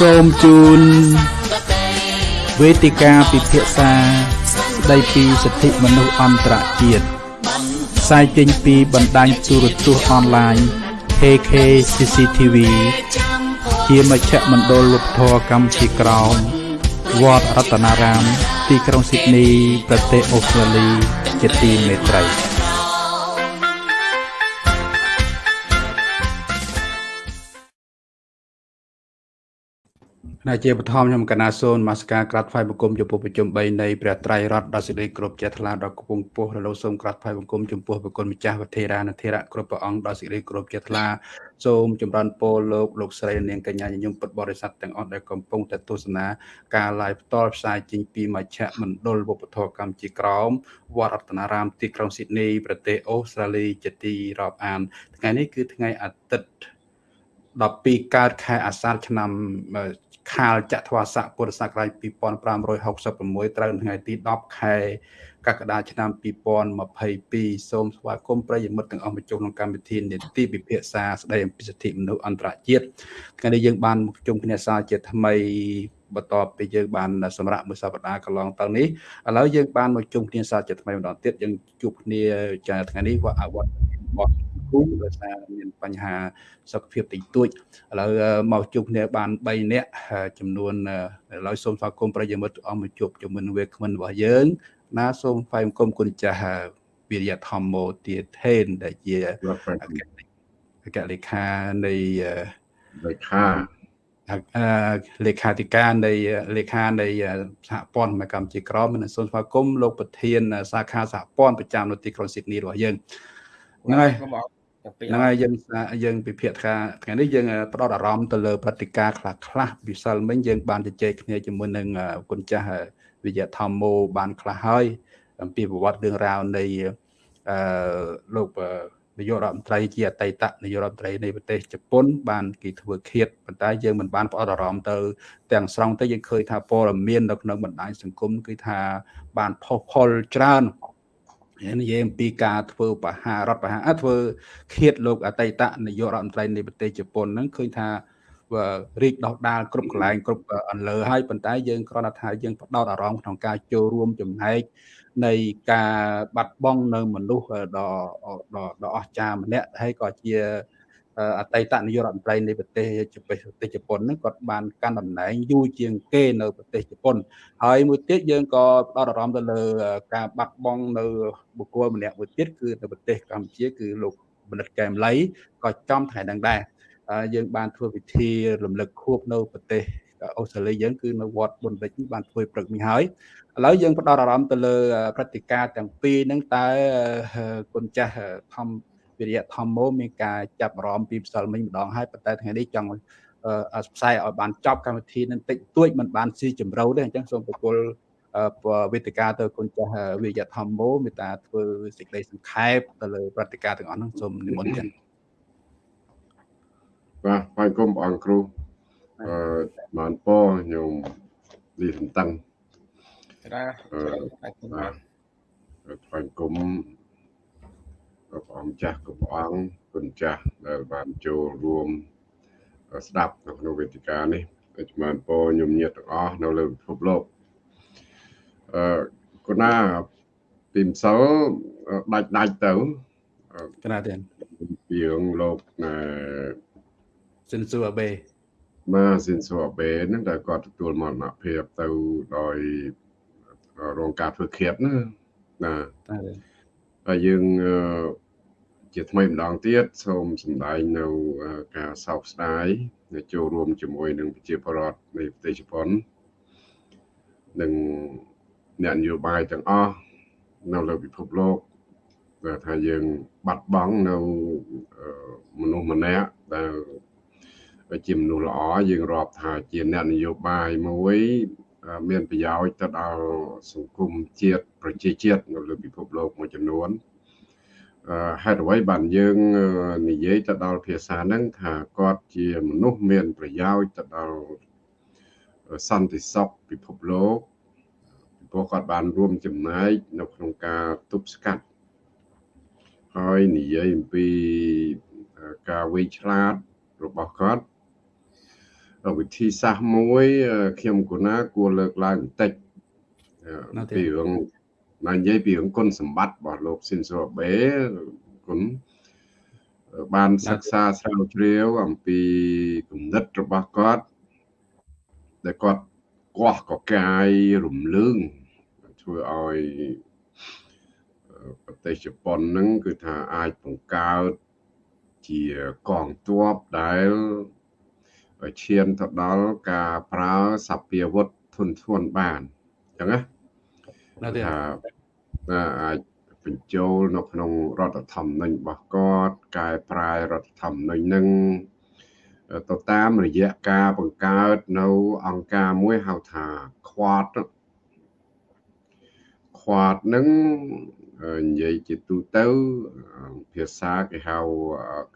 សូមជូនវេទិកាពិភាក្សាស្ដីពីសិទ្ធិមនុស្សអន្តរជាតិផ្សាយចេញពីបណ្ដាញទូរទស្សន៍អនឡាញ KK CCTV ជាមជ្ឈមណ្ឌលវប្បធម៌កម្ពុជាក្រោមវត្តរតនារាម ទីក្រុងស៊ីដនី ប្រទេសអូស្ត្រាលី ជាទីមេត្រី ណាជាបឋមខ្ញុំកណាសូនមាសការក្រាត់ថ្វាយបង្គំចំពោះប្រជុំ3នៃព្រះត្រៃរតដល់សេចក្តីគ្រប់ចេះថ្លាដល់គង់ពោះរលោសូមក្រាត់ថ្វាយបង្គំចំពោះប្រគុណម្ចាស់វធេរានធេរៈគ្រប់ព្រះអង្គដល់សេចក្តីគ្រប់ចេះថ្លាសូមចម្រើនពរលោកលោកស្រីនាងកញ្ញាញញឹមពុទ្ធបរិស័ទទាំងអស់ដែលកំពុងតែទស្សនាការ live ផ្ទាល់ផ្សាយចេញពីមជ្ឈមណ្ឌលវប្បធម៌កម្ពុជាក្រោមវត្តរតនារាមទីក្រុងស៊ីដនីប្រទេសអូស្ត្រាលីជាទីរាប់អានថ្ងៃនេះគឺថ្ងៃអាទិត្យ12កើតខែអាសាឍឆ្នាំ ខាលចត្វាស័កពុរសករាជ2566ត្រូវថ្ងៃទី10ខែកក្កដាឆ្នាំ2022សូមស្វាគមន៍ប្រិយមិត្តទាំងអស់មកចូលក្នុងកម្មវិធីនេតិពិភាក្សាស្ដីអំពីសិទ្ធិមនុស្សអន្តរជាតិថ្ងៃនេះយើងបានមកជុំគ្នាសារជាថ្មីបន្ទាប់ពីយើងបានសម្រាប់មួយសប្តាហ៍កន្លងទៅនេះឥឡូវយើងបានមកជុំគ្នាសារជាថ្មីម្ដងទៀតយើងជួបគ្នាថ្ងៃនេះវត្តអវត្តរបស់ គូដោយសារមានបញ្ហាសុខភាពតិចតួចឥឡូវមកជួបគ្នាបាន3នាក់ចំនួនឥឡូវសូមស្វាគមន៍ប្រិយមិត្តអស់មកជួបជាមួយនឹងវាគ្មិនរបស់យើង ណាសូមថ្វាយបង្គំគុណចាស់វិរិយធម្មោទាថេនដែលជាអគ្គលេខានៃលេខាលេខាធិការនៃលេខានៃសហព័ន្ធកម្ពុជាក្រមនិងសូមស្វាគមន៍លោកប្រធាន សាខាសហព័ន្ធប្រចាំនៅទីក្រុងស៊ីដនីរបស់យើងហ្នឹងហើយ ហ្នឹងហើយយើងយើងពិភាក្សាថ្ងៃនេះយើងផ្ដោតអារម្មណ៍ទៅលើព្រឹត្តិការណ៍ខ្លះខ្លះពិសិលមិញយើងបានជជែកគ្នាជាមួយនឹងគុណចាស់វិយធម្មោបានខ្លះហើយអំពីប្រវត្តិរឿងរ៉ាវនៃអឺលោកនាយករដ្ឋមន្ត្រីជាអតីតនាយករដ្ឋមន្ត្រីនៃប្រទេសជប៉ុនបានគេធ្វើឃាតប៉ុន្តែយើងមិនបានផ្ដោតអារម្មណ៍ទៅទាំងស្រុងទៅយើងឃើញថាព័ត៌មាននៅក្នុងបណ្ដាញសង្គមគឺថាបានផុសផុលច្រើន និយាយអំពីការធ្វើបហារដ្ឋបហាធ្វើឃាតលោកអតីតនាយករដ្ឋមន្ត្រីនៃប្រទេសជប៉ុនហ្នឹងឃើញថារីកដោះដាលគ្រប់កន្លែងគ្រប់អន្លើហើយប៉ុន្តែយើងគ្រាន់តែថាយើងផ្ដោតអារម្មណ៍ក្នុងការចូលរួមចំណែកនៃការបាត់បង់នៅមនុស្សដ៏ដ៏អស្ចារ្យម្នាក់ហើយក៏ជា អតីតនាយករដ្ឋមន្ត្រីនៃប្រទេសប្រទេសជប៉ុនហ្នឹងគាត់បានកាន់តំណែងយូរជាងគេនៅប្រទេសជប៉ុនហើយមួយទៀតយើងក៏ផ្ដោតអារម្មណ៍ទៅលើការបាត់បង់នៅបុគ្គលម្នាក់មួយទៀតគឺនៅប្រទេសកម្ពុជាគឺលោកបណ្ឌិតកែមលីក៏ចំថ្ងៃហ្នឹងដែរយើងបានធ្វើពិធីរំលឹកខួបនៅប្រទេសអូស្ត្រាលីយើងគឺនៅវត្តបុណ្យរិទ្ធបានធ្វើព្រឹកនេះហើយឥឡូវយើងផ្ដោតអារម្មណ៍ទៅលើព្រឹត្តិការណ៍ទាំងពីរហ្នឹងតើគុណចាស់ធម្ម វិរិយធម្មោមានការចាប់អារម្មណ៍ពីផ្សាល់មិញម្ដងហើយប៉ុន្តែថ្ងៃនេះចង់ផ្សាយឲ្យបានចប់កម្មវិធីនឹងតិចតួចមិនបានស៊ីជម្រៅទេអញ្ចឹងសូមប្រគល់វេទិកាទៅគុណចាស់វិរិយធម្មោមេត្តាធ្វើសេចក្តីសង្ខេបទៅលើព្រឹត្តិការណ៍ទាំងអស់ហ្នឹងសូមនិមន្តទៀតបាទបាយគុំព្រះអង្គគ្រូអឺបានពរខ្ញុំលីសំតឹងបាទបាទថ្វាយគុំ ព្រះអង្គចាស់គ្រប់ព្រះអង្គគុណចាស់ដែលបានចូលរួមស្ដាប់នៅក្នុងវេទិកានេះដូចបានពរញោមញាតទាំងអស់នៅលើពិភពលោកអឺគណាពីម្សិលដាច់ដាច់ទៅគណាទៀតពីងលោកណែសិនស៊ូអាបេបាទសិនស៊ូអាបេហ្នឹងដែលគាត់ទទួលមរណភាពទៅដោយរងការធ្វើឃាតណាបាទហើយយើង ជាថ្មីម្ដងទៀតសូមសម្ដែងនៅការសោកស្ដាយចូលរួមជាមួយនឹងប្រជាពលរដ្ឋនៃប្រទេសជប៉ុននិងអ្នកនយោបាយទាំងអស់នៅលើពិភពលោកដែលថាយើងបាត់បង់នៅមនុស្សម្នាក់ដែលជាមនុស្សល្អយើងរាប់ថាជាអ្នកនយោបាយមួយ មានប្រយោជន៍ទៅដល់សង្គមជាតិប្រជាជាតិនៅលើពិភពលោកមួយចំនួន ហេតុអ្វីបានយើងនិយាយទៅដល់ភាសាហ្នឹងថាគាត់ជាមនុស្សមានប្រយោជន៍ទៅដល់សន្តិសុខពិភពលោកពីព្រោះគាត់បានរួមចំណែកនៅក្នុងការទប់ស្កាត់ហើយនិយាយអំពីការវៃឆ្លាតរបស់គាត់វិធីសាស្ត្រមួយខ្ញុំគណាគួរលើកឡើងបន្តិចពីរឿង និយាយពីរឿងគុណសម្បត្តិរបស់លោកស៊ីនសូបេគុណបានសិក្សាស្រាវជ្រាវអំពីគំនិតរបស់គាត់ដែលគាត់កោះកកាយរំលើងធ្វើឲ្យប្រទេសជប៉ុនហ្នឹងគឺថាអាចបង្កើតជាកងទ័ពដែលឈានទៅដល់ការប្រើសពាវុធធនធានបានអញ្ចឹងណា ថាអាចបញ្ចូលនៅក្នុងរដ្ឋធម្មនុញ្ញរបស់គាត់កែប្រែរដ្ឋធម្មនុញ្ញនឹងទៅតាមរយៈការបង្កើតនៅអង្គការមួយហៅថា Quad Quad នឹងនិយាយជាទូទៅភាសាគេហៅ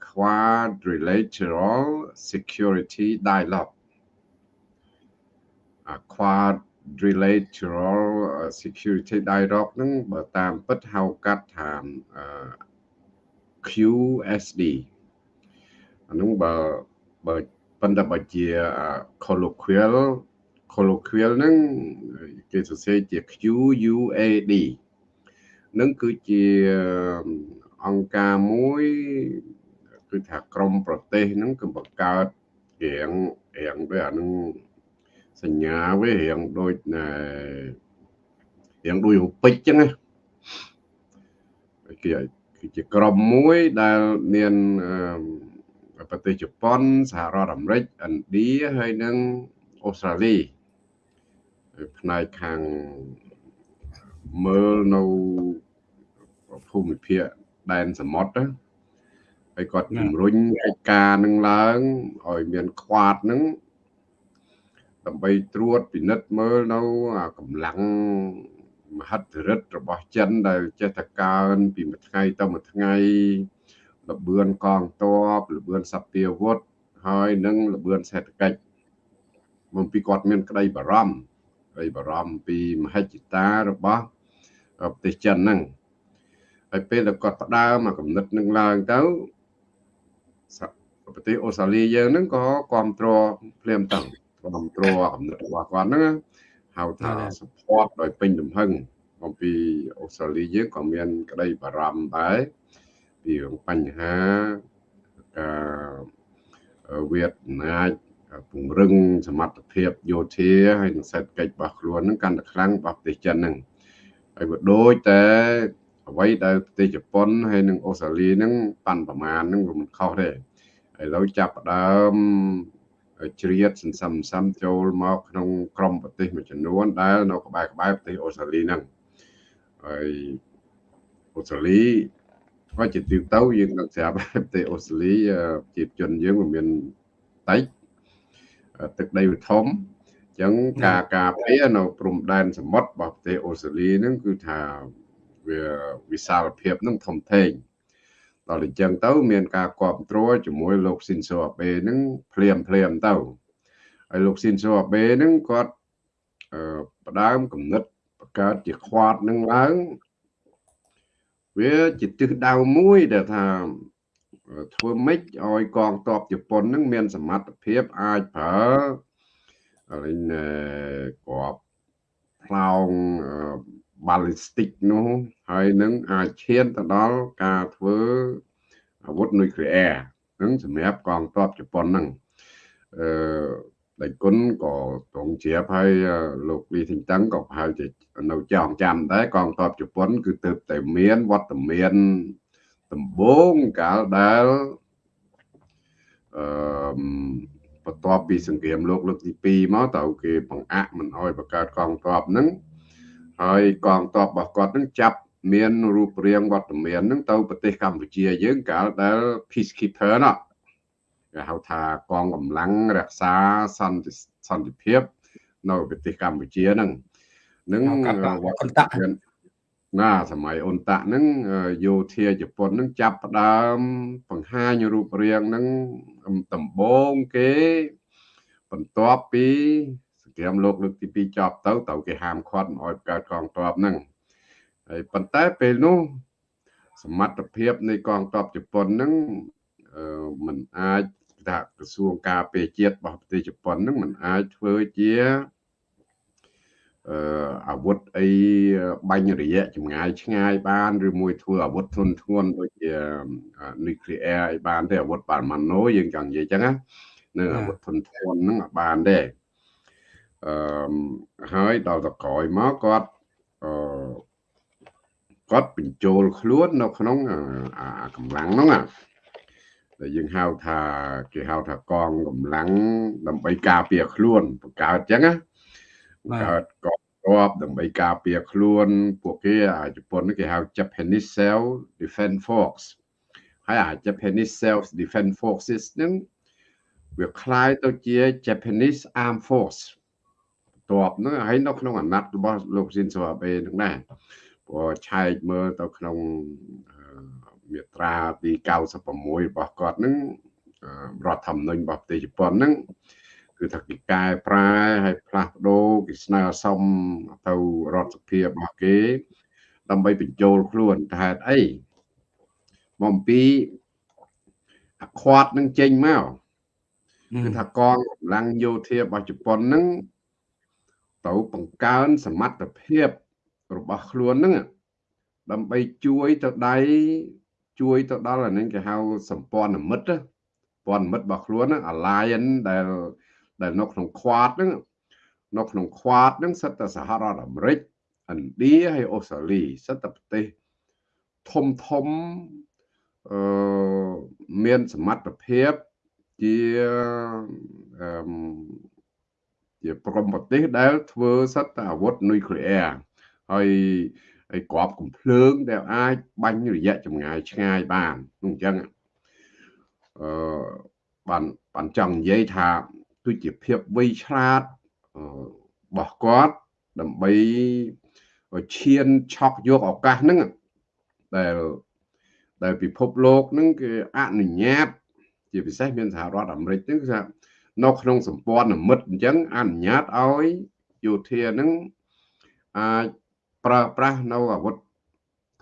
Quadrilateral Security Dialogue Quadrilateral Security Dialogue ហ្នឹងបើតាមពិតហៅកាត់ថា QSD អានោះបើបើប៉ុន្តែបើជា colloquial colloquial ហ្នឹងគេសរសេរជា QUAD នឹងគឺជាអង្គការមួយគឺថាក្រមប្រទេសហ្នឹងគឺបង្កើតរៀងរៀងដូចអានឹង សញ្ញាវារៀងដូចណារៀងដូចរូបិចចឹងណាគេគឺជាក្រុមមួយដែលមានប្រទេសជប៉ុនសហរដ្ឋអាមេរិកឥណ្ឌាហើយនិងអូស្ត្រាលីផ្នែកខាងមើលនៅភូមិភាគដែនសមុទ្រហើយគាត់ជំរុញកិច្ចការនឹងឡើងឲ្យមានខ្វាតនឹង ដើម្បីត្រួតពិនិត្យមើលនៅកម្លាំងមហិទ្ធិឫទ្ធិរបស់ចិនដែលចេះតែកើនពីមួយថ្ងៃទៅមួយថ្ងៃលបឿនកងទ័ពលបឿនសពាវុធហើយនឹងលបឿនសេដ្ឋកិច្ចមកពីគាត់មានក្តីបារម្ភក្តីបារម្ភពីមហិច្ឆតារបស់ប្រទេសចិនហ្នឹងហើយពេលដែលគាត់ផ្ដើមមកកំណត់នឹងឡើងទៅប្រទេសអូស្ត្រាលីយើងហ្នឹងក៏គ្រប់គ្រងភ្លាមទៅ គ្រប់គ្រងកំណត់របស់គាត់ហ្នឹងហៅថា support ដោយពេញទំហឹងអំពីអូស្ត្រាលីយើងក៏មាន ក្តីបារម្ភដែរពីរឿងបញ្ហាការវាតណាចពង្រឹងសមត្ថភាពយោធាហើយនិងសេដ្ឋកិច្ចរបស់ខ្លួននឹងកាន់តែខ្លាំងរបស់ប្រទេសចិនហ្នឹងហើយក៏ដូចតែអ្វីដែលប្រទេសជប៉ុនហើយនិងអូស្ត្រាលីហ្នឹងប៉ាន់ប្រមាណហ្នឹងវាមិនខុសទេឥឡូវចាប់ផ្ដើម ជ្រៀតសន្សំសំចូលមកក្នុងក្រមប្រទេសមួយចំនួនដែលនៅក្បែរក្បែរប្រទេសអូស្ត្រាលីហ្នឹងហើយអូស្ត្រាលីក៏ជាទីទៅយើងនឹងស្រាប់ប្រទេសអូស្ត្រាលីជាតិជនយើងមិនមានតិចទឹកដីវាធំអញ្ចឹងការការពារនៅព្រំដែនសមុទ្ររបស់ប្រទេសអូស្ត្រាលីហ្នឹងគឺថាវាវិសាលភាពនឹងធំធេង ដល់អញ្ចឹងទៅ មានការគ្រប់គ្រងជាមួយលោកស៊ីនសូអាបេនឹងភ្លាមភ្លាមទៅហើយលោកស៊ីនសូអាបេនឹងគាត់ផ្ដើមគំនិតបង្កើតជាខ្វាតនឹងឡើងវាជាទិសដៅមួយដែលថាធ្វើម៉េចឲ្យកងទ័ពជប៉ុននឹងមានសមត្ថភាពអាចប្រើលេងក្របផ្លោង ballistic នោះហើយនឹងអាចឈានទៅដល់ការធ្វើអាវុធនុយក្លេអ៊ែរនឹងសម្រាប់កងទ័ពជប៉ុនហ្នឹងអឺដៃគុណក៏ត្រង់ជ្រាបហើយលោកលីធីងតឹងក៏ប្រហែលជានៅចងចាំដែរកងទ័ពជប៉ុន គឺទៅតែមានវត្តមានដំបូងកាលដែលអឺបន្ទាប់ពីសង្គ្រាមលោកលើកទី2មកតើគេបង្អាក់មិនអោយបង្កើតកងទ័ពហ្នឹង ហើយកងទ័ពរបស់គាត់នឹងចាប់មានរូបរាងវត្តមាននឹងទៅប្រទេសកម្ពុជាយើងកាលដែល peacekeeper ណោះគេហៅថាកងកម្លាំងរក្សាសន្តិសន្តិភាព នៅប្រទេសកម្ពុជាហ្នឹងនឹងអន្តៈណាសម័យអន្តៈហ្នឹងយោធាជប៉ុនហ្នឹងចាប់ផ្ដើមបង្ហាញរូបរាងហ្នឹងដំបងគេបន្ទាប់ពីង្គ្រាមលោកលើកទី2ចប់ទៅត្រូវគេហាមឃាត់មិនឲ្យបង្កើតកងទ័ពហ្នឹងហើយប៉ុន្តែពេលនោះសមត្ថភាពនៃកងទ័ពជប៉ុនហ្នឹងមិនអាចថាក្រសួងការពារជាតិរបស់ប្រទេសជប៉ុនហ្នឹងมันអាចធ្វើជាអឺអាវុធអីបាញ់រយៈចម្ងាយឆ្ងាយបានឬមួយធ្វើអាវុធធុនធ្ងន់ដូចជា nuclear អីបានទេអាវុធប៉ាម៉ាណូយើងចង់និយាយចឹងណានៅអាវុធធុនធ្ងន់ហ្នឹងបានទេ អឺហើយដល់ទៅក្រោយមកគាត់អឺគាត់បញ្ចូលខ្លួននៅក្នុងអាកម្លាំងហ្នឹងដែលយើងហៅថាគេហៅថាកងកម្លាំងដើម្បីការពារខ្លួនបង្កើតចឹងណាកើតកងទ័ពដើម្បីការពារខ្លួនពួកគេអាជប៉ុនគេហៅ Japanese Self Defense Force ហើយអា Japanese Self Defense Forces ហ្នឹងវាคล้ายទៅជា Japanese Armed Force តបហ្នឹងហើយនៅក្នុងអាណត្តិរបស់លោកស៊ីនសូអាបេហ្នឹងដែរព្រោះឆែកមើលទៅក្នុងមាត្រាទី96របស់គាត់ហ្នឹងរដ្ឋធម្មនុញ្ញរបស់ប្រទេសជប៉ុនហ្នឹងគឺថាគេកែប្រែហើយផ្លាស់ប្ដូរគេស្នើសុំទៅរដ្ឋសភារបស់គេ ដើម្បីបញ្ចូលខ្លួនតែហេតុអីមកអំពីអាខ្វាត់នឹងចេញមកគឺថាកងកម្លាំងយោធារបស់ជប៉ុនហ្នឹង ទៅបង្កើនសមត្ថភាពរបស់ខ្លួនហ្នឹងដើម្បីជួយទៅដៃជួយទៅដល់អានេះគេហៅសម្ព័ន្ធមិត្តសម្ព័ន្ធមិត្តរបស់ខ្លួន alliance ដែលដែលនៅក្នុង Quad ហ្នឹងនៅក្នុង Quad ហ្នឹងសិតតែសហរដ្ឋអាមេរិកឥណ្ឌាហើយអូស្ត្រាលីសិតតែប្រទេសធំធំអឺមានសមត្ថភាពជាអឺ ជាប្រមប្រទេសដែលធ្វើសិតតែអាវុធនុយក្លេអ៊ែរហើយហើយក្របកំភ្លើងដែលអាចបាញ់រយៈចម្ងាយឆ្ងាយបាននោះអញ្ចឹងអឺបានបានចង់និយាយថាគឺជាភាពវៃឆ្លាតរបស់គាត់ដើម្បីឈានឆក់យកឱកាសហ្នឹងដែលដែលពិភពលោកហ្នឹងគឺអនុញ្ញាត ជាពិសេសមានសហរដ្ឋអាមេរិកហ្នឹងគឺថា នៅក្នុងសម្ព័ន្ធមិត្តអញ្ចឹងអនុញ្ញាតឲ្យយោធាហ្នឹងអាចប្រើប្រាស់នៅអាវុធ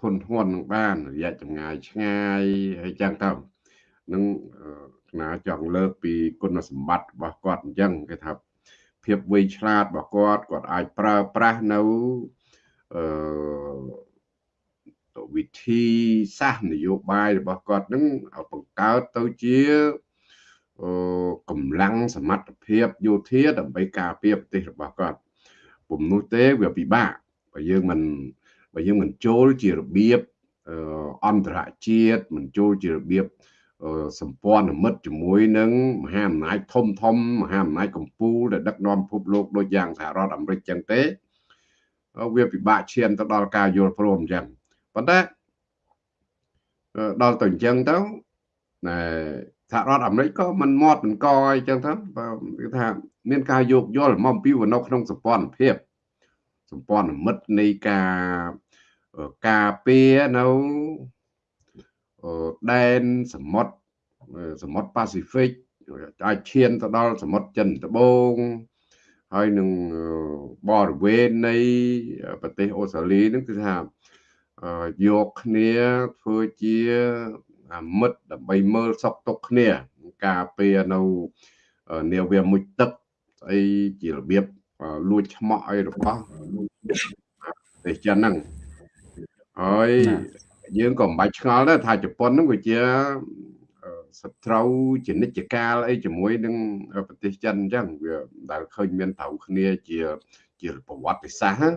ធនធ្ងន់នឹងបានរយៈចម្ងាយឆ្ងាយហើយចឹងទៅនឹងណាចង់លើកពីគុណសម្បត្តិរបស់គាត់អញ្ចឹងគេថាភាពវៃឆ្លាតរបស់គាត់គាត់អាចប្រើប្រាស់នៅអឺវិធីសាស្ត្រនយោបាយរបស់គាត់នឹងបង្កើតទៅជាអឺ កម្លាំងសមត្ថភាពយោធាដើម្បីការពារប្រទេសរបស់គាត់ពុំនោះទេវាពិបាកបើយើងមិនបើយើងមិនចូលជារបៀបអន្តរជាតិមិនចូលជារបៀបសម្ព័ន្ធមិត្តជាមួយនឹងមហាអំណាចធំធំមហាអំណាចកម្ពុជាដែលដឹកនាំពិភពលោកដូចយ៉ាងសហរដ្ឋអាមេរិកចឹងទេវាពិបាកឈានទៅដល់ការយល់ព្រមចឹងប៉ុន្តែដល់ទៅអញ្ចឹងទៅណែ សហរដ្ឋអាមេរិកក៏មិនមាត់មិនកអីចឹងទៅគឺថាមានការយោគយល់មកអំពីនៅក្នុងសម្ព័ន្ធភាពសម្ព័ន្ធមិត្តនៃការការពារនៅដែនសមុទ្រសមុទ្រប៉ាស៊ីហ្វិកអាចឈានទៅដល់សមុទ្រចិនត្បូងហើយនឹងបរិវេណនៃប្រទេសអូស្ត្រាលីនឹងគឺថាយកគ្នាធ្វើជា មិត្តដើម្បីមើលសក់ទុកគ្នា ការពារនៅនាវាមុជទឹកស្អីជារបៀបលួចឆ្មក់អីរបស់ប្រទេសចិនហ្នឹងហើយយើងក៏មិនបាច់ឆ្ងល់ដែរថាជប៉ុនហ្នឹងវាជាសត្រូវជានិច្ចកាលអីជាមួយនឹងប្រទេសចិនអញ្ចឹងវាដែលឃើញមានត្រូវគ្នាជាជាប្រវត្តិសាស្ត្រ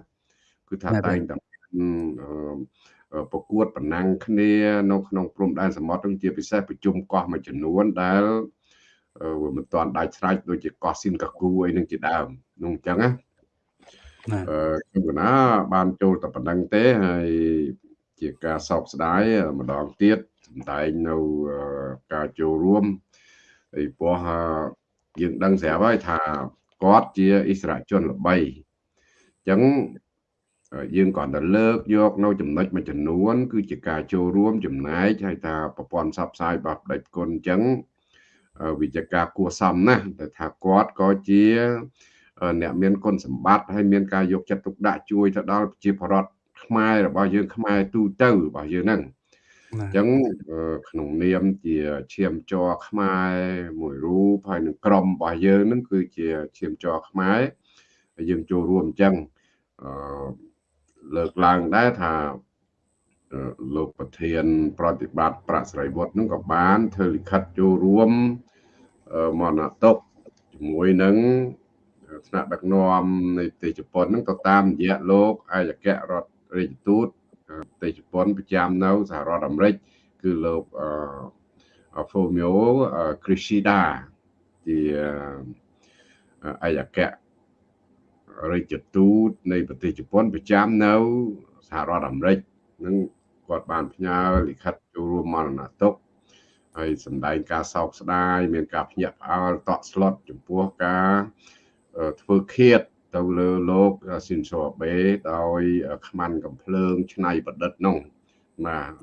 គឺថាតែងតែ ប្រកួតប្រណាំងគ្នានៅក្នុងព្រំដែនសមុទ្រនឹងជាពិសេសប្រជុំកោះមួយចំនួនដែលវាមិនទាន់ដាច់ស្រេចដូចជាកោះស៊ីនកាគូអីនឹងជាដើមនោះអញ្ចឹងណាអឺខ្ញុំកណាបានចូលតែប៉ុណ្្នឹងទេហើយជាការសោកស្ដាយម្ដងទៀតសម្ដែងនៅការចូលរួមហើយព្រោះយើងដឹងស្រាប់ហើយថាគាត់ជាអិសរាជជនល្បីអញ្ចឹង យើងគាត់ទៅលើកយកនៅចំណុចមួយចំនួន គឺជាការចូលរួមចំណែកហើយថាប្រព័ន្ធផ្សព្វផ្សាយរបស់ផ្ដាច់គុណអញ្ចឹងវិជ្ជការគួរសមណាស់តែថាគាត់ក៏ជាអ្នកមានគុណសម្បត្តិហើយមានការយកចិត្តទុកដាក់ជួយទៅដល់ប្រជាពលរដ្ឋខ្មែររបស់យើងខ្មែរទូទៅរបស់យើងហ្នឹងអញ្ចឹងក្នុងនាមជាឈាមជ័រខ្មែរមួយរូបហើយនឹងក្រុមរបស់យើងនឹងគឺជាឈាមជ័រខ្មែរហើយយើងចូលរួមអញ្ចឹងអឺ លើកឡើងដែរថាលោកប្រធាន ប្រតិបត្តិប្រាក់ស្រីវត្តនឹងក៏បានធ្វើលិខិតចូលរួមមរណទុកជាមួយនឹងថ្នាក់ដឹកនាំនៃប្រទេសជប៉ុននឹងទៅតាមរយៈលោកអាយគ្គរដ្ឋរាជទូតប្រទេសជប៉ុនប្រចាំនៅសហរដ្ឋអាមេរិកគឺលោកអឺ Fumio Kishida ជាអាយគ្គ រាជទូតនៃប្រទេសជប៉ុនប្រចាំនៅសហរដ្ឋអាមេរិកនឹងគាត់បានផ្ញើលិខិតចូលរួមមរណទុក្ខហើយសម្ដែងការសោកស្ដាយមានការភ្ញាក់ផ្អើលតក់ស្លុតចំពោះការធ្វើឃាតទៅលើលោកស៊ីនសូអាបេដោយខ្មាន់កំភ្លើងឆ្នៃប្រឌិតនោះបាទ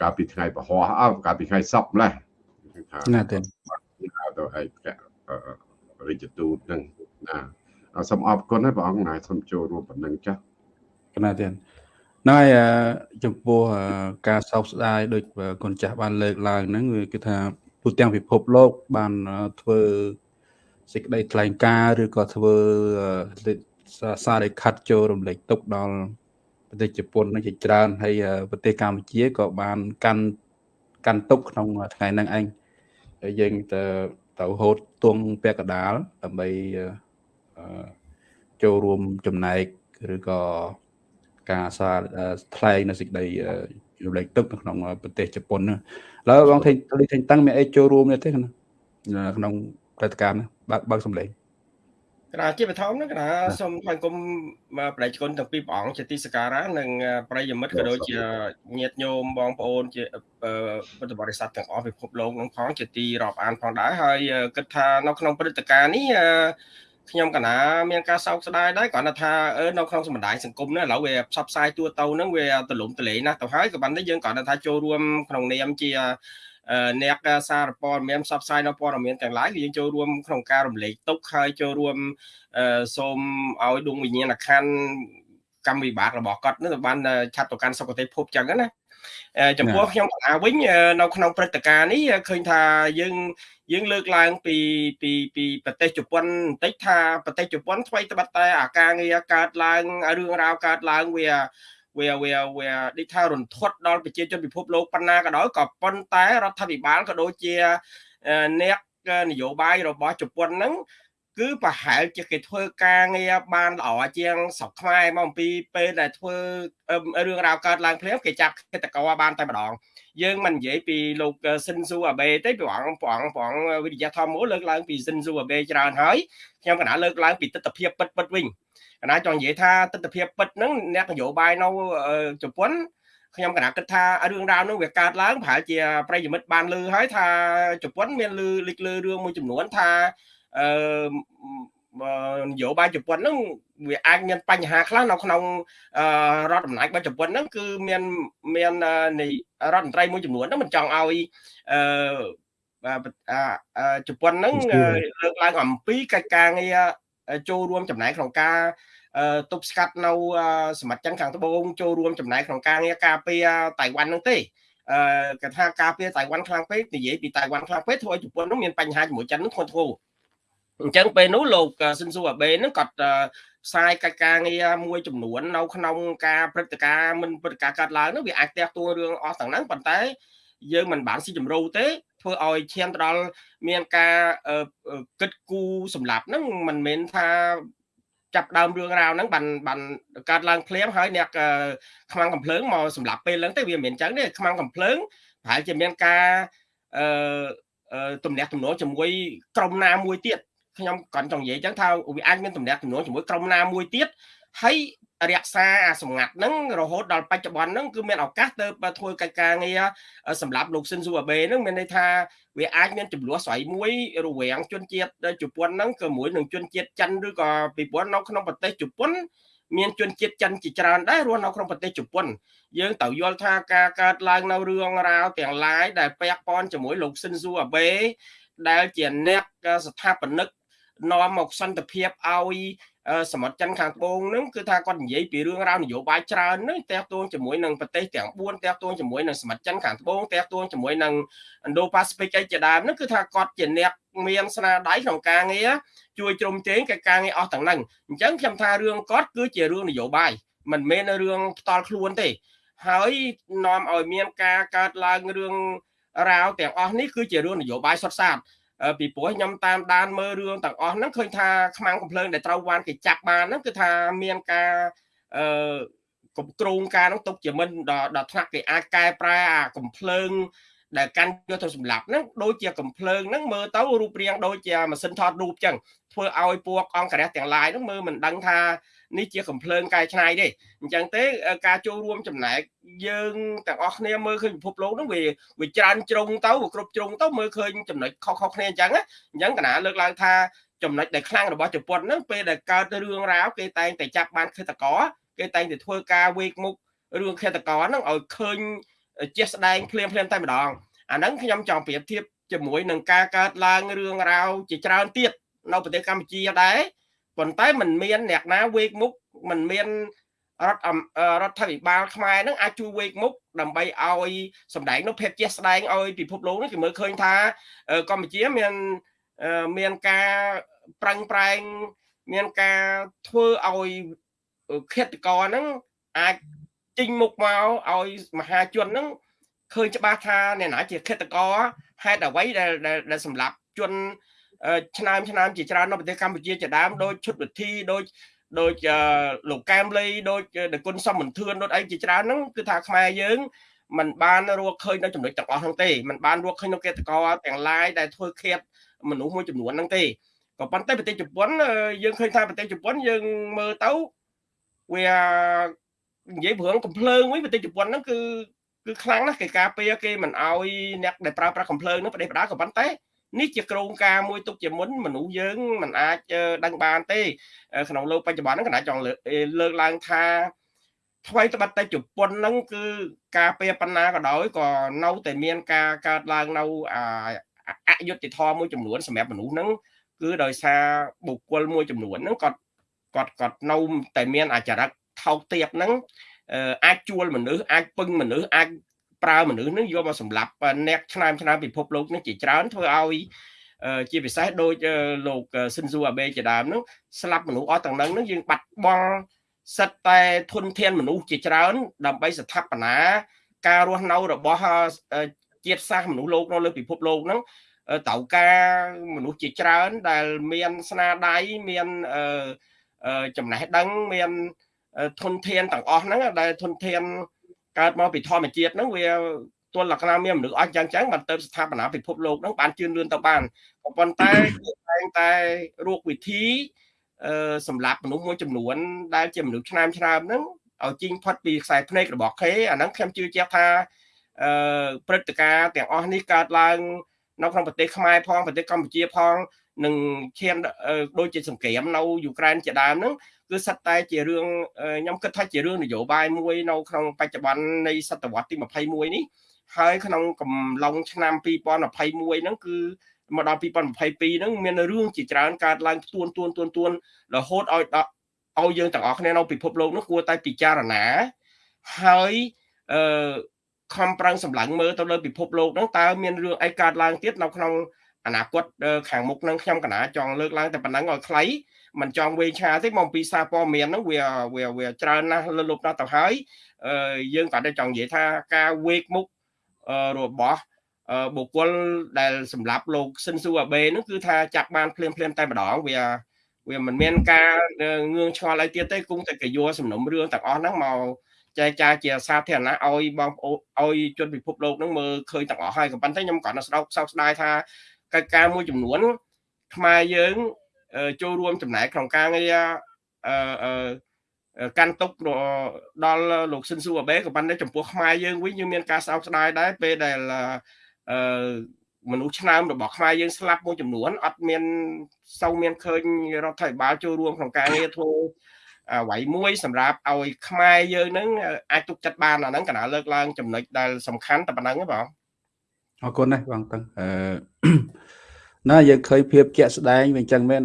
កាលពីថ្ងៃពហោះអើកាលពីថ្ងៃសប្តាហ៍ថាណាទេទៅឯករាជទូតនឹងណា សូមអរគុណហើយព្រះអង្គណាសូមចូលរួមប៉ុណ្ណឹងចាស់ណាទេហ្នឹងហើយចំពោះការសោកស្ដាយដូចគុណចាស់បានលើកឡើងហ្នឹងគឺថាទូទាំងពិភពលោកបានធ្វើសេចក្តីថ្លែងការណ៍ឬក៏ធ្វើសារលេខិតចូលរំលែកទុកដល់ប្រទេសជប៉ុននឹងជាច្រើនហើយប្រទេសកម្ពុជាក៏បានកាន់កាន់ទុកក្នុងថ្ងៃហ្នឹងឯងហើយយើងទៅទៅហូតទងពាក់កដាលដើម្បី ចូលរួមចំណែកឬក៏ការសារថ្លែងនៅសេចក្តីរំលែកទុកនៅក្នុងប្រទេសជប៉ុនហ្នឹងឥឡូវបងថេងថេងតាំងមានអីចូលរួមទេក្នុងព្រឹត្តិការណ៍បើកបើកសម្លេងគណៈជាបឋមហ្នឹងគណៈសូមថ្លែងគុំបដិជនទាំងពីរព្រះអង្គជាទីសក្ការៈនិងប្រិយមិត្តក៏ដូចជាញាតិញោមបងប្អូនជាពុទ្ធបរិស័ទទាំងអស់ពិភពលោកនឹងផងជាទីរាប់អានផងដែរហើយគិតថានៅក្នុងព្រឹត្តិការណ៍នេះ ខ្ញុំកណាមានការសោកស្ដាយដែរគ្រាន់តែថានៅក្នុងសម្ដាយសង្គមនេះឥឡូវវាផ្សព្វផ្សាយទូទៅហ្នឹងវាទលំទលេណាស់ទៅហើយក៏ប៉ុន្តែយើងគ្រាន់តែថាចូលរួមក្នុងនាមជាអ្នកសារព័ត៌មានផ្សព្វផ្សាយនៅព័ត៌មានទាំងឡាយគឺយើងចូលរួមក្នុងការរំលែកទុកហើយចូលរួមសូមឲ្យដួងវិញ្ញាណក្ខន្ធកម្មវិបាករបស់គាត់នឹងបានឆាត់ទៅកាន់សុគតិភពចឹងណា ចំពោះខ្ញុំកណាវិញនៅក្នុងព្រឹត្តិការណ៍នេះឃើញថាយើងយើងលើកឡើងពីពីពីប្រទេសជប៉ុនបន្តិចថាប្រទេសជប៉ុនថ្មីត្បិតតែអាការងារកើតឡើងរឿងរ៉ាវកើតឡើងវាវាវាវាដូចថារន្ធត់ដល់ប្រជាជនពិភពលោកប៉ុណ្ណាក៏ដោយក៏ប៉ុន្តែរដ្ឋាភិបាលក៏ដូចជាអ្នកនយោបាយរបស់ជប៉ុនហ្នឹង គឺប្រហែលជាគេធ្វើការងារបានល្អជាងស្រុកខ្មែរមកអំពីពេលដែលធ្វើរឿងរ៉ាវកើតឡើងភ្លាមគេចាប់គិតកោបានតែម្ដងយើងមិននិយាយពីលោកស៊ិនស៊ូអាបេទេព្រះអង្គព្រះអង្គព្រះអង្គវិទ្យាធម្មលើកឡើងពីស៊ិនស៊ូអាបេច្រើនហើយខ្ញុំកណាលើកឡើងពីទស្សនវិជ្ជាពិតពិតវិញកណាចង់និយាយថាទស្សនវិជ្ជាពិតហ្នឹងអ្នកនយោបាយនៅជប៉ុនខ្ញុំកណាគិតថារឿងរ៉ាវនោះវាកើតឡើងប្រហែលជាប្រិយមិត្តបានលើហើយថាជប៉ុនមានលើលេចលើរឿងមួយចំនួនថា អឺនយោបាយជប៉ុនហ្នឹងវាអាចមានបញ្ហាខ្លះនៅក្នុងរដ្ឋអំណាចរបស់ជប៉ុនហ្នឹងគឺមានមាននៃរដ្ឋមន្ត្រីមួយចំនួនហ្នឹងមិនចង់ឲ្យអឺជប៉ុនហ្នឹងលើកឡើងអំពីកិច្ចការងារចូលរួមចំណែកក្នុងការទប់ស្កាត់នៅសមាជិកខាងត្បូងចូលរួមចំណែកក្នុងការងារការពារតៃវ៉ាន់ហ្នឹងទេអឺគេថាការពារតៃវ៉ាន់ខ្លាំងពេកនិយាយពីតៃវ៉ាន់ខ្លាំងពេកធ្វើឲ្យជប៉ុននោះមានបញ្ហាជាមួយចិននោះធ្ងន់ធ្ងរ អញ្ចឹងពេលនោះលោកស៊ិនស៊ូអាបេហ្នឹងគាត់ផ្សាយកិច្ចការងារមួយចំនួននៅក្នុងការព្រឹត្តិការណ៍មិនព្រឹត្តិការណ៍កើតឡើងនោះវាអាចផ្ទះទួរឿងអស់ទាំងហ្នឹងប៉ុន្តែយើងមិនបានស៊ីជម្រៅទេធ្វើឲ្យឈានទៅដល់មានការគិតគូរសម្រាប់ហ្នឹងមិនមែនថាចាប់ដើមរឿងរ៉ាវហ្នឹងបានបានកើតឡើងភ្លាមហើយអ្នកខ្មាំងកំភ្លើងមកសម្រាប់ពេលហ្នឹងទេវាមិនមែនអញ្ចឹងទេខ្មាំងកំភ្លើងប្រហែលជាមានការអឺទំនាក់ទំនងជាមួយក្រុមណាមួយទៀត ខ្ញុំគាត់ចង់និយាយអញ្ចឹងថាវាអាចមានតំណែងចំនួនជាមួយក្រុមណាមួយទៀតហើយរក្សាអាសម្ងាត់ហ្នឹងរហូតដល់បច្ចុប្បន្នហ្នឹងគឺមានឱកាសទៅធ្វើកិច្ចការងារសម្រាប់លោកស៊ិនស៊ូអាបេហ្នឹងមានន័យថាវាអាចមានចំនួនស្រីមួយរវាងជនជាតិជប៉ុនហ្នឹងក៏មួយនឹងជនជាតិចិនឬក៏ពីព្រោះនៅក្នុងប្រទេសជប៉ុនមានជនជាតិចិនជាច្រើនដែររស់នៅក្នុងប្រទេសជប៉ុនយើងត្រូវយល់ថាការកើតឡើងនៅរឿងរ៉ាវទាំងឡាយដែលពាក់ព័ន្ធជាមួយលោកស៊ិនស៊ូអាបេដែលជាអ្នកស្ថាបនិក នាំមកសន្តិភាពឲ្យសមុទ្រចិនខាងត្បូងហ្នឹងគឺថាគាត់និយាយពីរឿងរ៉ាវនយោបាយច្រើនហ្នឹងតាក់ទងជាមួយនឹងប្រទេសទាំង4តាក់ទងជាមួយនឹងសមុទ្រចិនខាងត្បូងតាក់ទងជាមួយនឹង Indo-Pacific អីជាដើមហ្នឹងគឺថាគាត់ជាអ្នកមានស្នាដៃក្នុងការងារជួយជ្រោមជ្រែងកិច្ចការងារអស់ទាំងហ្នឹងអញ្ចឹងខ្ញុំថារឿងគាត់គឺជារឿងនយោបាយមិនមែនរឿងផ្ទាល់ខ្លួនទេ ហើយនាំឲ្យមានការកើតឡើងរឿងរាវទាំងអស់នេះគឺជារឿងនយោបាយសុទ្ធសាធ ពីព្រោះខ្ញុំតាមដានមើលរឿងទាំងអស់ហ្នឹងឃើញថាខ្មាំងកំភ្លើងដែលត្រូវបានគេចាប់បានហ្នឹងគឺថាមានការអឺគ្រប់គ្រងការហ្នឹងទុកជាមិនដល់ថ្នាក់គេអាចកែប្រែអាកំភ្លើងដែលកាន់យកទៅសម្លាប់ហ្នឹងដូចជាកំភ្លើងហ្នឹងមើលទៅរូបរាងដូចជាម៉ាស៊ីនថតរូបចឹងធ្វើឲ្យពួកអង្គរះទាំងឡាយហ្នឹងមើលមិនដឹងថា នេះជាកំភ្លើងកែច្នៃទេអញ្ចឹងទេការចូលរួមចំណែកយើងទាំងអស់គ្នាមើលឃើញពិភពលោកហ្នឹងវាវាច្រើនជ្រុងទៅវាគ្រប់ជ្រុងទៅមើលឃើញចំណុចខុសៗគ្នាអញ្ចឹងអញ្ចឹងកណាលើកឡើងថាចំណុចដែលខ្លាំងរបស់ជប៉ុនហ្នឹងពេលដែលកើតរឿងរ៉ាវគេតែងតែចាប់បានឃាតករគេតែងតែធ្វើការវេកមុខរឿងឃាតករហ្នឹងឲ្យឃើញជាស្ដែងភ្លាមភ្លាមតែម្ដងអាហ្នឹងខ្ញុំចង់ប្រៀបធៀបជាមួយនឹងការកើតឡើងរឿងរ៉ាវជាច្រើនទៀតនៅប្រទេសកម្ពុជាដែរ ប៉ុន្តែมันមានអ្នកណាវេកមុខมันមានរដ្ឋរដ្ឋាភិបាលខ្មែរនឹងអាចជួយវេកមុខដើម្បីឲ្យសម្ដែងនោះភាពជាស្ដែងឲ្យពិភពលោកនេះគេមើលឃើញថាកម្ពុជាមានមានការប្រឹងប្រែងមានការធ្វើឲ្យឃាតករហ្នឹងអាចចេញមុខមកឲ្យមហាជនហ្នឹងឃើញច្បាស់ថាអ្នកណាជាឃាតករហេតុអ្វីដែលដែលសម្លាប់ជន ឆ្នាំឆ្នាំជាច្រើននៅប្រទេសកម្ពុជាជាដើមដូចឈុតវិធីដូចដូចលោកកែមលីដូចដគុណសំមន្ទឿនដូចអីជាច្រើនហ្នឹងគឺថាខ្មែរយើងมันបានរកឃើញនៅចំណុចទាំងអស់ហ្នឹងទេมันបានរកឃើញនៅកេតកោទាំងឡាយដែលធ្វើឃាតមនុស្សមួយចំនួនហ្នឹងទេក៏ប៉ុន្តែប្រទេសជប៉ុនយើងឃើញថាប្រទេសជប៉ុនយើងមើលទៅវានិយាយព្រឹងកំភ្លើងវិញប្រទេសជប៉ុនហ្នឹងគឺគឺខ្លាំងណាស់គេការពារគេមិនអោយអ្នកដែលប្រើប្រាស់កំភ្លើងហ្នឹងប្រទេសបដាក៏ប៉ុន្តែ នេះជាក្រងការមួយទុកជាមុនមនុស្សយើងមិនអាចដឹងបានទេ ក្នុងលោកបច្ចុប្បន្នហ្នឹងកណាចង់លើកឡើងថាថ្មីត្បិតតែជប៉ុនហ្នឹងគឺការពារបណ្ណាក៏ដោយក៏នៅតែមានការកើតឡើងនៅអយុត្តិធម៌មួយចំនួនសម្រាប់មនុស្សហ្នឹងគឺដោយសារបុគ្គលមួយចំនួនហ្នឹងគាត់គាត់គាត់នៅតែមានអាចរិតថោកទាបហ្នឹងអាចជួលមនុស្សអាចពឹងមនុស្សអាច ប្រើមនុស្សនឹងយកមកសម្លាប់អ្នកឆ្នាមឆ្នាមពិភពលោកនេះជាច្រើនធ្វើឲ្យជាពិសេសដូចលោកស៊ិនស៊ូអាបេជាដើមហ្នឹងស្លាប់មនុស្សអស់ទាំងហ្នឹងយើងបាត់បង់សិតតែធនធានមនុស្សជាច្រើន ដើម្បីស្ថាបនាការរស់នៅរបស់ជាតិសាសន៍មនុស្សលោកនៅលើពិភពលោកហ្នឹងត្រូវការមនុស្សជាច្រើនដែលមានស្នាដៃមានចំណេះដឹងមានធនធានទាំងអស់ហ្នឹងដែលធនធាន កើតមកពីធម្មជាតិហ្នឹងវាទល់លក្ខណៈមានមនុស្សអស់យ៉ាងចឹងបានទៅស្ថាបនាពិភពលោកហ្នឹងបានជឿនលឿនទៅបានក៏ប៉ុន្តែគេតែងតែរោគវិធីអឺសម្រាប់មនុស្សមួយចំនួន ដែលជាមនុស្សឆ្នើមឆ្នើមហ្នឹងឲ្យជីងផុតពីខ្សែភ្នែករបស់គេអាហ្នឹងខ្ញុំជឿជាក់ថាអឺព្រឹត្តិការណ៍ទាំងអស់នេះកើតឡើងនៅក្នុងប្រទេសខ្មែរផងប្រទេសកម្ពុជាផងនឹងឈានដូចជាសង្គ្រាមនៅយូក្រែនជាដើមហ្នឹង គឺសិតតែជារឿងខ្ញុំគិតថាជារឿងនយោបាយមួយនៅក្នុងបច្ចុប្បន្ននៃសតវត្សទី21នេះហើយក្នុងកំឡុងឆ្នាំ2021ហ្នឹងគឺមកដល់2022ហ្នឹងមានរឿងជាច្រើនកើតឡើងទួនទួនទួនទួនរហូតឲ្យឲ្យយើងទាំងអស់គ្នានៅពិភពលោកនោះគួរតែពិចារណាហើយអឺខំប្រឹងសម្លឹងមើលទៅលើពិភពលោកហ្នឹងតើមានរឿងអីកើតឡើងទៀតនៅក្នុងអនាគតខាងមុខនឹងខ្ញុំកណាចង់លើកឡើងតែប៉ុណ្ណឹងឲ្យខ្លី មិនចង់វែងឆាទេមកពីសារព័ត៌មានហ្នឹងវាវាវាច្រើនណាស់លលប់ណាស់ទៅហើយយើងក៏តែចង់និយាយថាការវេកមុខរបស់បុគ្គលដែលសម្រាប់លោកស៊ិនស៊ូអាបេហ្នឹងគឺថាចាប់បានភ្លាមភ្លាមតែម្ដងវាវាមិនមានការងឿងឆ្ងល់អីទៀតទេគង់តែកយោសំណុំរឿងទាំងអស់ហ្នឹងមកចែកចាយជាសាធារណៈឲ្យបងប្អូនឲ្យជនពិភពលោកហ្នឹងមើលឃើញទាំងអស់ហើយក៏ប៉ុន្តែខ្ញុំក៏ស្ដោកសោកស្ដាយថាកិច្ចការមួយចំនួនខ្មែរយើង ចូលរួមចំណែកក្នុងការងារអឺកាន់ទុកដល់លោកស៊ិនស៊ូអាបេក៏ប៉ុន្តែចំពោះខ្មែរយើងវិញយើងមានការសោកស្ដាយដែរពេលដែលអឺមនុស្សឆ្នើមរបស់ខ្មែរយើងស្លាប់មួយចំនួនអត់មានសូវមានឃើញរដ្ឋាភិបាលចូលរួមក្នុងការងារធ្វើអ្វីមួយសម្រាប់ឲ្យខ្មែរយើងនឹងអាចទុកចិត្តបានអាហ្នឹងកណាលើកឡើងចំណុចដែលសំខាន់តែប៉ុណ្្នឹងទេបងអរគុណណាស់បងតឹងអឺ ណាយើងឃើញភាពជាក់ស្ដែងវាអញ្ចឹងមែន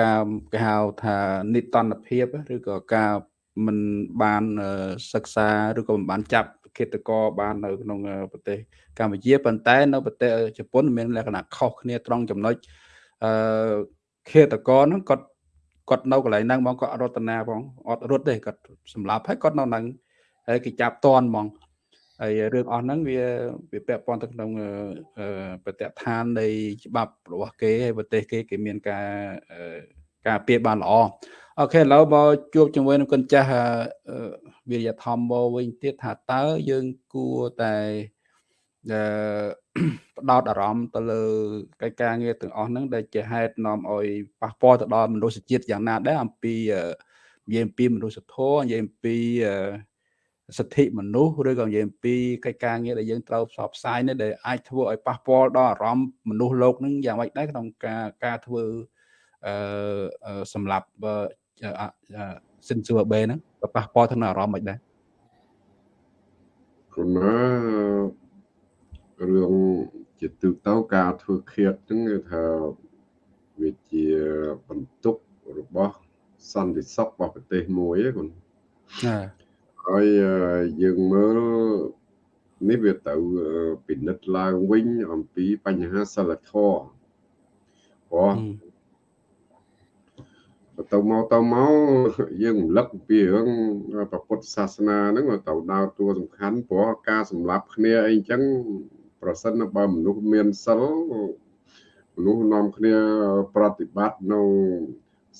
ការគេហៅថានិតនភាពឬក៏ការមិនបានសិក្សាឬក៏មិនបានចាប់ឃាតករបាននៅក្នុងប្រទេសកម្ពុជាប៉ុន្តែនៅប្រទេសជប៉ុនមានលក្ខណៈខុសគ្នាត្រង់ចំណុចអឺឃាតករហ្នឹងគាត់គាត់នៅកន្លែងហ្នឹងហ្មងគាត់អត់រត់តាផងអត់រត់ទេគាត់សម្លាប់ហើយគាត់នៅហ្នឹងហើយគេចាប់តន់ហ្មង ហើយរឿងអស់ហ្នឹងវាវាពាក់ព័ន្ធទៅក្នុងប្រតិឋាននៃច្បាប់របស់គេហើយប្រទេសគេគេមានការការពារបានល្អអូខេឥឡូវមកជួបជាមួយនឹងគុណចាស់វិរិយធម៌មកវិញទៀតថាតើយើងគួរតែផ្ដោតអារម្មណ៍ទៅលើកិច្ចការងារទាំងអស់ហ្នឹងដែលជាហេតុនាំឲ្យប៉ះពាល់ទៅដល់មនុស្សជាតិយ៉ាងណាដែរអំពីនិយាយអំពីមនុស្សធម៌និយាយអំពី សិទ្ធិមនុស្សឬក៏និយាយអំពីកិច្ចការងារដែលយើងត្រូវផ្សព្វផ្សាយនេះដែលអាចធ្វើឲ្យប៉ះពាល់ដល់អារម្មណ៍មនុស្សលោកនឹងយ៉ាងម៉េចដែរក្នុងការការធ្វើអឺសម្រាប់សិនសួរបេហ្នឹងក៏ប៉ះពាល់ទៅនឹងអារម្មណ៍មិនដែរគណារឿងជាទូទៅការធ្វើឃាតហ្នឹងគឺថាវាជាបន្ទុករបស់សន្តិសុខរបស់ប្រទេសមួយហ្នឹងគុណចា ហើយយើងមើលនេះវាទៅពិនិត្យឡើងវិញអំពីបញ្ហាសិលធម៌ព្រោះទៅមកទៅមកយើងរំលឹកពីរឿងពុទ្ធសាសនាហ្នឹងទៅដើរតួសំខាន់ព្រោះការសម្លាប់គ្នាអីចឹងប្រសិនបើមនុស្សមានសិលមនុស្សនាំគ្នាប្រតិបត្តិនៅ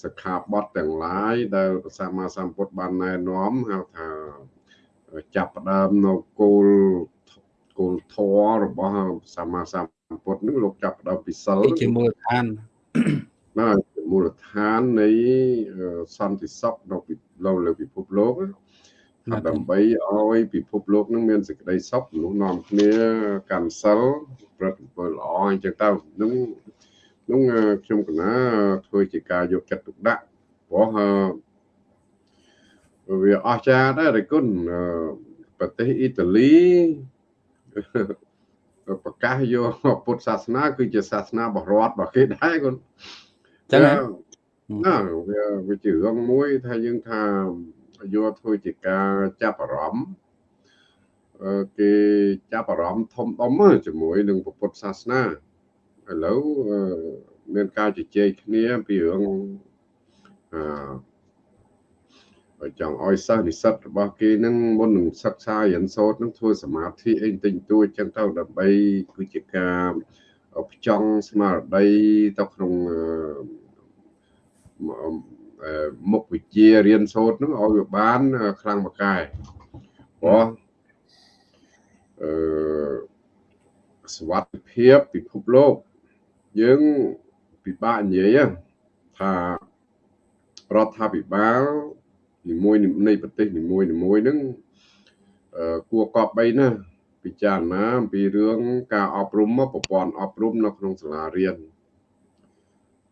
សិក្ខាបទទាំងឡាយដែលព្រះសម្មាសម្ពុទ្ធបានណែនាំហៅថាចាប់ផ្ដើមនៅគោលគោលធម៌របស់សម្មាសម្ពុទ្ធនឹងលោកចាប់ផ្ដើមពីសិលជាមូលដ្ឋានបាទជាមូលដ្ឋាននៃសន្តិសុខនៅលើលើពិភពលោកដើម្បីឲ្យពិភពលោកនឹងមានសេចក្តីសុខមនុស្សនាំគ្នាកាន់សិលប្រតិបត្តិល្អអញ្ចឹងទៅនឹង នោះខ្ញុំកណាធ្វើជាការយកចិត្តទុកដាក់ព្រោះវាអស្ចារ្យដែររិគុណប្រទេសអ៊ីតាលីប្រកាសយកពុទ្ធសាសនាគឺជាសាសនាបរតរបស់គេដែរគុណចឹងណាវាវាជារឿងមួយថាយើងថាយកធ្វើជាការចាប់អារម្មណ៍គេចាប់អារម្មណ៍ធំដុំជាមួយនឹងពុទ្ធសាសនា ឥឡូវមានការជជែកគ្នាពីរឿងអឺចង់ឲ្យសិស្សនិស្សិតរបស់គេនឹងមុននឹងសិក្សារៀនសូត្រនឹងធ្វើសមាធិអីតិចតួចចឹងទៅដើម្បីគឺជាការផ្ចង់ស្មារតីទៅក្នុងមុខវិជ្ជារៀនសូត្រនឹងឲ្យវាបានខ្លាំងមកកែព្រោះអឺសវត្ថិភាពពិភពលោក យើងពិបាកនិយាយថារដ្ឋាភិបាលនីមួយនៃប្រទេសនីមួយនីមួយហ្នឹងគួរកប់បីណាពិចារណាអំពីរឿងការអប់រំប្រព័ន្ធអប់រំនៅក្នុងសាលារៀន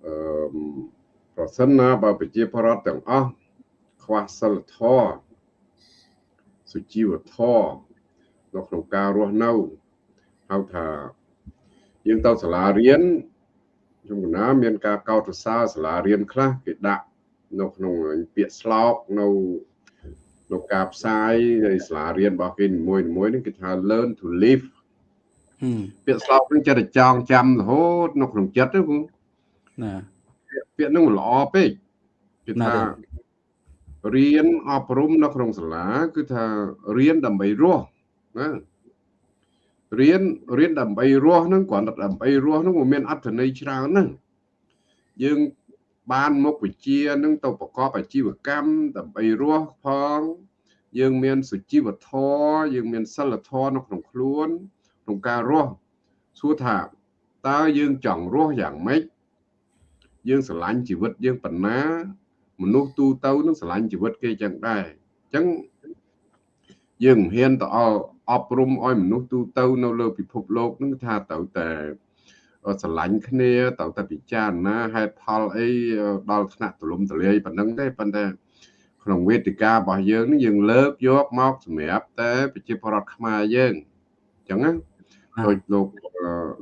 អឺប្រសិនណាបើប្រជាពលរដ្ឋទាំងអស់ខ្វះសិលធម៌សុជីវធម៌នៅក្នុងការរស់នៅហៅថាយើងទៅសាលារៀន ខ្ញុំកណាមានការកោតសរសើរសាលារៀនខ្លះគេដាក់នៅក្នុងពាក្យស្លោកនៅនៅការផ្សាយនៃសាលារៀនរបស់គេនីមួយៗនេះគេថា learn to live ពាក្យស្លោកនឹងចិត្តចងចាំរហូតនៅក្នុងចិត្តហ្នឹងណាពាក្យហ្នឹងល្អពេកគេថារៀនអប់រំនៅក្នុងសាលាគឺថារៀនដើម្បីរស់ណា រៀនរៀនដើម្បីរស់ហ្នឹងគ្រាន់តែដើម្បីរស់ហ្នឹងវាមានអត្ថន័យច្រើនណាស់យើងបានមុខវិជ្ជានឹងទៅប្រកបអាជីវកម្មដើម្បីរស់ផងយើងមានសុជីវធម៌យើងមានសិលធម៌នៅក្នុងខ្លួនក្នុងការរស់សួរថាតើយើងចង់រស់យ៉ាងម៉េចយើងស្រឡាញ់ជីវិតយើងប៉ុណ្ណាមនុស្សទូទៅនឹងស្រឡាញ់ជីវិតគេចឹងដែរអញ្ចឹងយើងមិនហ៊ានទៅអ ប់រំឲ្យមនុស្សទូទៅនៅលើពិភពលោកនឹងថាត្រូវតែស្រឡាញ់គ្នាត្រូវតែពិចារណាហេតុផលអីដល់ថ្នាក់ទលំទលាយប៉ុណ្ណឹងទេប៉ុន្តែក្នុងវេទិការបស់យើងនេះយើងលើកយកមកសម្រាប់តែប្រជាពលរដ្ឋខ្មែរយើងអញ្ចឹងណាដូចលោក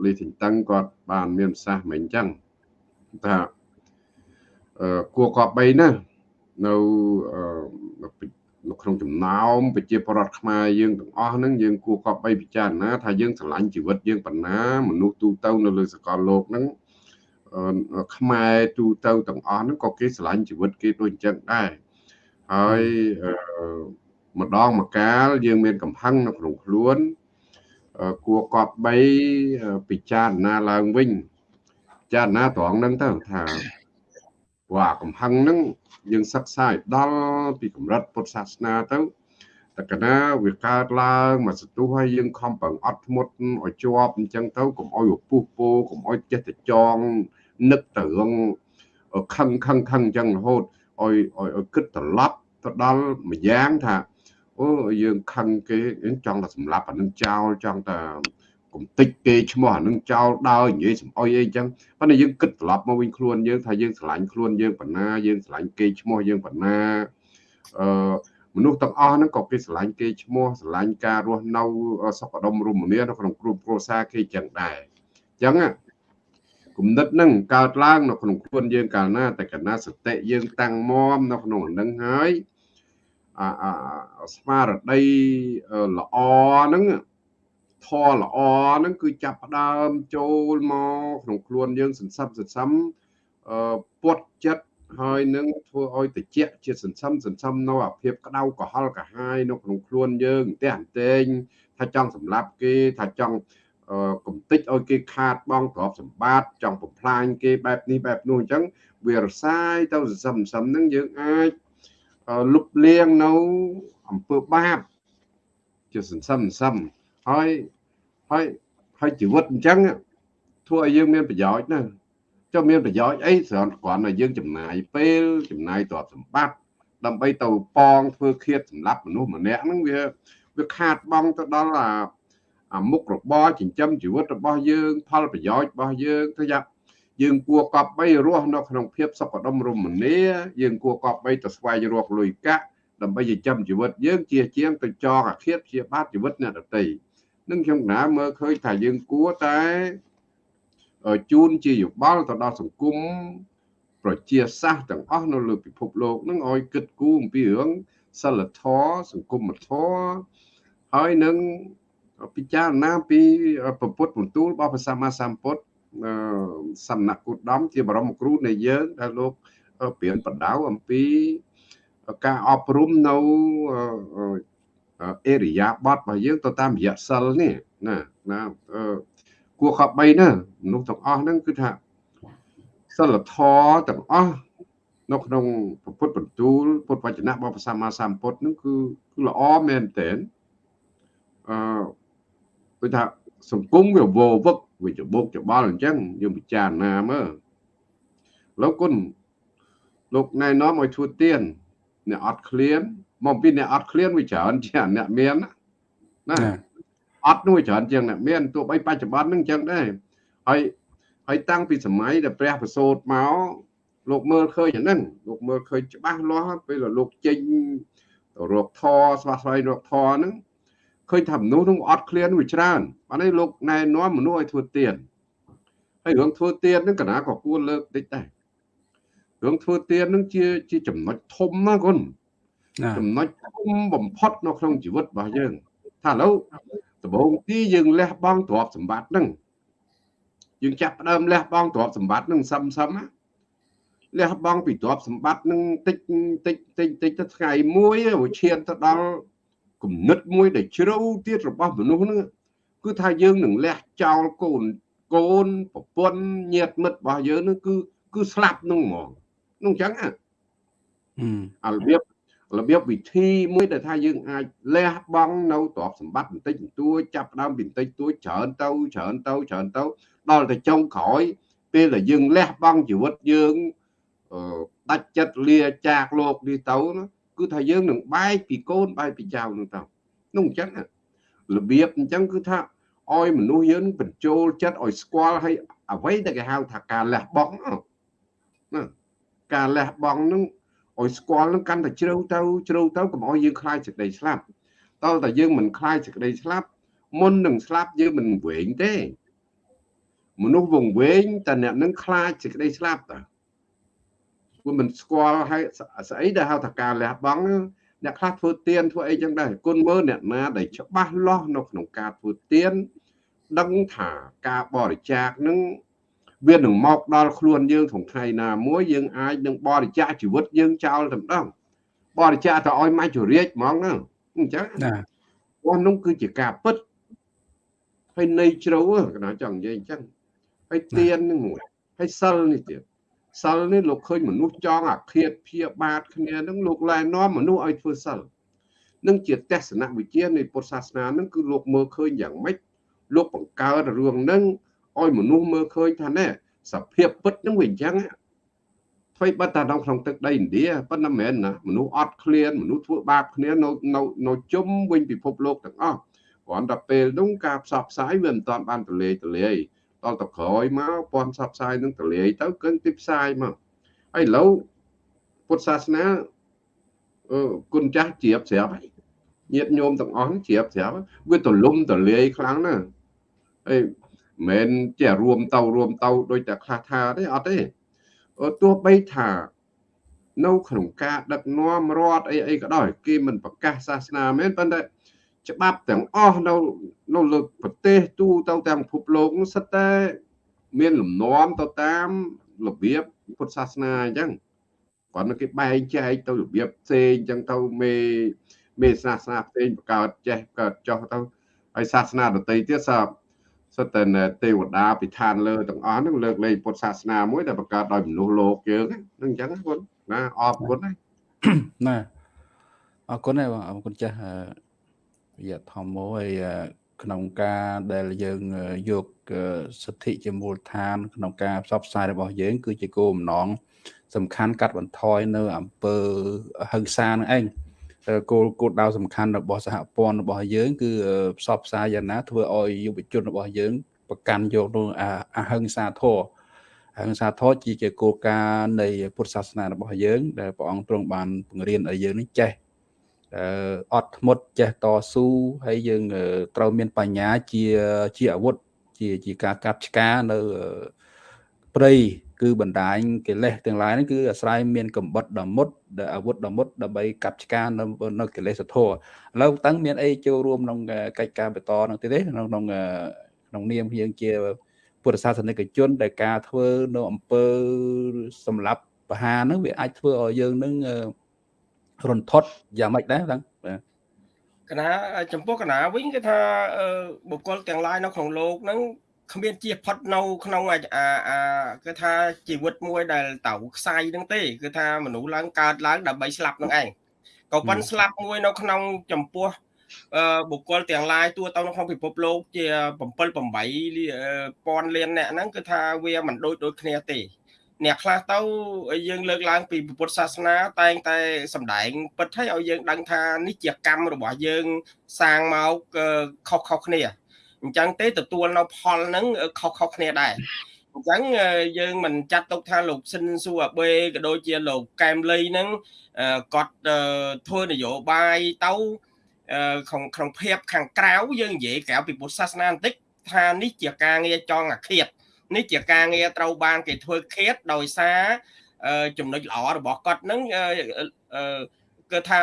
លីធីនតឹងគាត់បានមានប្រសាសន៍មិញអញ្ចឹងថាអឺគួរកប់បីណានៅ នៅក្នុងចំណោមប្រជាពលរដ្ឋខ្មែរយើងទាំងអស់ហ្នឹងយើងគួរកប់បីពិចារណាថាយើងស្រឡាញ់ជីវិតយើងប៉ុណ្ណាមនុស្សទូទៅនៅលើសកលលោកហ្នឹងខ្មែរទូទៅទាំងអស់ហ្នឹងក៏គេស្រឡាញ់ជីវិតគេដូចអញ្ចឹងដែរហើយម្ដងម្កាលយើងមានកំហឹងនៅក្នុងខ្លួនគួរកប់បីពិចារណាឡើងវិញពិចារណាត្រង់ហ្នឹងទៅថា ព្រោះអាកំហឹងហ្នឹងយើងសិក្សាឲ្យដល់ពីកម្រិតពុទ្ធសាសនាទៅតកណាវាកើតឡើងមកសទុះហើយយើងខំប្រឹងអត់ធ្មត់ឲ្យជាប់អញ្ចឹងទៅកុំឲ្យពុះពោកុំឲ្យចេះតែចងនឹកទៅរឿងខឹងខឹងខឹងអញ្ចឹងរហូតឲ្យឲ្យគិតត្រឡប់ទៅដល់ម្យ៉ាងថាអូយើងខឹងគេចង់តែសម្លាប់អានឹងចោលចង់តែ កុំតិចគេឈ្មោះអានឹងចោលដើរនិយាយសំអុយអីចឹងប៉ុន្តែយើងគិតត្រឡប់មកវិញខ្លួនយើងថាយើងស្រឡាញ់ខ្លួនយើងប៉ុណ្ណាយើងស្រឡាញ់គេឈ្មោះយើងប៉ុណ្ណាអឺមនុស្សទាំងអស់ហ្នឹងក៏គេស្រឡាញ់គេឈ្មោះស្រឡាញ់ការរស់នៅសុខដុមរមនានៅក្នុងគ្រួគ្រួសារគេចឹងដែរអញ្ចឹងគំនិតហ្នឹងកើតឡើងនៅក្នុងខ្លួនយើងកាលណាតែកណាសតិយើងតាំងមមនៅក្នុងហ្នឹងហើយអាស្មារតីល្អហ្នឹង ធរល្អហ្នឹងគឺចាប់ផ្ដើមចូលមកក្នុងខ្លួនយើងសន្សំសន្សំអឺពុតចិត្តហើយនឹងធ្វើឲ្យតិចជាសន្សំសន្សំនៅអាភាពក្តៅក្រហល់កាហាយនៅក្នុងខ្លួនយើងតែអន្តែងថាចង់សម្លាប់គេថាចង់កំតិចឲ្យគេខាតបងទ្រព្យសម្បត្តិចង់បំផ្លាញគេបែបនេះបែបនោះអញ្ចឹងវារសាយទៅសន្សំសន្សំហ្នឹងយើងអាចលុបលាងនៅអំពើបាបជាសន្សំសន្សំ ហើយហើយហើយជីវិតអញ្ចឹងធ្វើឲ្យយើងមានប្រយោជន៍ណាចុះមានប្រយោជន៍អីស្រាន់គ្រាន់តែយើងចំណាយពេលចំណាយទ្រព្យសម្បត្តិដើម្បីទៅប៉ងធ្វើឃាតសម្រាប់មនុស្សម្នាក់ហ្នឹងវាវាខាតបង់ទៅដល់អាអាមុខរបរចិញ្ចឹមជីវិតរបស់យើង ផលប្រយោជន៍របស់យើងទៅយ៉ាងយើងគួរកប់បីរស់នៅក្នុងភាពសុខដុមរមនាយើងគួរកប់បីទៅស្វែងរកលុយកាក់ដើម្បីចិញ្ចឹមជីវិតយើងជាជាងទៅចងអាឃាតជាបាតជីវិតអ្នកដទៃ នឹងខ្ញុំណាមើលឃើញថាយើងគួរតែជូនជាយោបល់ទៅដល់សង្គមប្រជាសាស្ត្រទាំងអស់នៅលើពិភពលោកនឹងឲ្យគិតគូរអំពីរឿងសិលធម៌សង្គមធម៌ហើយនឹងពិចារណាពីពុទ្ធបន្ទូលរបស់ព្រះសម្មាសម្ពុទ្ធសំណាក់គូដំជាបរមគ្រូនៃយើងដែលលោកព្រៀនបដៅអំពីការអប់រំនៅ អេរិយាបថរបស់យើងទៅតាមរយៈសិលនេះណាណាគួរខប់3ណាមនុស្សទាំងអស់ហ្នឹងគឺថាសិលធម៌ទាំងអស់នៅក្នុងពុទ្ធបន្ទូលពុទ្ធវចនៈរបស់ព្រះសម្មាសម្ពុទ្ធហ្នឹងគឺគឺល្អមែនទែនអឺគឺថាសង្គមវាវវឹកវាច្បុកច្បល់អញ្ចឹងយើងពិចារណាមើលលោកគុណលោកណែនាំឲ្យធ្វើទៀនអ្នកអត់ឃ្លាន មកពីអ្នកអត់ឃ្លានវាច្រើនជាងអ្នកមានណាអត់នោះច្រើនជាងអ្នកមានទោះបីបច្ចុប្បន្នហ្នឹងអញ្ចឹងដែរហើយហើយតាំងពីសម័យដែលព្រះប្រសូតមកលោកមើលឃើញអាហ្នឹងលោកមើលឃើញច្បាស់លាស់ពេលលោកចេញរកធរស្វាស្វែងរកធរហ្នឹងឃើញថាមនុស្សនឹងអត់ឃ្លានវាច្រើនបាននេះលោកណែនាំមនុស្សឲ្យធ្វើទៀនហើយរឿងធ្វើទៀនហ្នឹងកណាក៏គួរលើកតិចដែររឿងធ្វើទៀនហ្នឹងជាជាចំណុចធំណាគុណ ចំណុចធំបំផុតនៅក្នុងជីវិតរបស់យើង ថាឥឡូវដំបូងទីយើងលះបង់ទ្រព្យសម្បត្តិហ្នឹងយើងចាប់ផ្ដើមលះបង់ទ្រព្យសម្បត្តិហ្នឹងសឹមសឹមលះបង់ពីទ្រព្យសម្បត្តិហ្នឹងតិចតិចតិចតិចទៅថ្ងៃមួយវាឈានទៅដល់គំនិតមួយដែលជ្រៅទៀតរបស់មនុស្សហ្នឹងគឺថាយើងនឹងលះចោលកូនកូនប្រពន្ធញាតិមិត្តរបស់យើងហ្នឹងគឺគឺស្លាប់ហ្នឹងហ្មងនោះអញ្ចឹងអារបៀប របៀបវិធីមួយដែលថាយើងអាចលះបង់នៅទ្រព្យសម្បត្តិបន្តិចបន្តួចចាប់ដើមបន្តិចតួចច្រើនទៅច្រើនទៅច្រើនទៅដល់ទៅចុងក្រោយ ពេលដែលយើងលះបង់ជីវិតយើងដាច់ចិត្តលាចាកលោកនេះទៅគឺថាយើងនឹងបែកពីកូនបែកពីចៅនឹងទៅនោះអញ្ចឹងរបៀបអញ្ចឹងគឺថាឲ្យមនុស្សយើងបញ្ចូលចិត្តឲ្យស្គាល់ឲ្យអ្វីដែលគេហៅថាការលះបង់ណាការលះបង់នឹង ឲ្យស្គាល់នឹងកាន់តែជ្រៅទៅជ្រៅទៅកុំឲ្យយើងខ្លាចសេចក្តីស្លាប់តើតែយើងមិនខ្លាចសេចក្តីស្លាប់មុននឹងស្លាប់យើងមិនវែងទេមនុស្សវង្វេងតែអ្នកនឹងខ្លាចសេចក្តីស្លាប់តើព្រពួកមិនស្គាល់ហើយស្អីដែលហៅថាការលះបង់អ្នកខ្លះធ្វើទៀនធ្វើអីចឹងដែរគុណមើលអ្នកណាដែលច្បាស់លាស់នៅក្នុងការធ្វើទៀនដឹងថាការបរិច្ចាគនឹង វានឹងមកដល់ខ្លួនយើងក្នុងថ្ងៃណាមួយយើងអាចនឹងបរិច្ចាគជីវិតយើងចោលតែម្ដងបរិច្ចាគទៅឲ្យមកជរាជហ្មងហ្នឹងអញ្ចឹងណារបស់នោះគឺជាការពិតហើយនៃជ្រៅកណាចង់និយាយអញ្ចឹងហើយទៀននឹងមួយហើយសិលនេះទៀតសិលនេះលោកឃើញមនុស្សចង់អាឃាតព្យាបាទគ្នានឹងលោកឡែនាំមនុស្សឲ្យធ្វើសិលនឹងជាទស្សនវិជ្ជានៃពុទ្ធសាសនានឹងគឺលោកមើលឃើញយ៉ាងម៉េចលោកបង្កើតរឿងនឹង ឲ្យមនុស្សមើលឃើញថាណែសភាពពិតនឹងវាអញ្ចឹងធ្វើបាត់តែក្នុងទឹកដីឥណ្ឌាប៉ុន្តែមិនមែនណាមនុស្សអត់ឃ្លានមនុស្សធ្វើបាបគ្នានៅនៅនៅជុំវិញពិភពលោកទាំងអស់គ្រាន់តែពេលនោះការផ្សព្វផ្សាយវាមិនទាន់បានទលាយទលាយដល់ទៅក្រោយមកព័ន្ធផ្សព្វផ្សាយនឹងទលាយទៅគឺទីផ្សាយមកហើយឥឡូវពុទ្ធសាសនាអឺគុណចាស់ជ្រាបស្រាប់ហើយញាតិញោមទាំងអស់ជ្រាបស្រាប់វាទលំទលាយខ្លាំងណាស់ហើយ មិនជារួមទៅរួមទៅដោយតែខ្លះថាទេអត់ទេទោះបីថានៅក្នុងការដឹកនាំរដ្ឋអីអីក៏ដោយគេមិនប្រកាសសាសនាមែនប៉ុន្តែច្បាប់ទាំងអស់នៅនៅលើប្រទេសទូទៅតាមពិភពលោកនោះសិតតែមានលំនាំទៅតាមរបៀបពុទ្ធសាសនាអញ្ចឹងគាត់គេបែងចែកទៅរបៀបផ្សេងអញ្ចឹងទៅមេមេសាសនាផ្សេងបង្កើតចេះកើតចោះទៅហើយសាសនាដទៃទៀតសា សិតតែទេវតាពិឋានលើទាំងអស់ហ្នឹងលើកលែងពុទ្ធសាសនាមួយដែលបង្កើតដោយមនុស្សលោកយើងហ្នឹងអញ្ចឹងគុណណាអរគុណណាណាអរគុណហើយបងអរគុណចាស់រយៈធម្មហើយក្នុងការដែលយើងយកសិទ្ធិជាមូលដ្ឋាន ក្នុងការផ្សព្វផ្សាយរបស់យើង គឺជាគោលបំណងសំខាន់កាត់បន្ថយនៅអំពើហិង្សានឹងឯង គោលគោលដៅសំខាន់របស់សហព័ន្ធរបស់យើងគឺផ្សព្វផ្សាយយ៉ាងណាធ្វើឲ្យយុវជនរបស់យើងប្រកាន់យកនៅអហិង្សាធម៌អហិង្សាធម៌ជាគោលការណ៍នៃពុទ្ធសាសនារបស់យើង ដែលព្រះអង្គទ្រង់បានបង្រៀនឲ្យយើងនេះចេះអត់ធ្មត់ចេះតស៊ូហើយយើងត្រូវមានបញ្ញាជាជាអាវុធជាជាការកាប់ឆ្ការនៅព្រៃ គឺបណ្ដាញកិលេសទាំងឡាយហ្នឹងគឺអាស្រ័យមានកំបិតដ៏មុតអាវុធដ៏មុតដើម្បីកាប់ឆ្ការនៅនៅកិលេសធម៌ឥឡូវតឹងមានអីចូលរួមក្នុងកិច្ចការបន្តនឹងទៀតទេក្នុងក្នុងក្នុងនាមយើងជាពុទ្ធសាសនិកជនដែលការធ្វើនៅអំពើសម្រាប់បហាហ្នឹងវាអាចធ្វើឲ្យយើងនឹងរន្ធត់យ៉ាងម៉េចដែរតឹងបាទកណាចំពោះកណាវិញគឺថាបុគ្គលទាំងឡាយនៅក្នុងលោកហ្នឹង គ្មានជាផុតនៅក្នុងអាអាគឺថាជីវិតមួយដែលតៅខ្សែហ្នឹងទេគឺថាមនុស្សឡើងកើតឡើងដើម្បីស្លាប់នឹងឯងក៏ប៉ុន្តែស្លាប់មួយនៅក្នុងចំពោះបុគ្គលទាំងឡាយទួទៅនៅក្នុងពិភពលោកជា7 8ពាន់លានអ្នកហ្នឹងគឺថាវាមិនដូចដូចគ្នាទេអ្នកខ្លះទៅយើងលើកឡើងពីពុទ្ធសាសនាតែងតែសម្ដែងពិតឲ្យឲ្យយើងដឹងថានេះជាកម្មរបស់យើងសាងមកខុសខុសគ្នា អញ្ចឹងទេទទួលនៅផលហ្នឹងខុសខុសគ្នាដែរអញ្ចឹងយើងមិនចាត់ទុកថាលោកស៊ិនស៊ូអាបេក៏ដូចជាលោកកែមលីហ្នឹងគាត់ធ្វើនយោបាយទៅក្នុងក្នុងភាពខាងក្រៅយើងនិយាយក្រៅពីពុទ្ធសាសនាបន្តិចថានេះជាការងារចងអាឃាតនេះជាការងារត្រូវបានគេធ្វើឃាតដោយសារចំណុចល្អរបស់គាត់នឹងគឺថា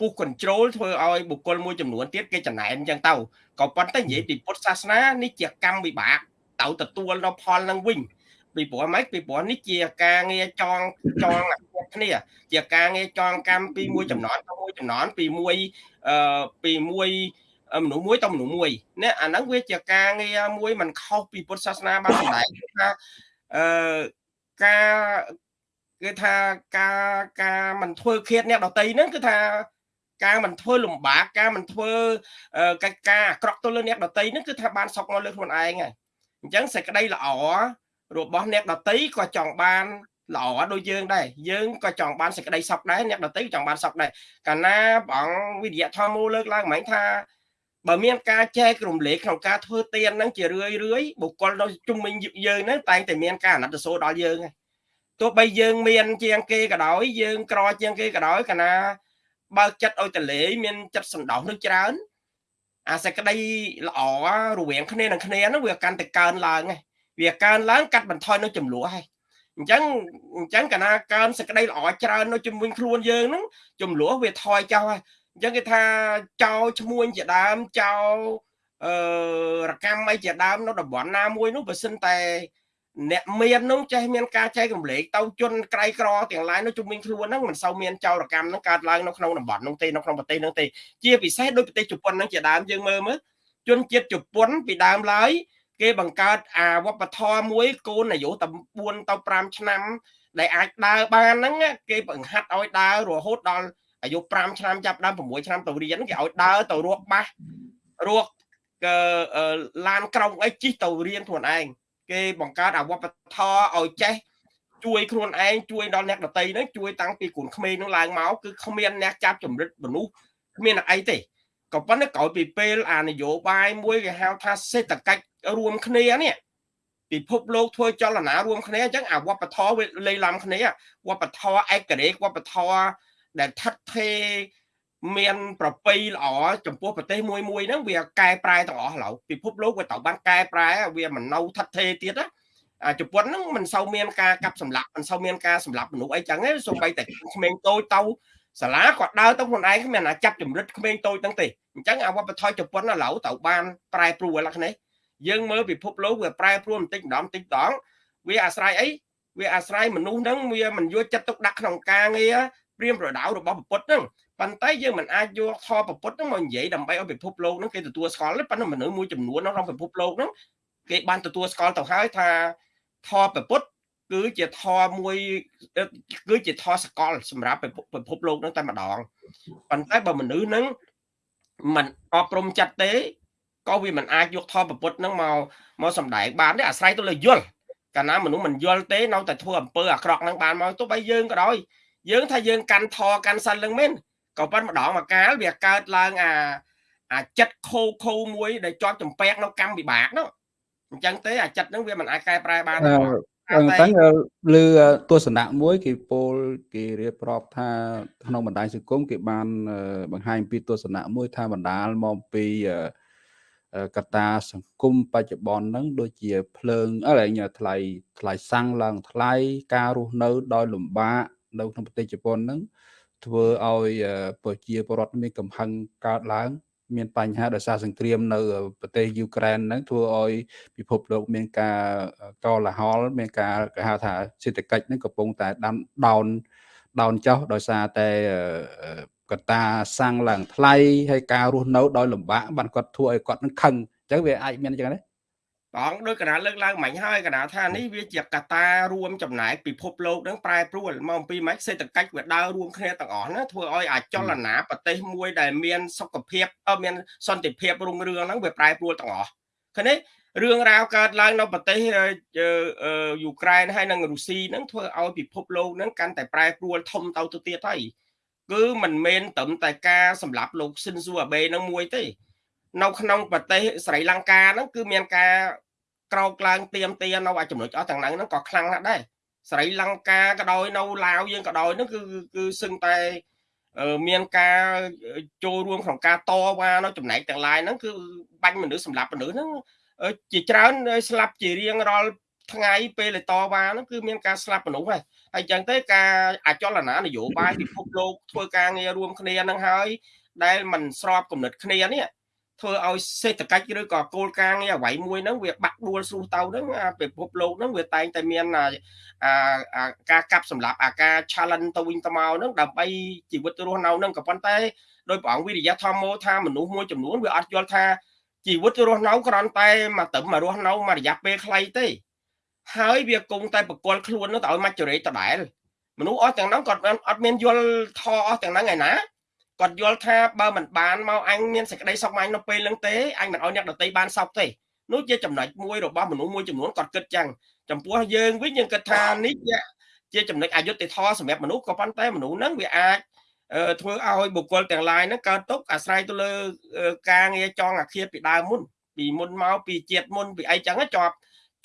ពុះ control ធ្វើឲ្យបុគ្គលមួយចំនួនទៀតគេចំណែនអញ្ចឹងទៅក៏ប៉ុន្តែនិយាយពីពុទ្ធសាសនានេះជាកម្មវិបាកទៅទទួលនៅផលនឹងវិញពីព្រោះម៉េចពីព្រោះនេះជាការងារចងចងគ្នា ជាការងារចងកម្មពីមួយចំណន់ទៅមួយចំណន់ពីមួយអឺពីមួយមនុស្សមួយទៅមនុស្សមួយនេះអាហ្នឹងវាជាការងារមួយมันខុសពីពុទ្ធសាសនាបានសម្ដែងថាអឺការគឺថាការការមិនធ្វើឃាតអ្នកដតីហ្នឹងគឺថា ការមិនធ្វើលំបាកការមិនធ្វើកិច្ចការអាក្រក់ទៅលើអ្នកដតីហ្នឹងគឺថាបានសុកមកលើខ្លួនឯងហើយអញ្ចឹងសេចក្តីល្អរបស់អ្នកដតីក៏ចង់បានល្អដូចយើងដែរយើងក៏ចង់បានសេចក្តីសុខដែរអ្នកដតីក៏ចង់បានសុខដែរកាលណាព្រះអង្គវិរិយធម៌មូលលើកឡើងហ្មងថាបើមានការចែករំលែកក្នុងការធ្វើទានហ្នឹងជារឿយរឿយបុគ្គលនៅជុំវិញយើងហ្នឹងតែងតែមានការអាណិតសូរដល់យើងហើយទោះបីយើងមានជាងគេក៏ដោយយើងក្រជាងគេក៏ដោយកាលណា បើកចិត្តឲ្យតលេមានចិត្តសន្តោសនឹងច្រើន អាសេចក្តីល្អរវាងគ្នានឹងគ្នាហ្នឹងវាកាន់តែកើនឡើងហើយវាកើនឡើងកាត់បន្ថយនៅចំនួនហើយអញ្ចឹងអញ្ចឹងកាលណាកើនសក្តីល្អច្រើននៅជំនួយខ្លួនយើងហ្នឹងចំនួនវាថយចោលហើយអញ្ចឹងគេថាចោលឈ្មួញជាដើមចោលអឺរកម្មអីជាដើមនៅតំបន់ណាមួយនោះបើសិនតែ អ្នកមាននោះចេះមានការចែករំលែកទៅជនក្រៃក្រទាំងឡាយនោះជំនាញខ្លួនហ្នឹងមិនសូវមានចោរកម្មហ្នឹងកើតឡើងនៅក្នុងតំបន់នោះទេនៅក្នុងប្រទេសហ្នឹងទេជាពិសេសដោយប្រទេសជប៉ុនហ្នឹងជាដើមយើងមើលមើលជនជាតិជប៉ុនពីដើមឡើយគេបង្កើតអាវប្បធម៌មួយកូនអាយុតែ4ទៅ5ឆ្នាំដែលអាចដើរបានហ្នឹងគេបង្ហាត់ឲ្យដើររហូតដល់អាយុ5ឆ្នាំចាប់ដើម6ឆ្នាំទៅរៀនគេឲ្យដើរទៅរកបាសរកឡានក្រុងអីជិះទៅរៀនខ្លួនឯង គេបង្កើតអវបធរឲ្យចេះជួយខ្លួនឯងជួយដល់អ្នកដតីហ្នឹងជួយតាំងពីគ្រូក្មេងហ្នឹងឡើងមកគឺគ្មានអ្នកចាប់ចម្រិតមនុស្សគ្មានអីទេក៏ប៉ុន្តែក្រោយពីពេលអានយោបាយមួយគេហៅថាសេដ្ឋកិច្ចរួមគ្នានេះពិភពលោកធ្វើចលនារួមគ្នាអញ្ចឹងអាវប្បធម៌វាលេីឡំគ្នាវប្បធម៌ឯករាជ្យវប្បធម៌ដែលថិតថេរ មានប្រពៃល្អចំពោះប្រទេសមួយមួយហ្នឹងវាកែប្រែទាំងអស់ឡូវពិភពលោកវាត្រូវបានកែប្រែវាមិននៅថិតថេរទៀតណាជប៉ុនហ្នឹងមិនសូវមានការកាប់សម្លាប់មិនសូវមានការសម្លាប់មនុស្សអីចឹងទេសូម្បីតែក្មេងតូចទៅសាលាគាត់ដើរទៅខ្លួនឯងគ្មានអាចាប់ចម្រិតក្មេងតូចហ្នឹងទេអញ្ចឹងអាវប្បធម៌ជប៉ុនឥឡូវត្រូវបានប្រែប្រួលលក្ខណៈយើងមើលពិភពលោកវាប្រែប្រួលបន្តិចម្ដងបន្តិចម្ដងវាអាស្រ័យអីវាអាស្រ័យមនុស្សហ្នឹងវាមិនយកចិត្តទុកដាក់ក្នុងការងារព្រៀមប្រដៅរបស់ពុទ្ធហ្នឹង ប៉ុន្តែយើងមិនអាចយកធម៌ពុទ្ធហ្នឹងមកនិយាយដើម្បីឲ្យពិភពលោកហ្នឹងគេទទួលស្គាល់ទេប៉ុន្តែមនុស្សមួយចំនួនក្នុងពិភពលោកហ្នឹងគេបានទទួលស្គាល់ទៅហើយថាធម៌ពុទ្ធគឺជាធម៌មួយគឺជាធម៌សកលសម្រាប់ពិភពលោកហ្នឹងតែម្ដងប៉ុន្តែបើមនុស្សហ្នឹងមិនអប់រំចិត្តទេក៏វាមិនអាចយកធម៌ពុទ្ធហ្នឹងមកមកសម្ដែងបានទេអាស្រ័យទៅលើយល់កាលណាមនុស្សមិនយល់ទេនៅតែធ្វើអំពើអាក្រក់ហ្នឹងបានមកទោះបីយើងក៏ដោយយើងថាយើងកាន់ធរកាន់សិលនឹងមែន ក៏ប៉ុន្តែម្ដងមកកាលវាកើតឡើងអាអាចិត្តខូខូមួយដែលជាប់ចម្ពាក់នៅកម្មវិបាកនោះអញ្ចឹងទេអាចិត្តហ្នឹងវាមិនអាចកែប្រែបានទេតែលើទស្សនៈមួយគេពោលគេរៀបរាប់ថាក្នុងបណ្ដាញសង្គមគេបានបង្ហាញពីទស្សនៈមួយថាបណ្ដាលមកពីកត្តាសង្គមបច្ចុប្បន្នហ្នឹងដូចជាភ្លើងអីថ្លៃថ្លៃសាំងឡើងថ្លៃការរស់នៅដោយលំបាកនៅក្នុងប្រទេសជប៉ុនហ្នឹង ធ្វើឲ្យប្រជាពលរដ្ឋមានកំហឹងកើតឡើង មានបញ្ហាដោយសារសង្គ្រាមនៅប្រទេសយូក្រែនហ្នឹងធ្វើឲ្យពិភពលោកមានការកលហលមានការគេហៅថាសេដ្ឋកិច្ចហ្នឹងកំពុងតែដាំដោនដោនចុះដោយសារតែកត្តាសាំងឡើងថ្លៃហើយការរស់នៅដោយលំបាកបានគាត់ធ្វើឲ្យគាត់នឹងខឹងអញ្ចឹងវាអាចមានអញ្ចឹង ទេបងដោយកណាលើកឡើងមិញហើយកណាថានេះវាជាកត្តារួមចំណែកពិភពលោកនឹងប្រែប្រួលមកអំពីម៉េចសេដ្ឋកិច្ចវាដើររួមគ្នាទាំងអស់ណាធ្វើឲ្យអាចលនាប្រទេសមួយដែលមានសុខភាពមានសន្តិភាពរុងរឿងហ្នឹងវាប្រែប្រួលទាំងអស់ឃើញទេរឿងរ៉ាវកើតឡើងនៅប្រទេសយូក្រែនហើយនិងរុស្ស៊ីហ្នឹងធ្វើឲ្យពិភពលោកហ្នឹងកាន់តែប្រែប្រួលធំទៅទៅទៀតហើយគឺមិនមែនត្រឹមតែការសម្លាប់លោកស៊ិនស៊ូអាបេហ្នឹងមួយទេ នៅក្នុងប្រទេសស្រីលង្កាហ្នឹងគឺមានការក្រោកឡើងទៀមទានៅអាចំណុចអស់ទាំងហ្នឹងក៏ខ្លាំងណាស់ដែរស្រីលង្កាក៏ដោយនៅឡាវយើងក៏ដោយហ្នឹងគឺគឺសឹងតែមានការចូលរួមក្នុងការតវ៉ានៅចំណែកទាំងឡាយហ្នឹងគឺបាញ់មនុស្សសម្លាប់មនុស្សហ្នឹងជាច្រើនស្លាប់ជារៀងរាល់ថ្ងៃពេលតវ៉ាហ្នឹងគឺមានការស្លាប់មនុស្សហើយហើយចឹងទេការអចលនានយោបាយពិភពលោកធ្វើការងាររួមគ្នាហ្នឹងហើយដែលมันស្របគំនិតគ្នានេះ ធ្វើឲ្យសេដ្ឋកិច្ចឬក៏គោលការណ៍ងារអ្វីមួយហ្នឹងវាបាក់ដួលស្រុះទៅហ្នឹងពិភពលោកហ្នឹងវាតែងតែមានអាការកាប់សម្លាប់អាការ challenge ទៅវិញទៅមកហ្នឹងដើម្បីជីវិតរស់នៅហ្នឹងក៏ប៉ុន្តែដោយព្រះអង្គវិរិយធម្មោថាមនុស្សមួយចំនួនវាអត់យល់ថាជីវិតរស់នៅគ្រាន់តែមកត្រឹមមករស់នៅមួយរយៈពេលខ្លីទេហើយវាគង់តែបកលខ្លួននោះទៅឲ្យមកចរិតដដែលមនុស្សអស់ទាំងហ្នឹងគាត់អត់មានយល់ធអស់ទាំងហ្នឹងឯណា គាត់យល់ថាបើមិនបានមកអញមានសេចក្តីសុខមកអញនៅពេលហ្នឹងទេអញមិនឲ្យអ្នកដតីបានសុខទេនោះជាចំណុចមួយរបស់មនុស្សមួយចំនួនគាត់គិតចឹងចំពោះយើងវិញយើងគិតថានេះជាចំណុចអយុត្តិធម៌សម្រាប់មនុស្សក៏ប៉ុន្តែមនុស្សហ្នឹងវាអាចធ្វើឲ្យបុគ្គលទាំងឡាយហ្នឹងកើតទុកអាស្រ័យទៅលើការងារចងអាឃាតពីដើមមុនពីមុនមកពីជាតិមុនពីអីចឹងជាប់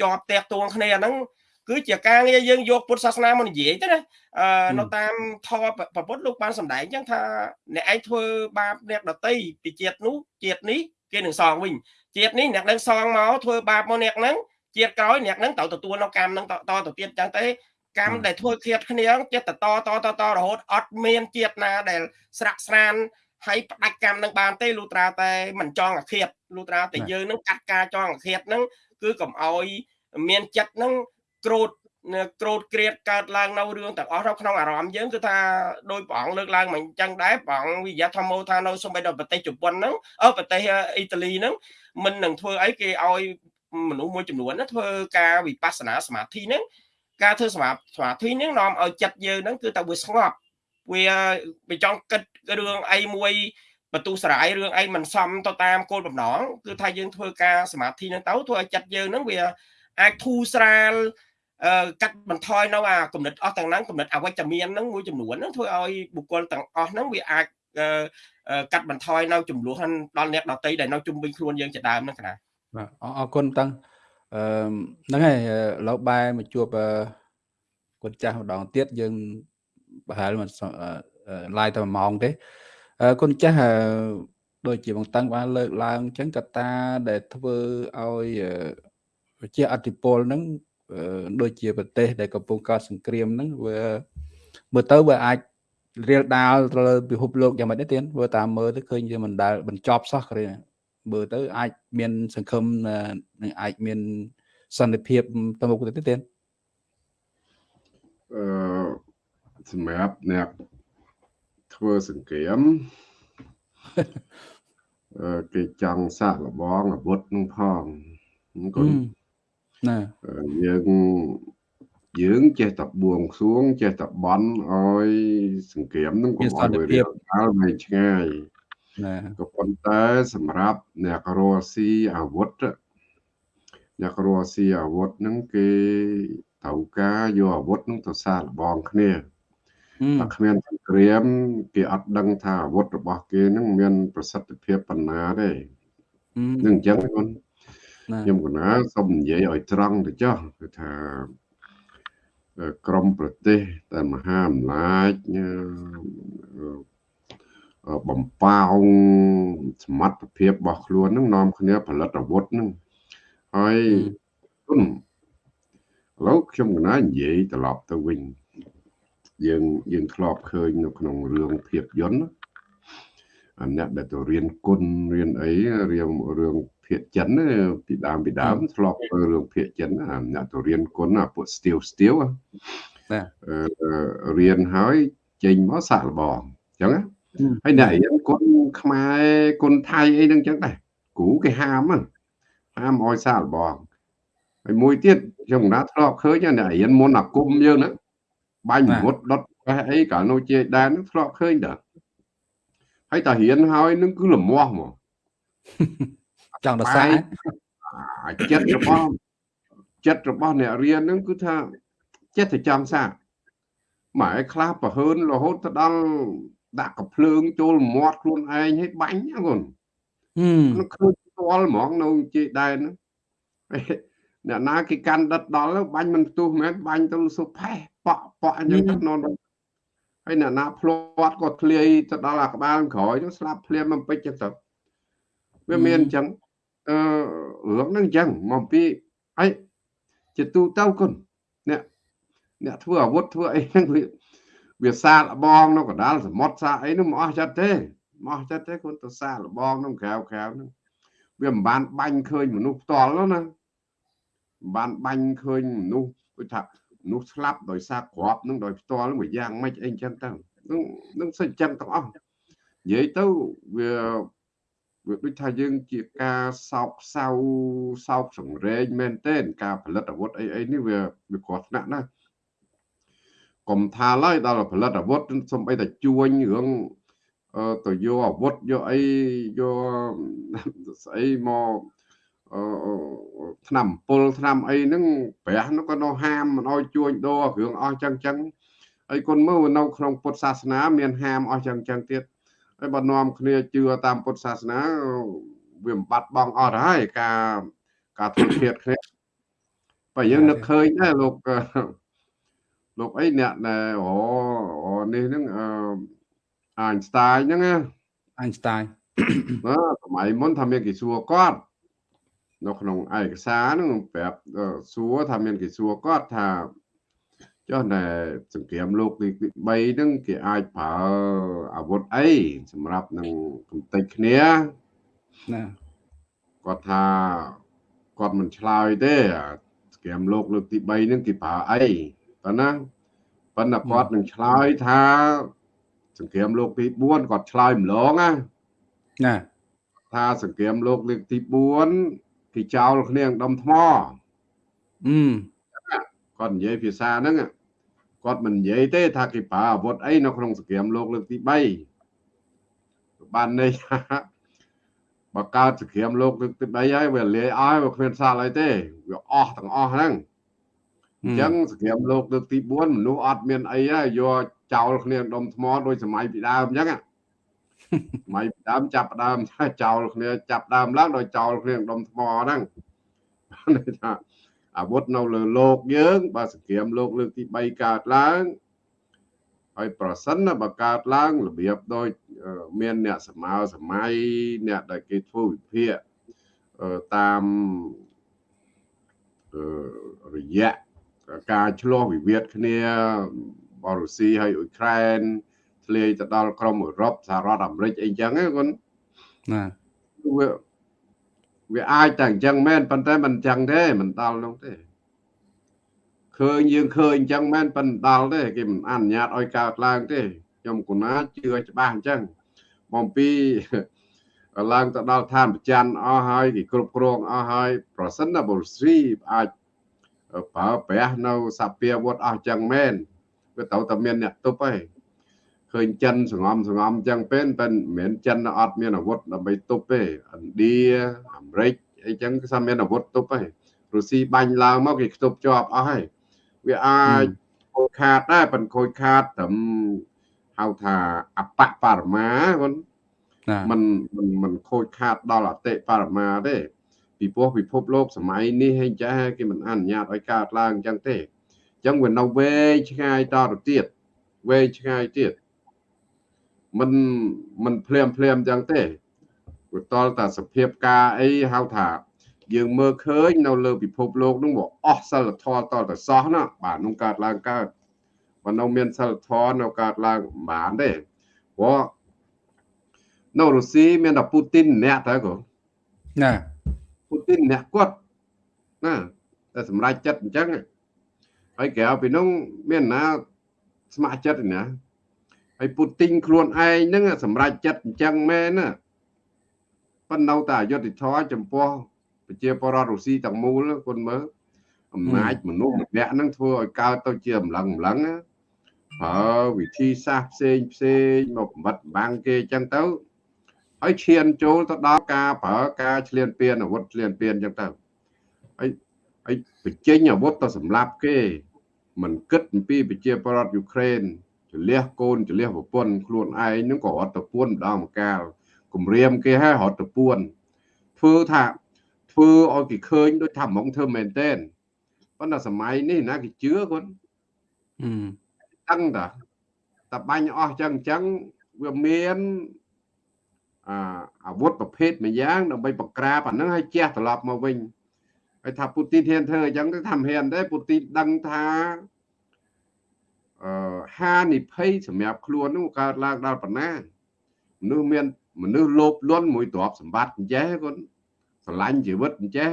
ជាប់តាក់ទងគ្នាហ្នឹង គឺជាការងារយើងយកពុទ្ធសាសនាមកនិយាយទៅណាអឺនៅតាមធម៌ប្រពុតលោកបានសម្ដែងអញ្ចឹងថាអ្នកឯងធ្វើបាបអ្នកដតីពីជាតិនោះជាតិនេះគេនឹងសងវិញជាតិនេះអ្នកនឹងសងមកធ្វើបាបមកអ្នកហ្នឹងជាតិក្រោយអ្នកហ្នឹងត្រូវទទួលនៅកម្មហ្នឹងតទៅទៀតអញ្ចឹងទេកម្មដែលធ្វើឃាតគ្នាចិត្តតតតតរហូតអត់មានជាតិណាដែលស្រាក់ស្រានហើយផ្ដាច់កម្មនឹងបានទេលូត្រាតែមិនចង់អាឃាតលូត្រាតែយើងនឹងកាត់ការចង់អាឃាតនឹងគឺកុំអោយមានចិត្តនឹង ក្រូតក្រូតក្រៀតកើតឡើងនៅរឿងទាំងអស់នៅក្នុងអារម្មណ៍យើងគឺថាដោយព្រះអង្គលើកឡើងមកអញ្ចឹងដែរព្រះអង្គវិយាធម្មោថានៅសម្បីដល់ប្រទេសជប៉ុនហ្នឹងអឺប្រទេសអ៊ីតាលីហ្នឹងមិននឹងធ្វើអីគេឲ្យមនុស្សមួយចំនួនណាធ្វើការវិបស្សនាសមាធិហ្នឹងការធ្វើសមាសមាធិហ្នឹងនាំឲ្យចិត្តយើងហ្នឹងគឺតែវាស្ងប់វាវាចង់គិតរឿងអីមួយបន្ទុះស្រ័យរឿងអីមិនសមទៅតាមគោលបំណងគឺថាយើងធ្វើការសមាធិហ្នឹងទៅធ្វើឲ្យចិត្តយើងហ្នឹងវាអាចធូរស្រាល កាត់បន្ថយនៅអាគំនិតអស់ទាំងហ្នឹងគំនិតអវិជ្ជមានហ្នឹងមួយចំនួនហ្នឹងធ្វើឲ្យបុគ្គលទាំងអស់ហ្នឹងវាអាចកាត់បន្ថយនៅចំនួនដល់អ្នកដតីដែលនៅជុំវិញខ្លួនយើងជាដើមហ្នឹងកណាបាទអរគុណតាំងអឺហ្នឹងហើយឡូវបែមកជួបគុណចាស់ម្ដងទៀតយើងប្រហែលមិនឡាយតែ1ម៉ោងទេគុណចាស់ដូចជាបងតាំងបានលើកឡើងអញ្ចឹងកត្តាដែលធ្វើឲ្យជាអតិពលហ្នឹង ដូចជាប្រទេស ដែលកំពុងកើតសង្គ្រាមហ្នឹងវាមើលទៅវាអាចរៀលដាលទៅលើពិភពលោកយ៉ាងម៉េចទេទៀតវាតាមមើលទៅឃើញវាមិនដែលបញ្ចប់សោះគ្រាមើលទៅអាចមានសង្ឃឹមនឹងអាចមានសន្តិភាពទៅមុខទៅទៀតអឺសម្រាប់អ្នកធ្វើសង្គ្រាមអឺគេចង់សាកល្បងអាវុធនឹងផងគុណ ណាយើងយើងចេះតែបួងសួងចេះតែបន់ឲ្យសង្គ្រាមនឹងកុំឲ្យវារៀបដល់វែងឆ្ងាយណាក៏ប៉ុន្តែសម្រាប់អ្នករស់ស៊ីអាវុធអ្នករស់ស៊ីអាវុធហ្នឹងគេត្រូវការយកអាវុធហ្នឹងទៅសាកល្បងគ្នាតែគ្មានសង្គ្រាមគេអត់ដឹងថាអាវុធរបស់គេហ្នឹងមាន ប្រសិទ្ធភាពប៉ុណ្ណាទេនឹងអញ្ចឹងគាត់ ខ្ញុំកណាសូមនិយាយឲ្យត្រង់ទៅចុះគឺថាក្រមប្រទេសតែមហាអំណាចបំប៉ោងសមត្ថភាពរបស់ខ្លួននឹងនាំគ្នាផលិតអាវុធនឹងហើយឥឡូវខ្ញុំកណានិយាយត្រឡប់ទៅវិញយើងយើងធ្លាប់ឃើញនៅក្នុងរឿងភាពយន្តអាអ្នកដែលទៅរៀនគុណរៀនអីរៀនរឿង ភាគចិនពីដើមពីដើមធ្លាប់ធ្វើរឿងភាគចិនអាអ្នកទៅរៀនគុណអាពួកស្ទៀវស្ទៀវបាទរៀនហើយចេញមកសាក់លបងអញ្ចឹងហើយអ្នករៀនគុណខ្មែរគុណថៃអីហ្នឹងអញ្ចឹងដែរគ្រូគេហាមហាមឲ្យសាក់លបងហើយមួយទៀតខ្ញុំណាធ្លាប់ឃើញអ្នករៀនមុនអាគុំយើងហ្នឹងបាញ់មុតដុតបេះអីកាលនោះជាដែនហ្នឹងធ្លាប់ឃើញដែរហើយតារៀនហើយនឹងគឺលមាស់ហ្មង ចង់ទៅសាចិត្តរបស់ចិត្តរបស់អ្នករៀនហ្នឹងគឺថាចិត្តទៅចង់សាម៉ែខ្លះប្រហើនរហូតទៅដល់ដាក់កំភ្លើងចូលមាត់ខ្លួនឯងឲ្យបាញ់ហ្នឹងគាត់នឹងឃើញផ្ទាល់ហ្មងនៅជេដែនអ្នកណាគេកាន់ដិតដល់បាញ់មិនផ្ទុះមែនបាញ់ទៅសុផេះប៉ក់ប៉ក់អញ្ចឹងទៅនន់ហើយអ្នកណាផ្លាត់ក៏ធ្លាយទៅដល់អាក្បាលក្រោយទៅស្លាប់ភ្លាមបំពេចចឹងទៅវាមានអញ្ចឹង អឺរឿងហ្នឹងអញ្ចឹងមកពីអីជាទូទៅគុណអ្នកអ្នកធ្វើអាវុធធ្វើអីហ្នឹងវាវាសាលបងនៅកណ្ដាលសមុទ្រសាអីហ្នឹងមិនអស់ចិត្តទេមិនអស់ចិត្តទេគុណទៅសាលបងក្នុងក្រៅក្រៅហ្នឹងវាមិនបានបាញ់ឃើញមនុស្សផ្ទាល់ណាមិនបានបាញ់ឃើញមនុស្សដូចថាមនុស្សស្លាប់ដោយសារក្របនឹងដោយផ្ទាល់មួយយ៉ាងម៉េចអីចឹងទៅនឹងនឹងសិចចឹងទាំងអស់និយាយទៅវា វាដូចថាយើងជាការសោកសៅសោកសង្រេងមែនទែនការផលិតអាវុធអីអីនេះវាវាគ្រោះថ្នាក់ណាស់កុំថាឡើយដល់ផលិតអាវុធសំបីតែជួញរឿងទៅយកអាវុធយកអីយកស្អីមកឆ្នាំពុលឆ្នាំអីហ្នឹងព្រះនោះក៏នៅហាមមិនឲ្យជួញដូរគ្រឿងអស់ចឹងចឹងហើយគុណមើលនៅក្នុងពុទ្ធសាសនាមានហាមអស់ចឹងចឹងទៀត ហើយបើនាំគ្នាជឿតាមពុទ្ធសាសនាវាមិនបាត់បង់អត់ហើយការការធ្វើធៀបគ្នាបើយើងនឹកឃើញដែរលោកលោកអីអ្នកដែលអូនេះហ្នឹងអឺអាញ់ស្តាយហ្នឹងណាអាញ់ស្តាយបាទសម័យមុនថាមានគេសួរគាត់នៅក្នុងឯកសារហ្នឹងប្រាប់សួរថាមានគេសួរគាត់ថា ចុះតែសង្គ្រាមលោកទី3ហ្នឹងគេអាចប្រើអាវុធអីសម្រាប់នឹងកំទេចគ្នាណាគាត់ថាគាត់មិនឆ្លើយទេសង្គ្រាមលោកលើកទី3ហ្នឹងគេប្រើអីប៉ុណ្ណាប៉ុន្តែគាត់នឹងឆ្លើយថាសង្គ្រាមលោកទី4គាត់ឆ្លើយម្លងណាណាថាសង្គ្រាមលោកលើកទី4គេចោលគ្នាដុំថ្មអឺគាត់និយាយភាសាហ្នឹង គាត់មិននិយាយទេថាគេប្រើអាវុធអីនៅក្នុងសង្គ្រាមលោកលើកទី3បានន័យថាបើកើតសង្គ្រាមលោកលើកទី3ហើយវាលាយអស់វាគ្មានសល់អីទេវាអស់ទាំងអស់ហ្នឹងអញ្ចឹងសង្គ្រាមលោកលើកទី4មនុស្សអត់មានអីហើយយកចោលគ្នាដុំថ្មដោយសម័យពីដើមអញ្ចឹងសម័យពីដើមចាប់ដើមចោលគ្នាចាប់ដើមឡើងដោយចោលគ្នាដុំថ្មហ្នឹងន័យថា អាវុធនៅលើលោកយើងបើសង្គ្រាមលោកលើកទី3កើតឡើងហើយប្រសិនបើកើតឡើងរបៀបដូចមានអ្នកសម័យសម័យអ្នកដែលគេធ្វើវិភាគតាមរយៈការឆ្លោះវិវាទគ្នាបរុស៊ីហើយអ៊ុយក្រែនធ្លាយទៅដល់ក្រមអឺរ៉ុបសហរដ្ឋអាមេរិកអីចឹងណាគាត់ណា វាវាអាចតែអញ្ចឹងមែនប៉ុន្តែមិនអញ្ចឹងទេមិនដល់នោះទេឃើញយើងឃើញអញ្ចឹងមែនប៉ុន្តែដល់ទេគេមិនអនុញ្ញាតឲ្យកើតឡើងទេខ្ញុំគណាជឿច្បាស់អញ្ចឹងបំពីឡើងទៅដល់ឋានប្រច័នអស់ហើយគេគ្រប់គ្រងអស់ហើយប្រសិនណាបុស្រីអាចប្រើប្រាស់នៅសពាវុធអស់ចឹងមែនវាត្រូវតែមានអ្នកទប់ហើយ ឃើញចិនសងំសងំចឹងពេលប៉ិនមិនមែនចិនអត់មានអាវុធដើម្បីទប់ទេឥណ្ឌាអាមេរិកអីចឹងគឺថាមានអាវុធទប់ហើយរុស្ស៊ីបាញ់ឡើងមកគេខ្ទប់ជាប់អស់ហើយវាអាចខូចខាតដែរប៉ុន្តែខូចខាតត្រឹមហៅថាអបបរមាគាត់มันมันมันខូចខាតដល់អតិបរមាទេពីព្រោះពិភពលោកសម័យនេះហេចាគេមិនអនុញ្ញាតឲ្យកើតឡើងអញ្ចឹងទេអញ្ចឹងវានៅវែងឆ្ងាយតទៅទៀតវែងឆ្ងាយទៀត មិនមិនភ្លាមភ្លាមអញ្ចឹងទេព្រោះតលតាសភាពការអីហៅថាយើងមើលឃើញនៅលើពិភពលោកនោះវាអស់សិលធម៌តទៅសោះណាបាទនោះកើតឡើងកើតបើនៅមានសិលធម៌នៅកើតឡើងបានទេព្រោះនៅរុស្ស៊ីមានតែពូទីនម្នាក់ទៅក៏ណាពូទីនអ្នកគាត់ណាតែសម្រាប់ចិត្តអញ្ចឹងហើយក្រៅពីនោះមានណាស្ម័គ្រចិត្តណា ហើយពូទីនខ្លួនឯងហ្នឹងសម្រាប់ចិត្តអញ្ចឹងមែនណាប៉ុន្តែតែអយុធធម៌ចំពោះប្រជាពលរដ្ឋរុស្ស៊ីទាំងមូលគុណមើលអំណាចមនុស្សម្នាក់ហ្នឹងធ្វើឲ្យកើតទៅជាអំឡឹងអំឡឹងណាប្រើវិធីសាស្ត្រផ្សេងផ្សេងមកបំបត្តិបាំងគេអញ្ចឹងទៅហើយឈានចូលទៅដល់ការប្រើការឈ្លានពានអាវុធឈ្លានពានអញ្ចឹងទៅហើយហើយបញ្ចេញអាវុធទៅសម្លាប់គេមិនគិតអំពីប្រជាពលរដ្ឋយូក្រែន ចលះកូនចលះប្រពន្ធខ្លួនឯងហ្នឹងក៏អត់ទៅពួនម្ដងម្កាលគម្រាមគេឲ្យរត់ទៅពួនធ្វើថាធ្វើឲ្យគេឃើញដូចថាហ្មងធ្វើមែនតែនប៉ុន្តែសម័យនេះណាគេជឿគាត់ដឹងតាតបាញ់អស់ចឹងចឹងវាមានអាអាវុធប្រភេទមួយយ៉ាងដើម្បីបង្ក្រាបអានឹងឲ្យជះត្រឡប់មកវិញហើយថាពូទីនហ៊ានធ្វើអញ្ចឹងទៅថាមិនហ៊ានទេពូទីនដឹងថាអឺ ហានិភ័យសម្រាប់ខ្លួននោះកើតឡើងដល់ប៉ុណ្ណាមនុស្សមានមនុស្សលោភលន់មួយទ្រព្យសម្បត្តិអញ្ចេះគាត់ស្រឡាញ់ជីវិតអញ្ចេះ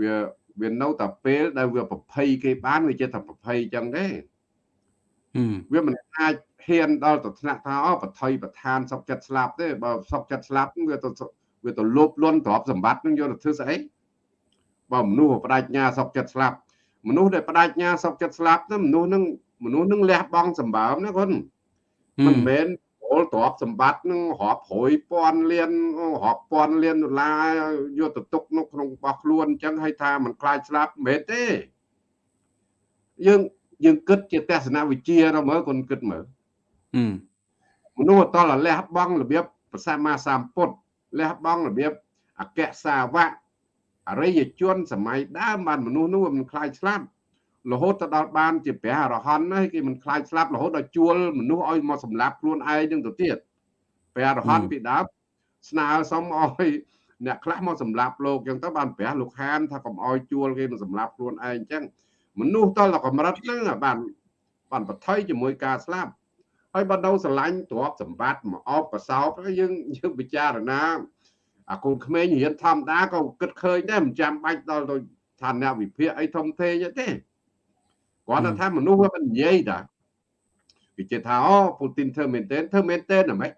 វាវានៅតែពេលដែលវាប្រភ័យគេបានវាចេះតែប្រភ័យអញ្ចឹងទេវាមិនអាចហ៊ានដល់ទៅថ្នាក់ថាអូបថុយប្រឋានសុកចិត្តស្លាប់ទេបើសុកចិត្តស្លាប់វាទៅវាទៅលោភលន់ទ្រព្យសម្បត្តិនឹងយកទៅធ្វើស្អីបើមនុស្សបដិញ្ញាសុកចិត្តស្លាប់ មនុស្សដែលបដិញ្ញាសុកចិត្តស្លាប់ហ្នឹងមនុស្សហ្នឹងមនុស្សហ្នឹងលះបង់សម្បើមណាគាត់មិនមែនពលទ្រព្យសម្បត្តិនឹងរាប់រយពាន់លានរាប់ពាន់លានដុល្លារយកទៅទុកនៅក្នុងរបស់ខ្លួនអញ្ចឹងឲ្យថាมันខ្លាចស្លាប់មិនមែនទេយើងយើងគិតជាទស្សនវិជ្ជាទៅមើលគាត់គិតមើលមនុស្សអតលលះបង់របៀបប្រសាមាសម្ពុទ្ធលះបង់របៀបអក្សសាវៈ អរិយជនសម័យដើមបានមនុស្សនោះមិនខ្លាចស្លាប់រហូតទៅដល់បានជាព្រះអរហន្តហើយគេមិនខ្លាចស្លាប់រហូតដល់ជួលមនុស្សឲ្យមកសម្លាប់ខ្លួនឯងនឹងទៅទៀតព្រះអរហន្តពីដើមស្នើសុំឲ្យអ្នកខ្លះមកសម្លាប់លោកអញ្ចឹងទៅបានព្រះលោកហានថាកុំឲ្យជួលគេមកសម្លាប់ខ្លួនឯងអញ្ចឹងមនុស្សតលកម្រិតហ្នឹងបានបានបថុយជាមួយការស្លាប់ហើយបើនៅស្រឡាញ់ទ្រព្យសម្បត្តិមកអបកសោបយើងយើងពិចារណា អាកូនក្មេងរៀនធម្មតាក៏គិតឃើញដែរមិនចាំបាច់ដល់ទៅឋានៈវិភាគអីធំធេងទេគាត់ថាមនុស្សវាមិននិយាយតាគេជឿថាអូពូទីនធ្វើមែនទេធ្វើមែនទេណាម៉េច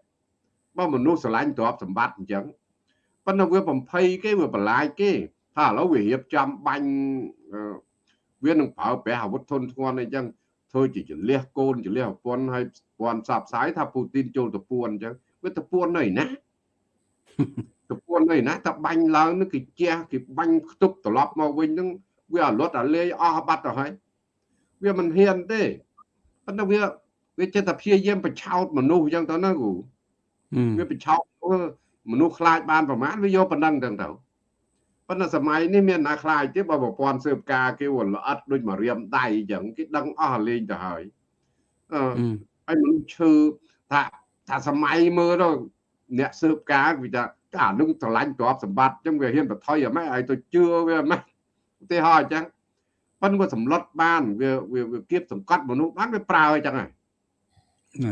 បើមនុស្សស្រឡាញ់ទ្រព្យសម្បត្តិអញ្ចឹងប៉ុន្តែវាបំភ័យគេវាបន្លាយគេថាឥឡូវវារៀបចំបាញ់វានឹងប្រើប្រាស់អាវុធធនធ្ងន់អីចឹងធ្វើជាចលះកូនចលះប្រពន្ធហើយប្រព័ន្ធសាបផ្សាយថាពូទីនចូលតពួនអញ្ចឹងវាតពួននៅណា តពួននៅណាតែបាញ់ឡើងនឹងគេជះគេបាញ់ខ្ទប់ត្រឡប់មកវិញនឹងវាអលត់អាលាយអស់បាត់ទៅហើយវាមិនហ៊ានទេប៉ុន្តែវាវាចិត្តតែព្យាយាមបញ្ឆោតមនុស្សអញ្ចឹងទៅណាគ្រូវាបញ្ឆោតមនុស្សខ្លាចបានប្រមាណវាយកប៉ុណ្ណឹងទៅទៅប៉ុន្តែសម័យនេះមានណាខ្លាចទេបើប្រព័ន្ធស៊ើបការគេវល្អិតដូចមករៀមដៃអញ្ចឹងគេដឹងអស់លេងទៅហើយអឺហើយមនុស្សឈឺថាថាសម័យមើលទៅអ្នកស៊ើបការគេថា អានឹងស្រឡាញ់ទ្រព្យសម្បត្តិអញ្ចឹងវាហ៊ានបថុយអម៉េចឲ្យទៅជឿវាអម៉េចឧទាហរណ៍អញ្ចឹងប៉ុន្តែវាសម្លុតបានវាវាគៀបសង្កត់មនុស្សបានវាប្រើអញ្ចឹងហើយ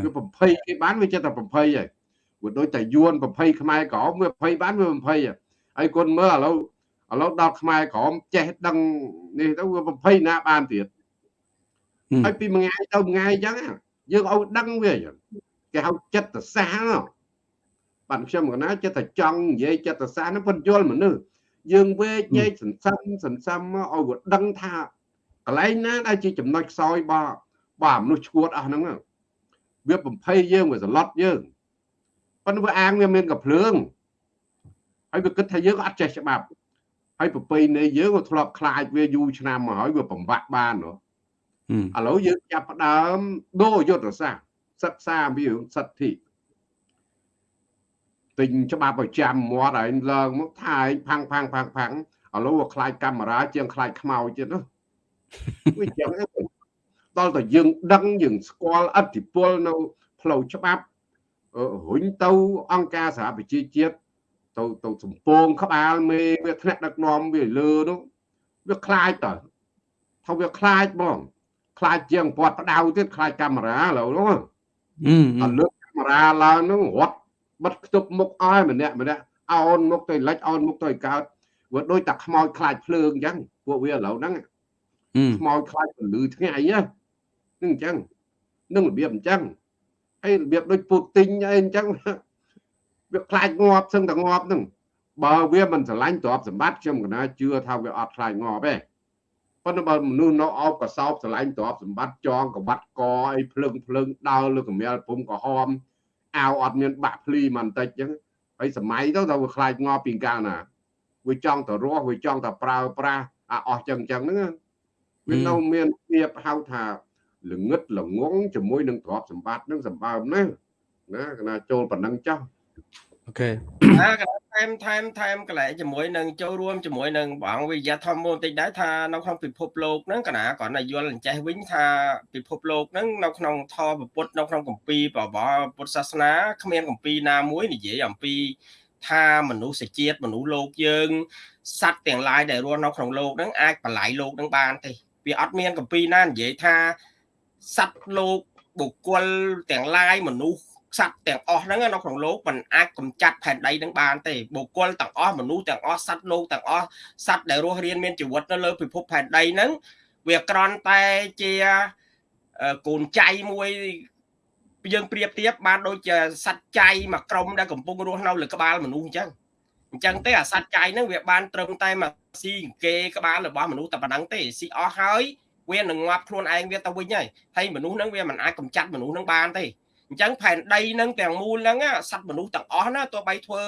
វាប្រភ័យគេបានវាចិត្តតែប្រភ័យហើយវាដូចតែយួនប្រភ័យខ្មែរក្រមវាប្រភ័យបានវាប្រភ័យហើយគុណមើលឥឡូវឥឡូវដល់ខ្មែរក្រមចេះដឹងនេះទៅវាប្រភ័យណាបានទៀតហើយពីមួយថ្ងៃទៅមួយថ្ងៃអញ្ចឹងយើងឲ្យដឹងវាគេហៅចិត្តសាស បាទខ្ញុំកណាចិត្តតែចង់និយាយចិត្តសាសហ្នឹងប៉ុនយល់មនុស្សយើងវេកញែកសន្សំសន្សំមកឲ្យវាដឹងថាកន្លែងណាដែលជាចំណុចខ្សោយរបស់របស់មនុស្សឈួតអស់ហ្នឹងវាបំភ័យយើងវាសន្លត់យើងប៉ុន្តែវាអាងវាមានកភ្លើងហើយវាគិតថាយើងអត់ចេះច្បាប់ហើយប្រពៃណីយើងក៏ធ្លាប់ខ្លាចវាយូរឆ្នាំមកហើយវាបំបាក់បានហ៎ឥឡូវយើងចាប់ផ្ដើមដូរយុទ្ធសាស្ត្រសិក្សាអំពីរឿងសិទ្ធិ ទិញច្បាប់ប្រចាំមាត់ហើយឡើងមកថាឯងផាំងផាំងផាំងផាំងឥឡូវវាខ្លាចកាមេរ៉ាជាងខ្លាចខ្មៅទៀតណាវាចឹងដល់តែយើងដឹងយើងស្គាល់អធិពលនៅផ្លូវច្បាប់រុញទៅអង្គការសហប្រជាជាតិទៅទៅសំពងក្បាលមេវាថ្នាក់ដឹកនាំវាលើនោះវាខ្លាចតើថាវាខ្លាចបង ខ្លាចជាងពាត់ផ្ដៅទៀតខ្លាចកាមេរ៉ាឥឡូវនោះអឺលើកកាមេរ៉ាឡើងនោះរត់ បិទខ្ទប់មុខអស់ម្នាក់ម្នាក់អោនមុខទៅលិចអោនមុខទៅកើតវាដូចតែខ្មោចខ្លាចភ្លើងអញ្ចឹងពួកវាឥឡូវហ្នឹងខ្មោចខ្លាចពលឺថ្ងៃហ្នឹងអញ្ចឹងនឹងរបៀបអញ្ចឹងហើយរបៀបដូចពូទីនអីអញ្ចឹងវាខ្លាចងាប់សឹងតែងាប់ហ្នឹងបើវាមិនស្រឡាញ់ទ្រព្យសម្បត្តិខ្ញុំកណាជឿថាវាអត់ខ្លាចងាប់ទេប៉ុន្តែបើមនុស្សនៅអោបកសោបស្រឡាញ់ទ្រព្យសម្បត្តិចងកបាត់កអីភ្លើងភ្លើងដើរលើកមៀលពុំក្រហម អាវអត់មានបាក់ភ្លីមិនតិចអញ្ចឹងហើយសម័យទៅដល់វាខ្លាចងាប់ពីកាលណាវាចង់ទៅរស់វាចង់ទៅប្រើប្រាស់អាអស់ចឹងចឹងហ្នឹងវានៅមានភាពហៅថាល្ងឹតល្ងងជាមួយនឹងទ្រព្យសម្បត្តិនឹងសម្បើមណាណាកណាចូលប៉ុណ្ណឹងចោះ អូខេណាកណាថែមថែមថែមកន្លែងជាមួយនឹងចូលរួមជាមួយនឹងបងវិយាធម្មបន្តិចដែរថានៅក្នុងពិភពលោកហ្នឹងកណាគ្រាន់តែយល់អញ្ចេះវិញថាពិភពលោកហ្នឹងនៅក្នុងធម៌ពុទ្ធនៅក្នុងគម្ពីរបបពុទ្ធសាសនាគ្មានគម្ពីរណាមួយនិយាយអំពីថាមនុស្សជាតិមនុស្សលោកយើងសត្វទាំងឡាយដែលរស់នៅក្នុងលោកហ្នឹងអាចបល័យលោកហ្នឹងបានទេវាអត់មានគម្ពីរណានិយាយថាសត្វលោកបុគ្គលទាំងឡាយមនុស្ស សត្វទាំងអស់ហ្នឹងនៅក្នុងលោកมันអាចកម្ចាត់ផែនដីនឹងបានទេបុគ្គលទាំងអស់មនុស្សទាំងអស់សត្វលោកទាំងអស់សត្វដែលរស់រានមានជីវិតនៅលើពិភពផែនដីហ្នឹងវាក្រន់តែជាកូនចៃមួយយើងប្រៀបធៀបបានដូចជាសត្វចៃមួយក្រុមដែលកំពុងរស់នៅលើក្បាលមនុស្សអញ្ចឹងអញ្ចឹងទេអាសត្វចៃហ្នឹងវាបានត្រឹមតែមកស៊ីគេក្បាលរបស់មនុស្សតែប៉ុណ្ណឹងទេស៊ីអស់ហើយវានឹងងាប់ខ្លួនឯងវាទៅវិញហើយហើយមនុស្សហ្នឹងវាមិនអាចកម្ចាត់មនុស្សហ្នឹងបានទេ អញ្ចឹងផែនដីហ្នឹងទាំងមូលហ្នឹងសត្វមនុស្សទាំងអស់ណាទោះបីធ្វើ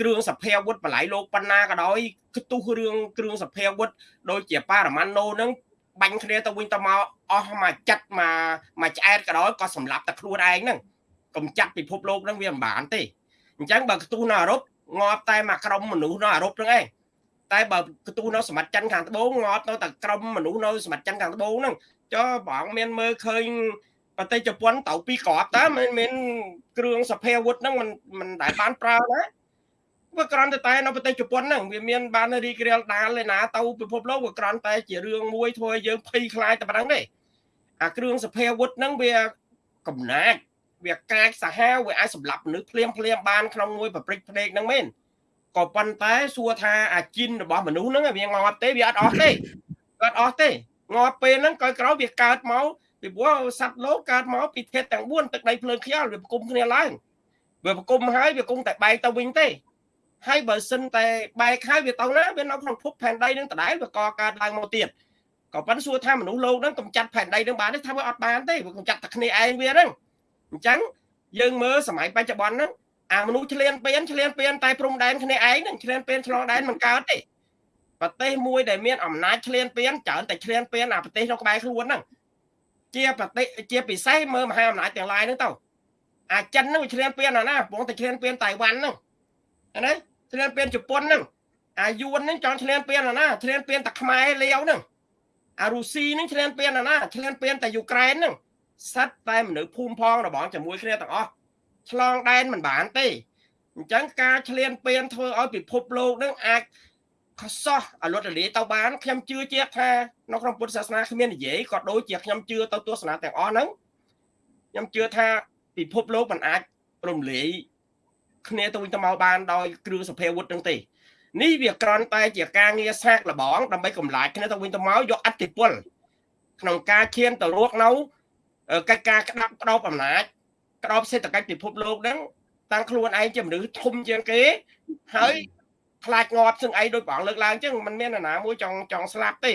គ្រឿងសភាវុធបល័យលោកប៉ុណ្ណាក៏ដោយខ្ទុះរឿងគ្រឿងសភាវុធដូចជាប៉ារ៉ាម៉ាណូហ្នឹងបាញ់គ្នាទៅវិញទៅមកអស់មកចិត្តមកមកឆ្អែតក៏ដោយក៏សម្លាប់តែខ្លួនឯងហ្នឹងកំចាត់ពិភពលោកហ្នឹងវាមិនបានទេអញ្ចឹងបើខ្ទុះនៅអឺរ៉ុបងាប់តែមកក្រុមមនុស្សនៅអឺរ៉ុបហ្នឹងឯងតែបើខ្ទុះនៅសម្បត្តិចិនខាងត្បូងងាប់នៅតែក្រុមមនុស្សនៅសម្បត្តិចិនខាងត្បូងហ្នឹងចុះបងមានមើលឃើញ ប្រទេសជប៉ុនទៅពីក្របតើមិនមានគ្រឿងសភាវុធហ្នឹងមិនមិនដែលបានប្រើណាវាក្រាន់តែតែនៅប្រទេសជប៉ុនហ្នឹងវាមានបានរីករាលដាលឯណាទៅពិភពលោកវាក្រាន់តែជារឿងមួយធ្វើឲ្យយើងភ័យខ្លាចតែប៉ុណ្្នឹងទេអាគ្រឿងសភាវុធហ្នឹងវាកំណាចវាកាចសាហាវវាអាចសម្លាប់មនុស្សភ្លាមភ្លាមបានក្នុងមួយប្រព្រឹត្តភ្នែកហ្នឹងមែនក៏ប៉ុន្តែសួរថាអាជីនរបស់មនុស្សហ្នឹងវាងាប់ទេវាអត់អស់ទេអត់អស់ទេងាប់ពេលហ្នឹងក្រោយក្រោយវាកើតមក ពីព្រោះសត្វលោកកើតមកពីធាតុទាំង4ទឹកដីភ្លើងខ្យល់វាប្រគំគ្នាឡើងវាប្រគំហើយវាគង់តែបែកទៅវិញទេហើយបើសិនតែបែកហើយវាទៅណាវានៅក្នុងភពផែនដីនឹងដដែលវាកកើតឡើងមកទៀតក៏ប៉ុន្តែសួរថាមនុស្សលោកហ្នឹងកំចាត់ផែនដីនឹងបានទេថាវាអត់បានទេវាកំចាត់តែគ្នាឯងវាហ្នឹងអញ្ចឹងយើងមើលសម័យបច្ចុប្បន្នហ្នឹងអាមនុស្សឆ្លៀនពៀនឆ្លៀនពៀនតែព្រំដែនគ្នាឯងនឹងឆ្លៀនពៀនឆ្លងដែនមិនកើតទេប្រទេសមួយដែលមានអំណាចឆ្លៀនពៀនច្រើនតែឆ្លៀនពៀនអាប្រទេសក្នុងក្បែរខ្លួនហ្នឹង ជាប្រទេសជាពិសេសមើលមហាអំណាចទាំងឡាយហ្នឹងទៅអាចិនហ្នឹងវាឆ្លៀនពៀនអាណាបងតែឆ្លៀនពៀនតៃវ៉ាន់ហ្នឹងណាឆ្លៀនពៀនជប៉ុនហ្នឹងអាយួនហ្នឹងចង់ឆ្លៀនពៀនអាណាឆ្លៀនពៀនតែខ្មែរលាវហ្នឹងអារុស៊ីហ្នឹងឆ្លៀនពៀនអាណាឆ្លៀនពៀនតែយូក្រែនហ្នឹងសិតតែមនុស្សភូមិផងរបស់ជាមួយគ្នាទាំងអស់ឆ្លងដែនមិនបានទេអញ្ចឹងការឆ្លៀនពៀនធ្វើឲ្យពិភពលោកនឹងអាច ខសោះអលត់រលាយទៅបានខ្ញុំជឿជាក់ថានៅក្នុងពុទ្ធសាសនាគ្មាននិយាយក៏ដូចជាខ្ញុំជឿទៅទស្សនាទាំងអស់ហ្នឹងខ្ញុំជឿថាពិភពលោកមិនអាចរំលាយគ្នាទៅវិញទៅមកបានដោយគ្រឿងសភាវុធហ្នឹងទេនេះវាក្រន់តែជាការងារសាកល្បងដើម្បីកម្លាចគ្នាទៅវិញទៅមកយកអធិពលក្នុងការឈានទៅរកនៅកិច្ចការក្តាប់ក្តោបអំណាចក្តោបសេដ្ឋកិច្ចពិភពលោកហ្នឹងតាំងខ្លួនឯងជាមនុស្សធំជាងគេហើយ ខ្លាចងាប់សឹងអីដោយបងលើកឡើងអញ្ចឹងมันមានណាមួយចង់ចង់ស្លាប់ទេ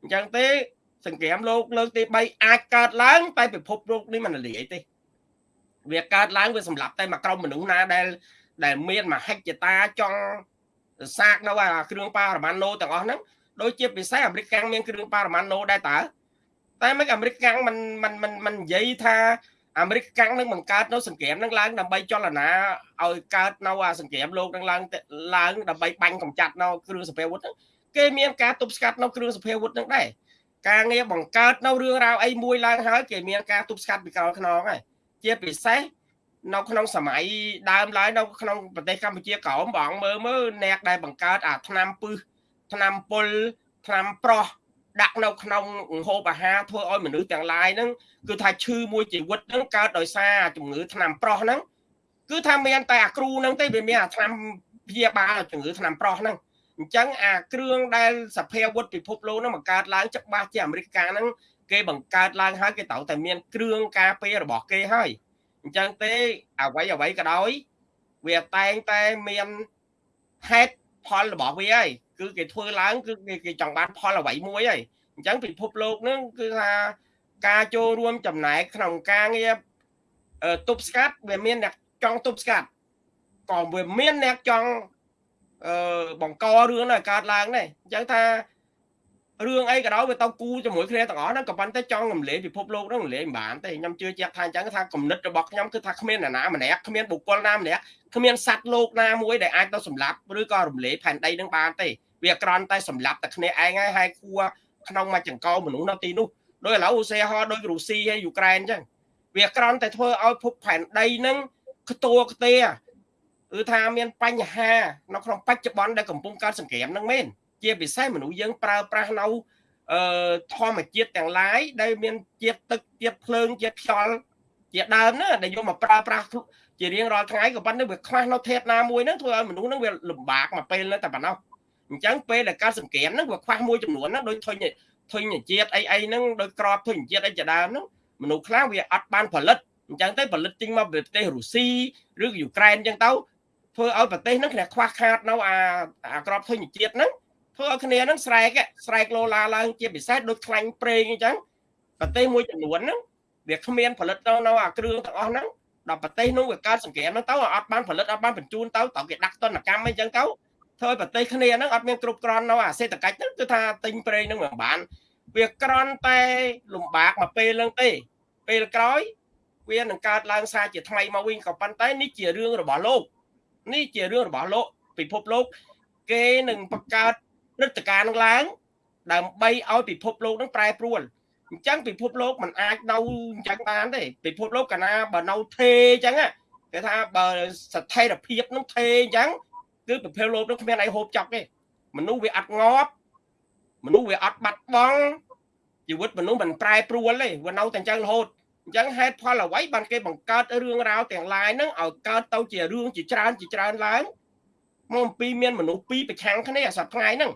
អញ្ចឹងទេសង្គ្រាមលោកលើកទី3អាចកើតឡើងតែពិភពលោកនេះมันលាយទេវាកើតឡើងវាសម្លាប់តែមួយក្រុមមនុស្សណាដែលដែលមានមហិច្ឆតាចង់សាកនៅអាគ្រឿងប៉ារ៉ាម៉ាណូទាំងអស់ហ្នឹងដូចជាពិសេសអាមេរិកកាំងមានគ្រឿងប៉ារ៉ាម៉ាណូដែរតើតែមិនអាមេរិកកាំងมันมันมันมันនិយាយថា អាមេរិកកាំងនឹងបង្កើតនៅសង្គ្រាមនឹងឡើងដើម្បីចលនាឲ្យកើតនៅអាសង្គ្រាមលោកនឹងឡើងឡើងដើម្បីបាញ់កម្ចាត់នៅគ្រឿងសភាវុធហ្នឹងគេមានការទប់ស្កាត់នៅគ្រឿងសភាវុធហ្នឹងដែរការងារបង្កើតនៅរឿងរ៉ាវអីមួយឡើងហើយគេមានការទប់ស្កាត់ពីក្រោយខ្នងហើយជាពិសេសនៅក្នុងសម័យដើមឡើយនៅក្នុងប្រទេសកម្ពុជាក្រោមបងមើលមើលអ្នកដែលបង្កើតអាឆ្នាំពឹសឆ្នាំពុលឆ្នាំប្រោះ ដាក់នៅក្នុងហូបអាហារធ្វើឲ្យមនុស្សទាំងឡាយហ្នឹងគឺថាឈឺមួយជីវិតហ្នឹងកើតដោយសារជំងឺថ្នាំប្រោះហ្នឹងគឺថាមានតែអាគ្រូហ្នឹងទេវាមានអាថ្នាំព្យាបាលជំងឺថ្នាំប្រោះហ្នឹងអញ្ចឹងអាគ្រឿងដែលសភាវុធពិភពលោកហ្នឹងបង្កើតឡើងច្បាស់ជាអាមេរិកកាំងហ្នឹងគេបង្កើតឡើងហើយគេត្រូវតែមានគ្រឿងការពាររបស់គេហើយអញ្ចឹងទេអ្វីអ្វីក៏ដោយ វាតែងតែមានហេតុ ផលរបស់វាហើយគឺគេធ្វើឡើងគឺគេចង់បានផលអ្វីមួយហើយអញ្ចឹងពិភពលោកនឹងគឺថាការចូលរួមចំណែកក្នុងការងារទប់ស្កាត់វាមានអ្នកចង់ទប់ស្កាត់ក៏វាមានអ្នកចង់អឺបង្ករឿងឲ្យកើតឡើងដែរអញ្ចឹងថា រឿងអីក៏ដោយវាទៅគូជាមួយគ្នាទាំងអស់ហ្នឹងក៏ប៉ុន្តែចង់រំលែកពិភពលោកហ្នឹងរំលែកមិនបានទេខ្ញុំជឿជាក់ថាអញ្ចឹងថាគំនិតរបស់ខ្ញុំគឺថាគ្មាននរណាម្នាក់គ្មានបុគ្គលណាម្នាក់គ្មានសត្វលោកណាមួយដែលអាចទៅសម្លាប់ឬក៏រំលែកផែនដីហ្នឹងបានទេវាក្រន់តែសម្លាប់តែគ្នាឯងហើយហើយគួរក្នុងមួយចង្កោមនុស្សនៅទីនោះដោយឥឡូវឧស្សាហ៍ដោយរុស្ស៊ីហើយយូក្រែនអញ្ចឹងវាក្រន់តែធ្វើឲ្យភពផែនដីហ្នឹងខ្ទួខ្ទេគឺថាមានបញ្ហានៅក្នុងបច្ចុប្បន្នដែលកំពុងកើតសង្គ្រាមហ្នឹងមែន ជាពិសេសមនុស្សយើងប្រើប្រាស់នៅអឺធម្មជាតិទាំងឡាយដែលមានជាតិទឹកជាតិភ្លើងជាតិខ្យល់ជាដើមណាដែលយកមកប្រើប្រាស់ជារៀងរាល់ថ្ងៃក៏ប៉ុន្តែវាខ្វះនៅធាតុណាមួយហ្នឹងធ្វើឲ្យមនុស្សហ្នឹងវាលំបាកមកពេលហ្នឹងតែប៉ុណ្ណោះអញ្ចឹងពេលដែលកើតសង្គ្រាមហ្នឹងវាខ្វះមួយចំនួនណាដូចធុញធុញជាតិអីអីហ្នឹងដោយក្របធុញជាតិអីជាដើមហ្នឹងមនុស្សខ្លះវាអត់បានផលិតអញ្ចឹងទៅផលិតចេញមកពីប្រទេសរុស្ស៊ីឬយូក្រែនអញ្ចឹងទៅធ្វើឲ្យប្រទេសហ្នឹងគ្នាខ្វះខាតនៅអាអាក្របធុញជាតិហ្នឹង ធ្វើឲ្យគ្នាហ្នឹងស្រែកស្រែកលោឡាឡើងជាពិសេសដូចខ្លាញ់ប្រេងអញ្ចឹងប្រទេសមួយចំនួនហ្នឹងវាគ្មានផលិតទៅនៅអាគ្រឿងទាំងអស់ហ្នឹងដល់ប្រទេសនោះវាកើតសង្គ្រាមហ្នឹងទៅអត់បានផលិតអត់បានបញ្ជូនទៅត្រូវគេដាក់ទណ្ឌកម្មអីចឹងទៅធ្វើឲ្យប្រទេសគ្នាហ្នឹងអត់មានគ្រប់គ្រាន់នៅអាសេដ្ឋកិច្ចហ្នឹងគឺថាទិញប្រេងហ្នឹងមិនបាន វាក្រន់តែលំបាកមកពេលហ្នឹងទេពេលក្រោយវានឹងកើតឡើងសារជាថ្មីមកវិញក៏ប៉ុន្តែនេះជារឿងរបស់លោក នេះជារឿងរបស់លោកពិភពលោក គេនឹងបង្កើត ព្រឹត្តិការណ៍នឹងឡើង ដើម្បីឲ្យពិភពលោកនឹងប្រែប្រួលអញ្ចឹងពិភពលោកมันអាចនៅអញ្ចឹងបានទេពិភពលោកកាលណាបើនៅថេអញ្ចឹងគេថាបើស្ថិរភាពនឹងថេអញ្ចឹងគឺប្រភេទលោកនោះគ្មានអីហូបចប់ទេមនុស្សវាអត់ងាប់មនុស្សវាអត់បាត់បង់ជីវិតមនុស្សមិនប្រែប្រួលទេវានៅតែអញ្ចឹងរហូតអញ្ចឹងហេតុផលអ្វីបានគេបង្កើតរឿងរ៉ាវទាំងឡាយហ្នឹងឲ្យកើតទៅជារឿងជាច្រើនជាច្រើនឡើងមកអំពីមានមនុស្សពីរប្រឆាំងគ្នាសប្តាហ៍ហ្នឹង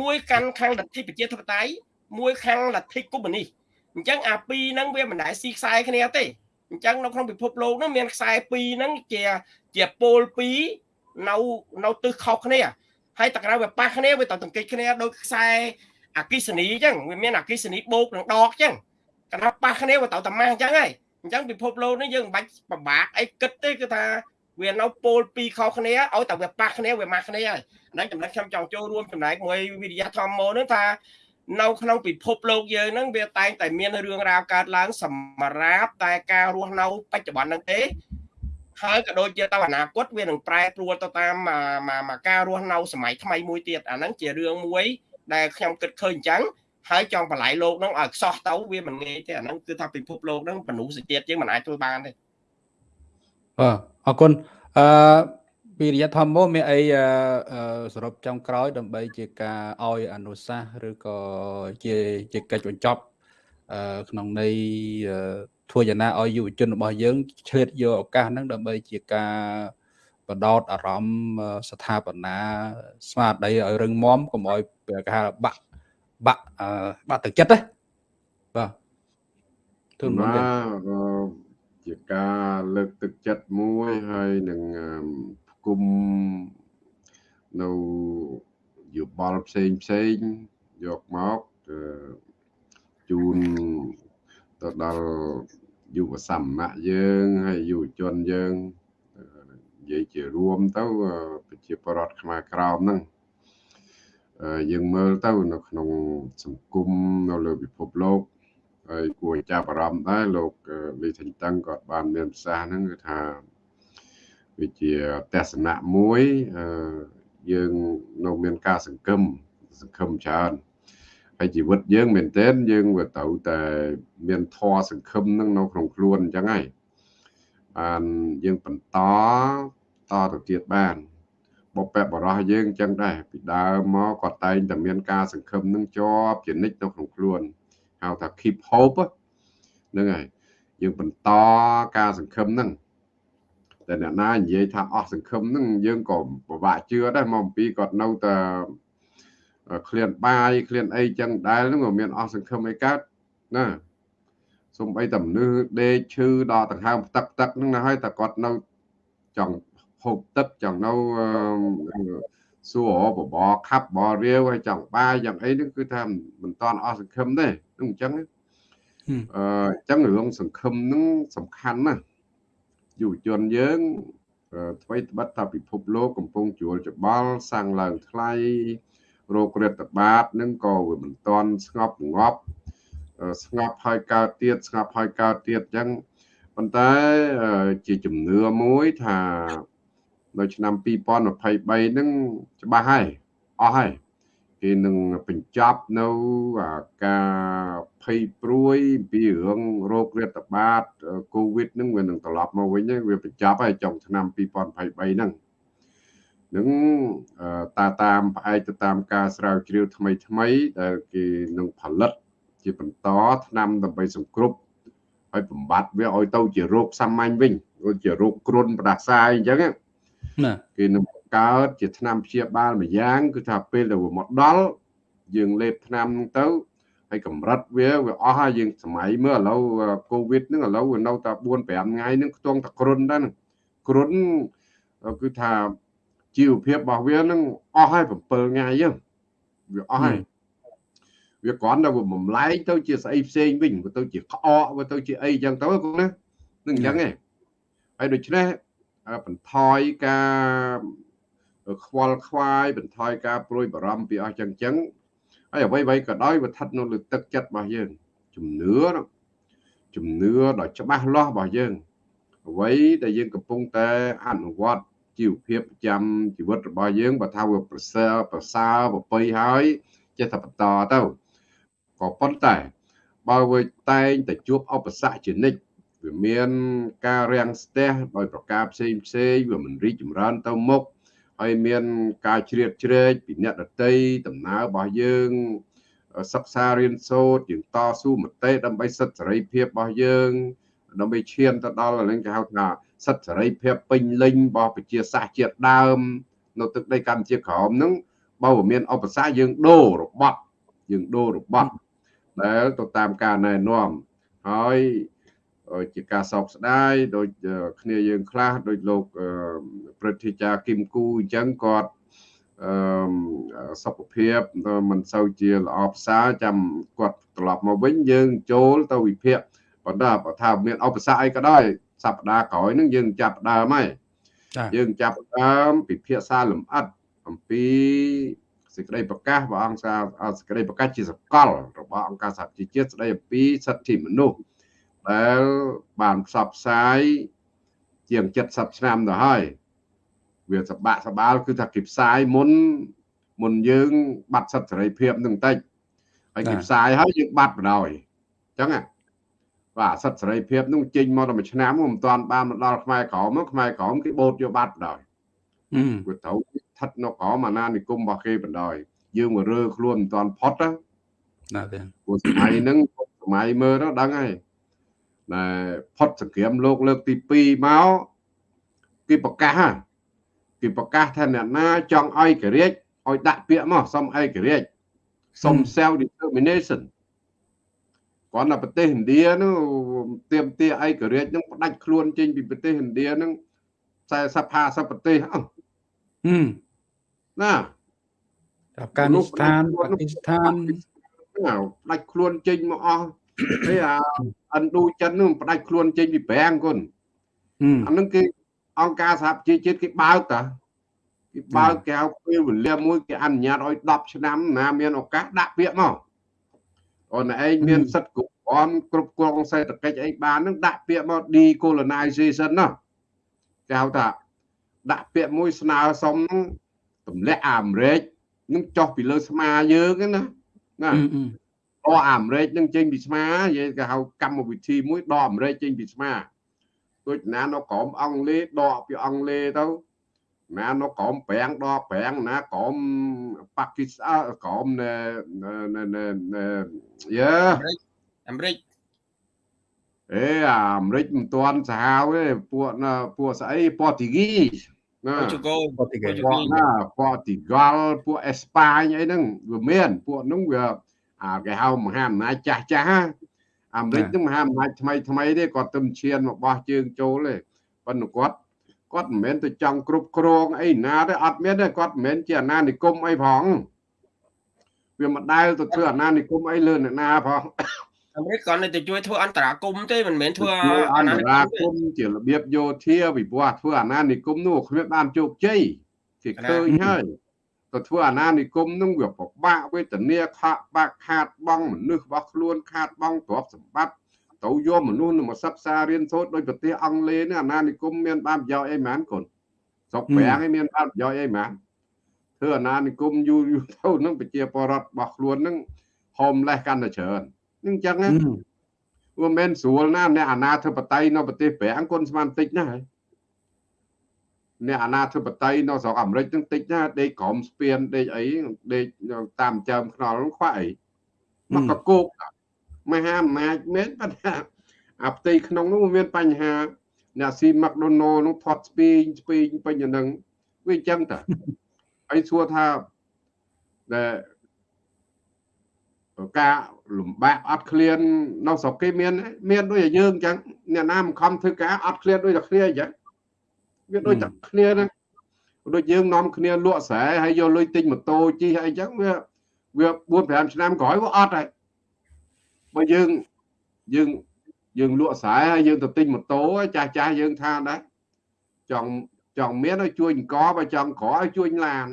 មួយកាន់ខាងលទ្ធិប្រជាធិបតេយ្យមួយខាងលទ្ធិកុម្មុយនីសអញ្ចឹងអាពីរហ្នឹងវាមិនដែលស៊ីខ្សែគ្នាទេអញ្ចឹងនៅក្នុងពិភពលោកហ្នឹងមានខ្សែពីរហ្នឹងជាជាពលពីរនៅនៅទិសខុសគ្នាហើយតក្រៅវាប៉ះគ្នាវាទៅទង្គិចគ្នាដោយខ្សែអគិសនីអញ្ចឹងវាមានអគិសនីបូកនឹងដកអញ្ចឹងកណ្ដាប់ប៉ះគ្នាវាទៅតែម៉ាស់អញ្ចឹងហើយអញ្ចឹងពិភពលោកនេះយើងមិនបាច់ពិបាកអីគិតទេគឺថា វានៅពោលពីរខុសគ្នាឲ្យតែវាប៉ះគ្នាវាម៉ាស់គ្នាហើយហ្នឹងចំណុចខ្ញុំចង់ចូលរួមចំណែកមួយវិទ្យាធម្មនោះថានៅក្នុងពិភពលោកយើងហ្នឹងវាតែងតែមានរឿងរ៉ាវកើតឡើងសម្រាប់តែការរស់នៅបច្ចុប្បន្នហ្នឹងទេហើយក៏ដូចជាទៅអនាគតវានឹងប្រែប្រួលទៅតាមមកការរស់នៅសម័យថ្មីមួយទៀតអាហ្នឹងជារឿងមួយដែលខ្ញុំគិតឃើញអញ្ចឹងហើយចង់បល័យលោកហ្នឹងឲ្យខ្សោះទៅវាមិនងាយទេអាហ្នឹងគឺថាពិភពលោកហ្នឹងបនុសជាតិយើងមិនអាចធ្វើបានទេ បាទអរគុណអឺពីរយៈធម្មមានអីសរុបចុងក្រោយ ដើម្បីជាការឲ្យអនុសាសន៍ឬក៏ជាជាកិច្ចបញ្ចប់ក្នុងន័យធ្វើយ៉ាងណាឲ្យយុវជនរបស់យើងឆ្លៀតយកឱកាសហ្នឹងដើម្បីជាការបដោតអារម្មណ៍ស្ថាបនាស្មារតីឲ្យរឹងមាំកុំឲ្យគេហៅបាក់បាក់បាក់ទឹកចិត្តណាបាទទូនមក ជាការលើកទឹកចិត្តមួយហើយនឹងគុំនៅយោបល់ផ្សេងផ្សេងយកមកជូនទៅដល់យុវសមណៈយើងហើយយុវជនយើងនិយាយជារួមទៅប្រជាពលរដ្ឋខ្មែរក្រោមហ្នឹងយើងមើលទៅនៅក្នុងសង្គមនៅលើពិភពលោក ហើយគួរចាប់អារម្មណ៍ដែរលោកលីថេងតឹងគាត់បានមានប្រសាសន៍ហ្នឹងគឺថាវាជាទស្សនៈមួយយើងនៅមានការសង្គមសង្គមច្រើនហើយជីវិតយើងមែនទែនយើងវាត្រូវតែមានធម៌សង្គមនឹងនៅក្នុងខ្លួនអញ្ចឹងហើយបានយើងបន្តតទៅទៀតបានបបបរោះយើងអញ្ចឹងដែរពីដើមមកគាត់តែងតែមានការសង្ឃឹមនឹងជាប់ជានិច្ចនៅក្នុងខ្លួន ហៅថា keep hope ហ្នឹងហើយយើងបន្តការសង្ឃឹមហ្នឹងតែអ្នកណានិយាយថាអស់សង្ឃឹមហ្នឹងយើងក៏ពិបាកជឿដែរមកអំពីគាត់នៅតែឃ្លានបាយឃ្លានអីចឹងដែលហ្នឹងក៏មានអស់សង្ឃឹមអីកើតណាសំបីតែមនុស្សដេកឈឺដល់ដង្ហើមផ្ទឹកផ្ទឹកហ្នឹងណាហើយតែគាត់នៅចង់ហូបទឹកចង់នៅ សួរបបខាប់បរាវហើយចង់បាយយ៉ាងអីហ្នឹងគឺថាមិនតាន់អស់សង្ឃឹមទេហ្នឹងអញ្ចឹងអឺអញ្ចឹងរឿងសង្ឃឹមហ្នឹងសំខាន់ណាស់យុវជនយើងអ្វីត្បិតថាពិភពលោកកំពុងជួលច្បល់សាំងឡើងថ្លៃរោគរាតត្បាតនឹងក៏វាមិនទាន់ស្ងប់ងាប់ស្ងប់ហើយកើតទៀតស្ងប់ហើយកើតទៀតអញ្ចឹងប៉ុន្តែជាជំនឿមួយថា នៅឆ្នាំ2023ហ្នឹងច្បាស់ហើយអស់ហើយគេនឹងបញ្ចប់នៅការភ័យព្រួយពីរឿងរោគរាតត្បាតកូវីដហ្នឹងវានឹងត្រឡប់មកវិញហើយវាបញ្ចប់ហើយចុងឆ្នាំ2023ហ្នឹងនឹងតាតាមផ្អែកទៅតាមការស្រាវជ្រាវថ្មីថ្មីដែលគេនឹងផលិតជាបន្តឆ្នាំដើម្បីសង្គ្រប់ ហើយបំបត្តិវាឲ្យទៅជារោគសាមញ្ញវិញដូចជារោគគ្រុនផ្ដាសាយអញ្ចឹងណា គេនឹងបង្កើតជាឆ្នាំព្យាបាលមួយយ៉ាងគឺថាពេលដែលវាមកដល់យើងលេបឆ្នាំហ្នឹងទៅហើយកម្រិតវាវាអស់ហើយយើងសម័យមើលឥឡូវកូវីដហ្នឹងឥឡូវវានៅតែ4 5ថ្ងៃហ្នឹងខ្ទង់តែគ្រុនដែរគ្រុនគឺថាជីវភាពរបស់វានឹងអស់ហើយ7ថ្ងៃហ្នឹងវាអស់ហើយវាគ្រាន់តែវាបំលែងទៅជាស្អីផ្សេងវិញវាទៅជាក្អកវាទៅជាអីចឹងទៅណានឹងអញ្ចឹងឯងហើយដូច្នេះ បន្ថយការខ្វល់ខ្វាយបន្ថយការព្រួយបារម្ភពីអស់ចឹងចឹងហើយអ្វីអ្វីក៏ដោយវាស្ថិតនៅលើទឹកចិត្តរបស់យើងជំនឿជំនឿដ៏ច្បាស់លាស់របស់យើងអ្វីដែលយើងកំពុងតែអនុវត្តជីវភាពប្រចាំជីវិតរបស់យើងបើថាវាប្រសើរប្រសើរប្រពៃហើយចេះតែបន្តទៅក៏ប៉ុន្តែបើវាតែងតែជួបឧបសគ្គជានិច្ច វាមានការរាំងស្ទះដោយប្រការផ្សេងផ្សេងវាមិនរីកចម្រើនទៅមុខហើយមានការជ្រៀតជ្រែកពីអ្នកដតីដំណើររបស់យើងសិក្សារៀនសូត្រយើងតស៊ូមតិដើម្បីសិទ្ធិសេរីភាពរបស់យើងដើម្បីឈានទៅដល់ហ្នឹងគេហៅថាសិទ្ធិសេរីភាពពេញលេញរបស់ប្រជាសាស្ត្រជាតិដើម នៅទឹកដីកម្ពុជាក្រោមហ្នឹងបើមានឧបសគ្គយើងដូររបត់យើងដូររបត់ដែលទៅតាមការណែនាំហើយ ជាការសោកស្ដាយដូចគ្នាយើងខ្លះដូចលោកព្រឹទ្ធាចារ្យគឹមគូអញ្ចឹងគាត់អឺសុខភាពមិនសូវជាល្អផ្សារចាំគាត់ត្រឡប់មកវិញយើងចូលទៅវិភាគប៉ុន្តែបើថាមានឧបសគ្គអីក៏ដោយសប្តាហ៍ក្រោយហ្នឹងយើងចាប់ដើមហើយយើងចាប់ដើមពិភាក្សាលម្អិតអំពីសេចក្តីប្រកាសរបស់អង្គការសេចក្តីប្រកាសជាសកលរបស់អង្គការសហជីវជាតិស្តីអំពីសិទ្ធិមនុស្ស ដែលបានផ្សព្វផ្សាយជាង70ឆ្នាំទៅហើយវាសបាក់សបាល់គឺថាគេផ្សាយមុនមុនយើង បាត់សិទ្ធិសេរីភាពនឹងតិចហើយគេផ្សាយហើយយើងបាត់បណ្ដោយអញ្ចឹងបាទសិទ្ធិសេរីភាពនោះចេញមកដល់មួយឆ្នាំមិនទាន់បានមកដល់ខ្មែរក្រមខ្មែរក្រមគេបូតយកបាត់បណ្ដោយវាត្រូវស្ថិតនៅក្រមអាណានិគមរបស់គេបណ្ដោយយើងមករើខ្លួនមិនទាន់ផុតណាទេព្រោះសម័យហ្នឹងសម័យមើលទៅដឹងហើយ ដែលផុតសង្គ្រាមលោកលើកទី2មកគេប្រកាសគេប្រកាសថាអ្នកណាចង់ឲ្យកិរិយឲ្យដាក់ពាក្យមកសុំឯករាជ្យសុំ self determination គាត់នៅប្រទេសឥណ្ឌានោះទៀមទាឯករាជ្យនឹងផ្ដាច់ខ្លួនចេញពីប្រទេសឥណ្ឌានឹង40 50ប្រទេសអឺណាអាហ្គានីស្ថានប៉ាគីស្ថានផ្ដាច់ខ្លួនចេញមកអស់ហើយអា ឥណ្ឌូចិននោះផ្ដាច់ខ្លួនចេញពីប្រាំងគុនអានឹងគេអង្គការសហប្រជាជាតិគេបើកតាគេបើកគេហៅពេលវេលាមួយគេអនុញ្ញាតឲ្យ10ឆ្នាំណាមានឱកាសដាក់ពាក្យមកអូនឯងមានសិទ្ធិគ្រប់គ្រាន់គ្រប់គ្រងសេដ្ឋកិច្ចអីបាននឹងដាក់ពាក្យមក decolonization ណាគេហៅថាដាក់ពាក្យមួយស្នើសុំនឹងទម្លាក់អាមេរិកនឹងចុះពីលើស្មាយើងណាណា ដកអាមេរិកនឹងចេញពីស្មានិយាយគេហៅកម្មវិធីមួយដកអាមេរិកចេញពីស្មាដូចណានៅក្រមអង់គ្លេសដកពីអង់គ្លេសទៅណានៅក្រមប្រាំងដកប្រាំងណាក្រមប៉ាគីស្ថានក្រមណែយើអាមេរិកអេអាមេរិកមិនទាន់សាហាវទេពួកពួកស្អីប៉ូទុយហ្គីណាជូកូប៉ូទុយហ្គីណាប៉ូទុយហ្គាល់ពួកអេស្ប៉ាញអីហ្នឹងវាមានពួកហ្នឹងវា អាគេហៅមហាអំណាចចាស់ចាស់អាមេរិកហ្នឹងមហាអំណាចថ្មីថ្មីទេគាត់ទៅឈានមកបោះជើងចូលទេប៉ុន្តែគាត់គាត់មិនមែនទៅចង់គ្រប់គ្រងអីណាទេអត់មានទេគាត់មិនមែនជាអាណានិគមអីផងវាមិនដែលទៅធ្វើអាណានិគមអីលើអ្នកណាផងអាមេរិកគាត់នៅតែជួយធ្វើអន្តរាគមទេមិនមែនធ្វើអន្តរាគមជារបៀបយោធាវិបត្តិធ្វើអាណានិគមនោះគ្មានបានជោគជ័យគេឃើញហើយ ទៅធ្វើអាណានិគមនោះវាពិបាកវេទនាខាក់បាក់ខាតបងមនុស្សរបស់ខ្លួនខាតបងទ្រព្យសម្បត្តិទៅយកមនុស្សនឹងមកសិក្សារៀនសូត្រដោយប្រទេសអង់គ្លេសនេះអាណានិគមមានបានប្រយោជន៍អីហ្មងកូនស្រុកប្រាំងឯមានបានប្រយោជន៍អីហ្មងធ្វើអាណានិគមយូរយូរទៅនឹងប្រជាពលរដ្ឋរបស់ខ្លួននឹង homeless កាន់តែច្រើននឹងចឹងណាវាមិនស្រួលណាអ្នកអាណាធិបតេយ្យនៅប្រទេសប្រាំងគុណស្មានតិចណាស់ហើយ អ្នកអាណាធិបតេយ្យនៅស្រុកអាមេរិកនឹងតិចណាស់ដេកក្រមស្ពានដេកអីដេកតាមចើមខ្នល់ខ្វះអីមកកកោកមហាអំណាចមែនប៉ុន្តែអាផ្ទៃក្នុងនោះមានបញ្ហាអ្នកស៊ីម៉ាក់ដូណូនោះផាត់ស្ពីងស្ពីងពេញហ្នឹងវាអញ្ចឹងតាហើយសួរថាដែលការលំបាកអត់ឃ្លាននៅស្រុកគេមាន មានដូចតែយើងអញ្ចឹងអ្នកណាមិនខំធ្វើការអត់ឃ្លានដូចតែគ្នាអញ្ចឹង វាដូចតែគ្នាណាដូចយើងនាំគ្នាលក់ស្រែហើយយកលុយទិញម៉ូតូជិះអីអញ្ចឹងវាវា4 5ឆ្នាំក្រោយវាអត់ហើយបើយើងយើងយើងលក់ស្រែហើយយើងទៅទិញម៉ូតូចាស់ចាស់យើងថាដែរចង់ចង់មានឲ្យជួយអង្គបើចង់ក្រឲ្យជួយឡាន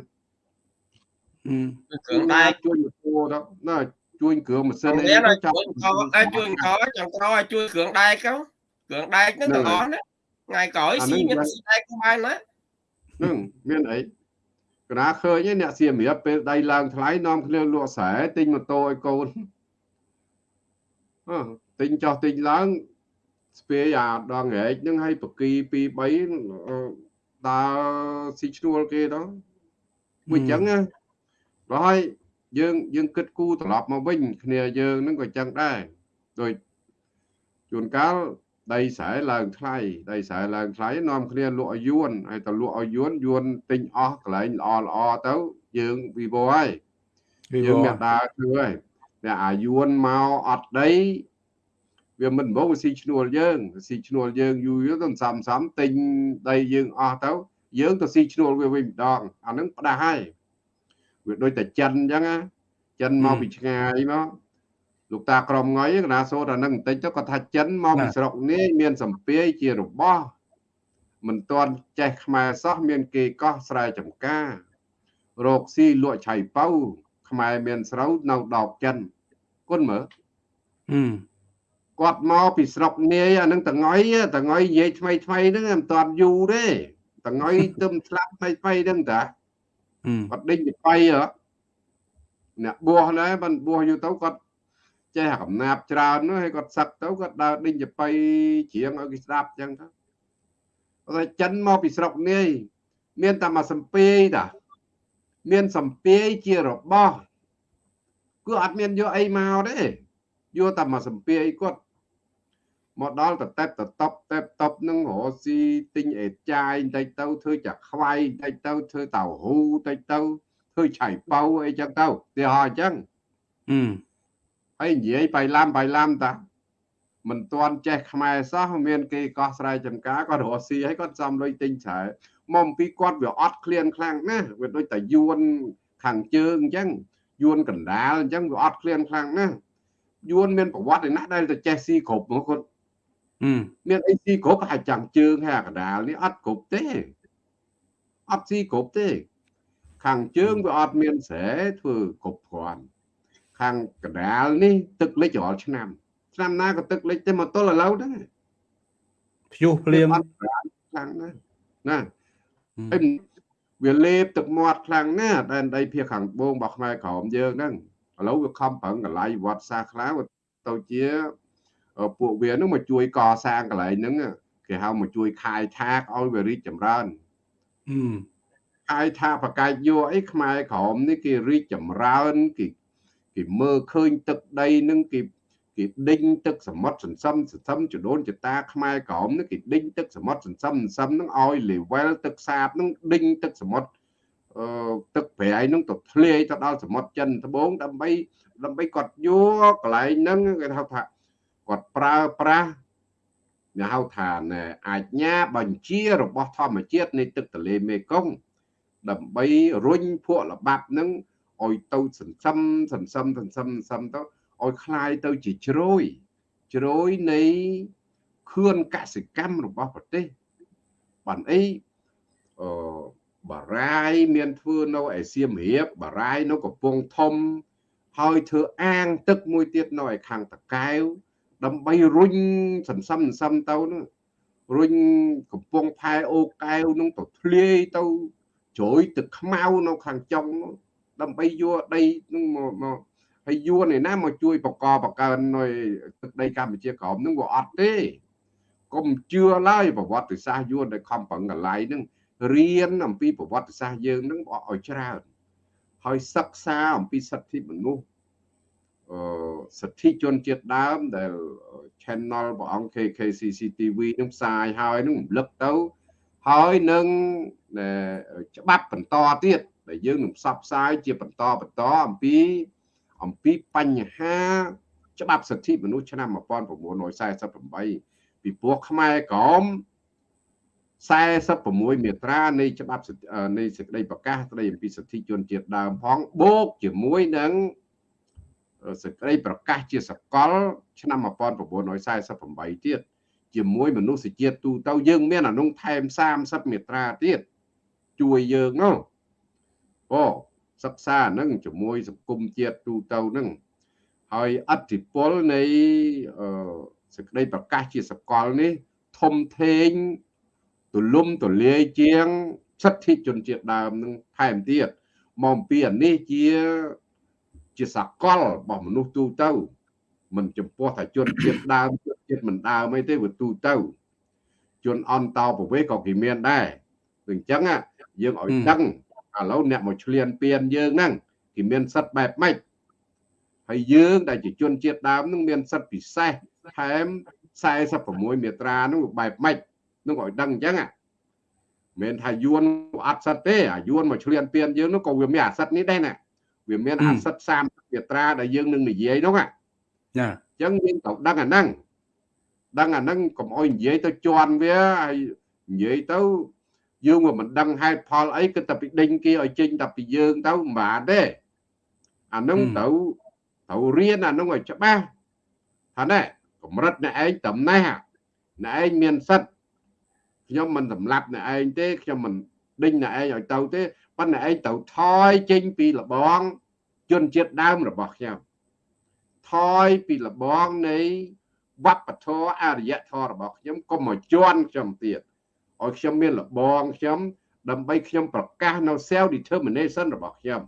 គ្រឿងដែកជួយម៉ូតូទៅណាជួយគ្រឿងម៉ាស៊ីនអីចាំជួយអង្គជួយអង្គចង់ក្រឲ្យជួយគ្រឿងដែកទៅគ្រឿងដែកហ្នឹងទាំងអស់ណា ថ្ងៃក្រោយស៊ីមានស៊ីដែកបានណាហ្នឹងមានអីកណាឃើញអ្នកសៀមរាបពេលដៃឡើងថ្លៃនាំគ្នាលក់ស្រែទិញម៉ូតូឲ្យកូនអឺទិញចោះទិញឡើងស្ពាយអាដងរែកហ្នឹងឲ្យបកី2 3ដើរស៊ីឈ្នួលគេទៅមួយអញ្ចឹងណាហើយយើងយើងគិតគូរត្រឡប់មកវិញគ្នាយើងនឹងក៏អញ្ចឹងដែរដោយជួនកាល ដីស្រែឡើងថ្លៃដីស្រែឡើងថ្លៃនាំគ្នាលក់ឲ្យយួនហើយទៅលក់ឲ្យយួនយួនទិញអស់កន្លែងល្អល្អទៅយើងវិវហើយយើងមានដើរធ្វើហើយតែអាយួនមកអត់ដីវាមិនមកស៊ីឈ្នួលយើងស៊ីឈ្នួលយើងយូរទៅសំសំទិញដីយើងអស់ទៅយើងទៅស៊ីឈ្នួលវាវិញម្ដងអានឹងផ្ដាស់ហើយវាដូចតែចិនអញ្ចឹងណាចិនមកពីឆ្ងាយមក លោកតាក្រមងុយកណាសូត្រអានឹងបន្តិចទៅគាត់ថាចិនមកពីស្រុកនេះមានសម្ពាយជារបស់មិនទាន់ចេះខ្មែរសោះមានគេកោះស្រែចម្ការរោគស៊ីលក់ឆៃប៉ៅខ្មែរមានស្រូវនៅដបចិនគុណមើលគាត់មកពីស្រុកនាយអានឹងតងុយតងុយនិយាយថ្មីថ្មីហ្នឹងមិនតាន់យូរទេតងុយទឹមស្លាប់ថ្មីថ្មីហ្នឹងតាគាត់ដេញពីបៃអ្នកបួសដែរបានបួសយូរទៅគាត់ ចេះកំណាប់ច្រើននោះហើយគាត់សឹកទៅគាត់ដើរដេញទៅបៃជ្រៀងឲ្យគេស្ដាប់អញ្ចឹងទៅគាត់ចិនមកពីស្រុកនាយមានតែមកសំពេយតាមានសំពេយជារបស់គឺអត់មានយកអីមកទេយកតែមកសំពេយគាត់មកដល់តតេបតតប់តេបតប់នឹងរស៊ីទិញអេចាយបន្តិចទៅធ្វើចាខ្វាយបន្តិចទៅធ្វើតៅហ៊ូបន្តិចទៅធ្វើឆៃប៉ៅអីចឹងទៅទីហោអញ្ចឹងអឺ ហើយនិយាយបៃឡាំបៃឡាំតាមិនទាន់ចេះខ្មែរសោះមានគេកោះស្រែចំការគាត់រកស៊ីហើយគាត់សំលុយទិញច្រើនមកអំពីគាត់វាអត់ឃ្លានខ្លាំងណាស់វាដូចតែយួនខាងជើងអញ្ចឹងយួនកណ្ដាលអញ្ចឹងវាអត់ឃ្លានខ្លាំងណាស់យួនមានប្រវត្តិឯណាដែលទៅចេះស៊ីគ្រប់មកគាត់មានអីស៊ីគ្រប់ហើយចាំងជើងហើយកណ្ដាលនេះអត់គ្រប់ទេអត់ស៊ីគ្រប់ទេ ខាងជើងវាអត់មានស្រែធ្វើគ្រប់គ្រាន់ ខាងកណ្ដាលនេះទឹកលិចរាល់ឆ្នាំឆ្នាំណាក៏ទឹកលិចទេមកទល់ឥឡូវហ្នឹងព្យុះភ្លៀងខ្លាំងណាស់ណាហើយវាលេបទឹកមាត់ខ្លាំងណាស់ដែនដីភាគខាងត្បូងរបស់ខ្មែរក្រមយើងហ្នឹងឥឡូវវាខំប្រឹងកន្លែងវត្តសាខ្លាទៅជាពួកវានឹងមកជួយកសាងកន្លែងហ្នឹងគេហៅមកជួយខាយថាកឲ្យវារីកចម្រើនខាយថាបកាយយោអីខ្មែរក្រមនេះគេរីកចម្រើនគេ គេមើលឃើញទឹកដីនឹងគេគេដេញទឹកសមុទ្រសន្សំសន្សំចដូនចតាខ្មែរក្រមនេះគេដេញទឹកសមុទ្រសន្សំសន្សំនឹងឲ្យ level ទឹកសាបនឹងដេញទឹកសមុទ្រអឺទឹកប្រៃនឹងទៅធ្លាយទៅដល់សមុទ្រចិនត្បូងដើម្បីដើម្បីគាត់យកកន្លែងហ្នឹងគេហៅថាគាត់ប្រើប្រាស់គេហៅថាអាជ្ញាបញ្ជារបស់ធម្មជាតិនៃទឹកទន្លេមេគង្គដើម្បីរុញភក់ល្បាប់នឹង ឲ្យទៅសន្សំសន្សំសន្សំសន្សំទៅឲ្យคลายទៅជាជ្រោយជ្រោយនៃខឿនកសិកម្មរបស់ប្រទេសបានអីអឺបារាយមានធ្វើនៅឯសៀមរាបបារាយនៅកំពង់ធំហើយធ្វើអាងទឹកមួយទៀតនៅឯខាងតកែវដើម្បីរុញសន្សំសន្សំទៅនោះរុញកំពង់ផែអូកែវនោះទៅធ្លាយទៅជ្រោយទឹកខ្មៅនៅខាងចុង ដើម្បីយកដីនឹងមកមកហើយយួនឯណាមកជួយបកបកើននៅទឹកដីកម្ពុជាក្រោមនឹងវាអត់ទេកុំជឿឡើយប្រវត្តិសាស្ត្រយួនដែលខំប្រឹងកន្លែងនឹងរៀនអំពីប្រវត្តិសាស្ត្រយើងនឹងឲ្យច្រើនហើយសិក្សាអំពីសិទ្ធិមនុស្សអឺសិទ្ធិជនជាតិដើមដែល channel ព្រះអង្គ KKCCTV នឹងផ្សាយហើយនឹងរំលឹកទៅហើយនឹងច្បាប់បន្តទៀត ដែលយើងនឹងផ្សព្វផ្សាយជាបន្តបន្តអំពីអំពីបញ្ហាច្បាប់សិទ្ធិមនុស្សឆ្នាំ1948ពីព្រោះខ្មែរក្រម46មាត្រានៃច្បាប់នៃសេចក្តីប្រកាសស្តីអំពីសិទ្ធិជនជាតិដើមផងបូកជាមួយនឹងសេចក្តីប្រកាសជាសកល ឆ្នាំ1948ទៀតជាមួយមនុស្សជាតិទូទៅយើងមានអនុថែម30មាត្រាទៀតជួយយើងនោះ អូសិក្សាហ្នឹងជាមួយសង្គមជាតិទូទៅហ្នឹងហើយអធិពលនៃសេចក្តីប្រកាសជាសកលនេះធំធេងទូលំទូលាយជាងសិទ្ធិជនជាតិដើមនឹងថែមទៀតមកពីអានេះជាជាសកលរបស់មនុស្សទូទៅមិនចំពោះថាជនជាតិដើមជនជាតិមិនដើមអីទេវាទូទៅជនអន្តោប្រវេសក៏គេមានដែរអញ្ចឹងយើងឲ្យដឹង ឥឡូវអ្នកមកឆ្លៀនពៀនយើងហ្នឹងគេមានសិទ្ធបែបម៉េចហើយយើងដែលជាជនជាតិដើមនឹងមានសិទ្ធពិសេសថែម46មាត្រានោះបែបម៉េចនឹងឲ្យដឹងអញ្ចឹងមិនថាយួនអត់សិទ្ធទេអាយួនមកឆ្លៀនពៀនយើងនោះក៏វាមានអាសិទ្ធនេះដែរណាវាមានអាសិទ្ធ30មាត្រាដែលយើងនឹងនិយាយនោះណាចាអញ្ចឹងយើងត្រូវដឹងអាហ្នឹងដឹងអាហ្នឹងកុំអោយនិយាយទៅជន់វាហើយនិយាយទៅ យើងមិនដឹងហេតុផលអីគឺតែពីដេញគេឲ្យចេញតែពីយើងទៅមិនបានទេអាហ្នឹងត្រូវត្រូវរៀនអាហ្នឹងឲ្យច្បាស់ថាណែកម្រិតអ្នកឯងតំណេះអ្នកឯងមានសិទ្ធខ្ញុំមិនសម្លាប់អ្នកឯងទេខ្ញុំមិនដេញអ្នកឯងឲ្យទៅទេប៉ុន្តែឯងត្រូវថយចេញពីលបងជនជាតិដើមរបស់ខ្ញុំថយពីលបងនៃវប្បធម៌អរិយធម៌របស់ខ្ញុំកុំមកជន់ខ្ញុំទៀត ឲ្យខ្ញុំមានលបងខ្ញុំដើម្បីខ្ញុំប្រកាសនៅ self determination របស់ខ្ញុំ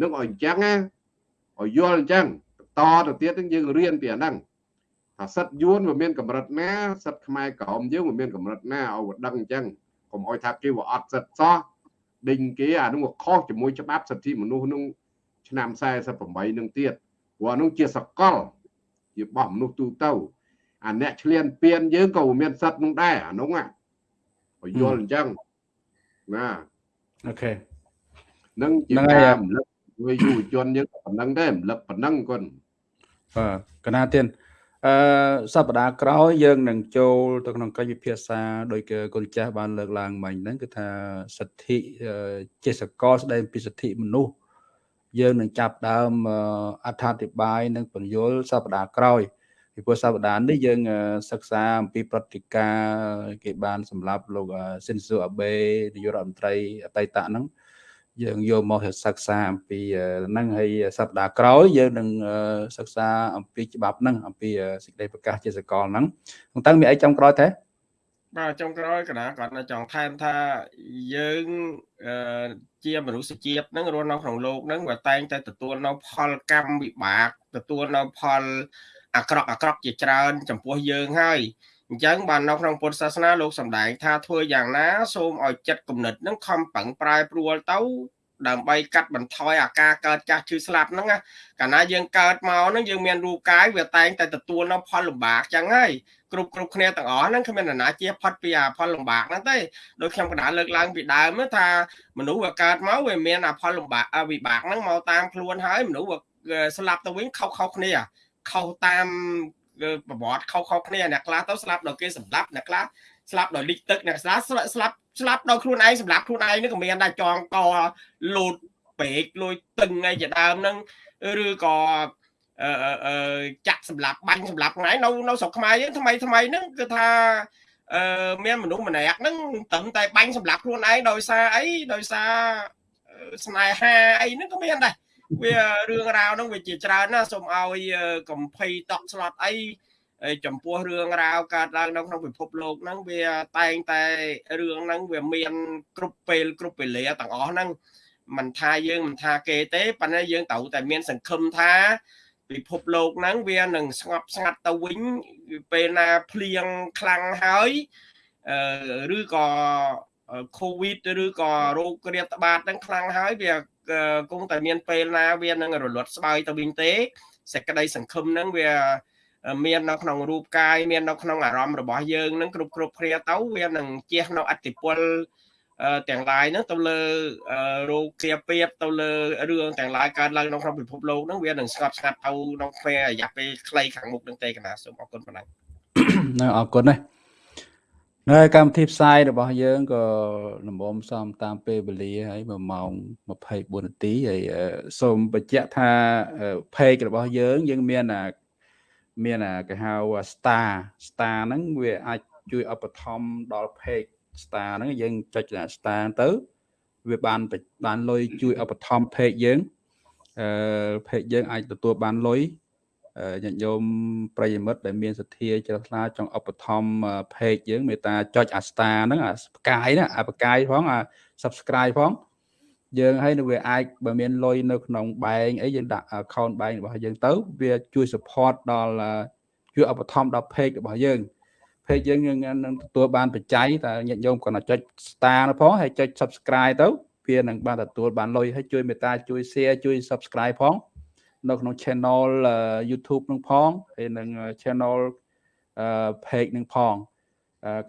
នឹងឲ្យអញ្ចឹងណាឲ្យយល់អញ្ចឹងតទៅទៀតនឹងយើងរៀនពីអាហ្នឹងថាសិតយួនវាមានកម្រិតណាសិតខ្មែរក្រមយើងវាមានកម្រិតណាឲ្យវាដឹងអញ្ចឹងកុំឲ្យថាគេវាអត់សិតសោះដេញគេអានោះវាខុសជាមួយច្បាប់សិទ្ធិមនុស្សនោះឆ្នាំ48នឹងទៀតព្រោះអានោះជាសកលជាបោះមនុស្សទូទៅអាអ្នកឆ្លៀនពៀនយើងក៏មានសិទ្ធិនោះដែរអានោះឲ្យ យល់អញ្ចឹងណាអូខេនឹងជាការរំលឹកជួយយុវជនយើងប៉ុណ្ណឹងទេរំលឹកប៉ុណ្ណឹងគាត់បាទកណាទៀតអឺសប្តាហ៍ក្រោយយើងនឹងចូលទៅក្នុងកិច្ចពិភាក្សាដោយគឺគុណចាស់បានលើកឡើងមិញហ្នឹងគឺថាសិទ្ធិជាសកលស្ដីពីសិទ្ធិមនុស្សយើងនឹងចាប់ដើមអត្ថាធិប្បាយនិងបញ្យលសប្តាហ៍ក្រោយ ពីព្រោះសប្តាហ៍នេះយើងសិក្សាអំពីប្រតិការគេបានសម្រាប់លោកស៊ិនស៊ូអាបេនាយករដ្ឋមន្ត្រីអតីតហ្នឹងយើងយកមកសិក្សាអំពីហ្នឹងហើយសប្តាហ៍ក្រោយយើងនឹងសិក្សាអំពីច្បាប់ហ្នឹងអំពីសេចក្តីប្រកាសជាសកលហ្នឹងតើមានអីចំក្រោយទេបាទចុងក្រោយកណាគាត់នៅចង់ថែមថាយើងជាមនុស្សជាតិហ្នឹងរស់នៅក្នុងโลกហ្នឹងវាតែងតែទទួលនៅផលកម្មវិបាកទទួលនៅផល អាក្រក់អាក្រក់ជាច្រើន ចំពោះយើងហើយអញ្ចឹងបាននៅក្នុងពុទ្ធសាសនាលោកសម្ដែងថាធ្វើយ៉ាងណាសូមឲ្យចិត្តគំនិតនឹងខំប្រឹងប្រែប្រួលទៅដើម្បីកាត់បន្ថយអាការកើតចាស់ឈឺស្លាប់ហ្នឹងកាលណាយើងកើតមកហ្នឹងយើងមានរូបកាយវាតែងតែទទួលនៅផលលំបាកចឹងហើយគ្រប់គ្រប់គ្នាទាំងអស់ហ្នឹងគ្មាននរណាជាផុតពីអាផលលំបាកហ្នឹងទេដូចខ្ញុំកណ្ដាលលើកឡើងពីដើមថាមនុស្សវាកើតមកវាមានអាផលលំបាកវិបាកហ្នឹងមកតាមខ្លួនហើយមនុស្សវាស្លាប់ទៅវិញខុសខុសគ្នា ខុសតាមប្រវត្តិខុសខុសគ្នាអ្នកខ្លះទៅស្លាប់ដោយគេសម្លាប់អ្នកខ្លះស្លាប់ដោយលិចទឹកអ្នកខ្លះស្លាប់ស្លាប់ស្លាប់ដោយខ្លួនឯងសម្លាប់ខ្លួនឯងនេះក៏មានដែរចងកលូតពេកលួយតឹងអីជាដើមហ្នឹងឬក៏អឺអឺចាក់សម្លាប់បាញ់សម្លាប់ថ្ងៃនៅនៅស្រុកខ្មែរយើងថ្មីថ្មីហ្នឹងគឺថាអឺមានមនុស្សម្នាក់ហ្នឹងត្រឹមតែបាញ់សម្លាប់ខ្លួនឯងដោយសារអីដោយសារស្នេហាអីហ្នឹងក៏មានដែរ វារឿងរ៉ាវហ្នឹងវាជាច្រើនណាសូមឲ្យកំភៃតក់ស្លុតអីចំពោះរឿងរ៉ាវកើតឡើងនៅក្នុងពិភពលោកហ្នឹងវាតែងតែរឿងហ្នឹងវាមានគ្រប់ពេលគ្រប់វេលាទាំងអស់ហ្នឹងមិនថាយើងមិនថាគេទេប៉ុន្តែយើងត្រូវតែមានសង្ឃឹមថាពិភពលោកហ្នឹងវានឹងស្ងប់ស្ងាត់ទៅវិញពេលណាភ្លៀងខ្លាំងហើយឬក៏ COVID ឬក៏រោគរាតត្បាតហ្នឹងខ្លាំងហើយវា គង់តែមានពេលណាវានឹងរលត់ស្បើយទៅវិញទេសេចក្តីសង្ឃឹមហ្នឹងវាមាននៅក្នុងរូបកាយមាននៅក្នុងអារម្មណ៍របស់យើងនឹងគ្រប់គ្រប់គ្នាទៅវានឹងជះនៅអតិពលទាំងឡាយហ្នឹងទៅលើរោគគ្រាពាបទៅលើរឿងទាំងឡាយកើតឡើងនៅក្នុងពិភពលោកហ្នឹងវានឹងស្ងប់ស្ងាត់ទៅក្នុងពេលរយៈពេលខ្លីខាងមុខនឹងទេកណាសូមអរគុណប៉ុណ្ណឹងនៅអរគុណណាស់ នៅកម្មវិធីផ្សាយរបស់យើងក៏លំមសំតាមពេលវេលាហើយ1ម៉ោង24នាទីហើយសូមបញ្ជាក់ថា page របស់យើង យើងមានអាមានអាគេហៅ star star ហ្នឹងវាអាចជួយឧបត្ថម្ភដល់ page star ហ្នឹងយើងចុច star ទៅ វាបានបានលុយជួយឧបត្ថម្ភ page យើងអឺ page យើងអាចទទួលបានលុយ ញាតិញោមប្រិយមិត្តដែលមានសទ្ធាជ្រះថ្លាចង់ឧបត្ថម្ភ page យើងមេត្តាចុចអា star ហ្នឹងអាផ្កាយណាអាផ្កាយផងអា subscribe ផងយើងហើយនៅវាអាចបើមានលុយនៅក្នុងបែងអីយើងដាក់ account បែងរបស់យើងទៅវាជួយ support ដល់ជួយឧបត្ថម្ភដល់ page របស់យើង เพจយើងនឹងទទួលបានបច្ច័យតែញាតិញោមគាត់ចុច star នោះផងហើយចុច subscribe ទៅវានឹងបានទទួលបានលុយហើយជួយមេត្តាជួយ share ជួយ subscribe ផង នៅក្នុង channel YouTube នឹងផងហើយនឹង channel page នឹងផង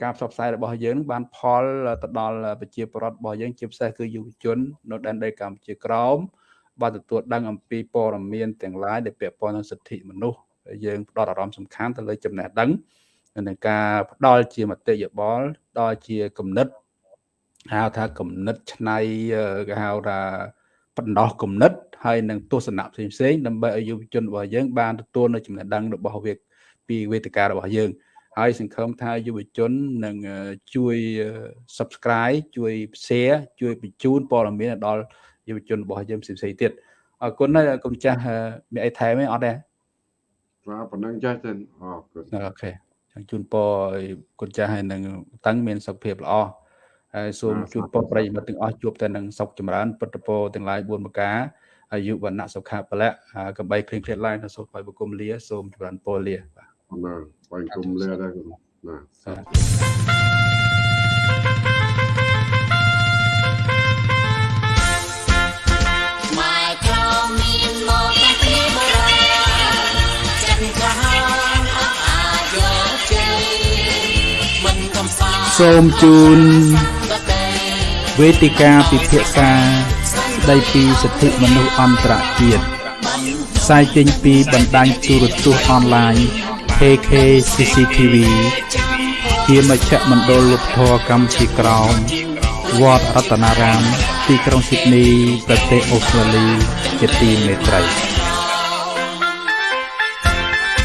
ការផ្សព្វផ្សាយរបស់យើងបានផលទៅដល់ប្រជាពលរដ្ឋរបស់យើងជាពិសេសគឺយុវជន នៅដែនដីកម្ពុជាក្រោមបានទទួលដឹងអំពីព័ត៌មានទាំងឡាយដែលពាក់ព័ន្ធនឹងសិទ្ធិមនុស្សយើងផ្ដោតអារម្មណ៍សំខាន់ទៅលើចំណេះដឹងនិងការផ្ដល់ជាមតិយោបល់ដល់ជាគំនិតហៅថាគំនិតឆ្នៃគេហៅថាបណ្ដោះគំនិត ហើយនឹងទស្សនៈផ្សេងផ្សេងដើម្បីឲ្យយុវជនរបស់យើងបានទទួលនៅចំណេះដឹងរបស់វាពីវេទិការបស់យើង ហើយសង្ឃឹមថាយុវជននឹងជួយ subscribe ជួយ share ជួយបញ្ជូនព័ត៌មានដល់យុវជនរបស់យើងផ្សេងៗទៀតអរគុណណាស់គុំចាស់មានអីថែមទេអត់ទេបាទប៉ុណ្ណឹងចាស់ទៅអរគុណអូខេចង់ជូនពរឲ្យគុណចាស់ហើយនឹងតាំងមានសុខភាពល្អហើយសូមជូនពរប្រិយមិត្តទាំងអស់ជួបតែនឹងសុខចម្រើនពុទ្ធពរទាំងឡាយ4ប្រការ អាយុវណ្ណៈសុខៈពលៈកំបីគ្រៀងគ្រៀតឡើយនៅសូមឲ្យបុគមលាសូមចម្រើនពរលាបាទបាទបាញ់គុំលាដែរបាទសូមជូនវេទិកាពិភាក្សា ស្ដីពីសិទ្ធិមនុស្សអន្តរជាតិផ្សាយចេញពីបណ្ដាញទូរទស្សន៍អនឡាញ KK CCTV ជាមជ្ឈមណ្ឌលលោកធរកម្ពុជាក្រោមវត្តរតនារាម ទីក្រុងស៊ីដនីប្រទេសអូស្ត្រាលីជាទីមេត្រី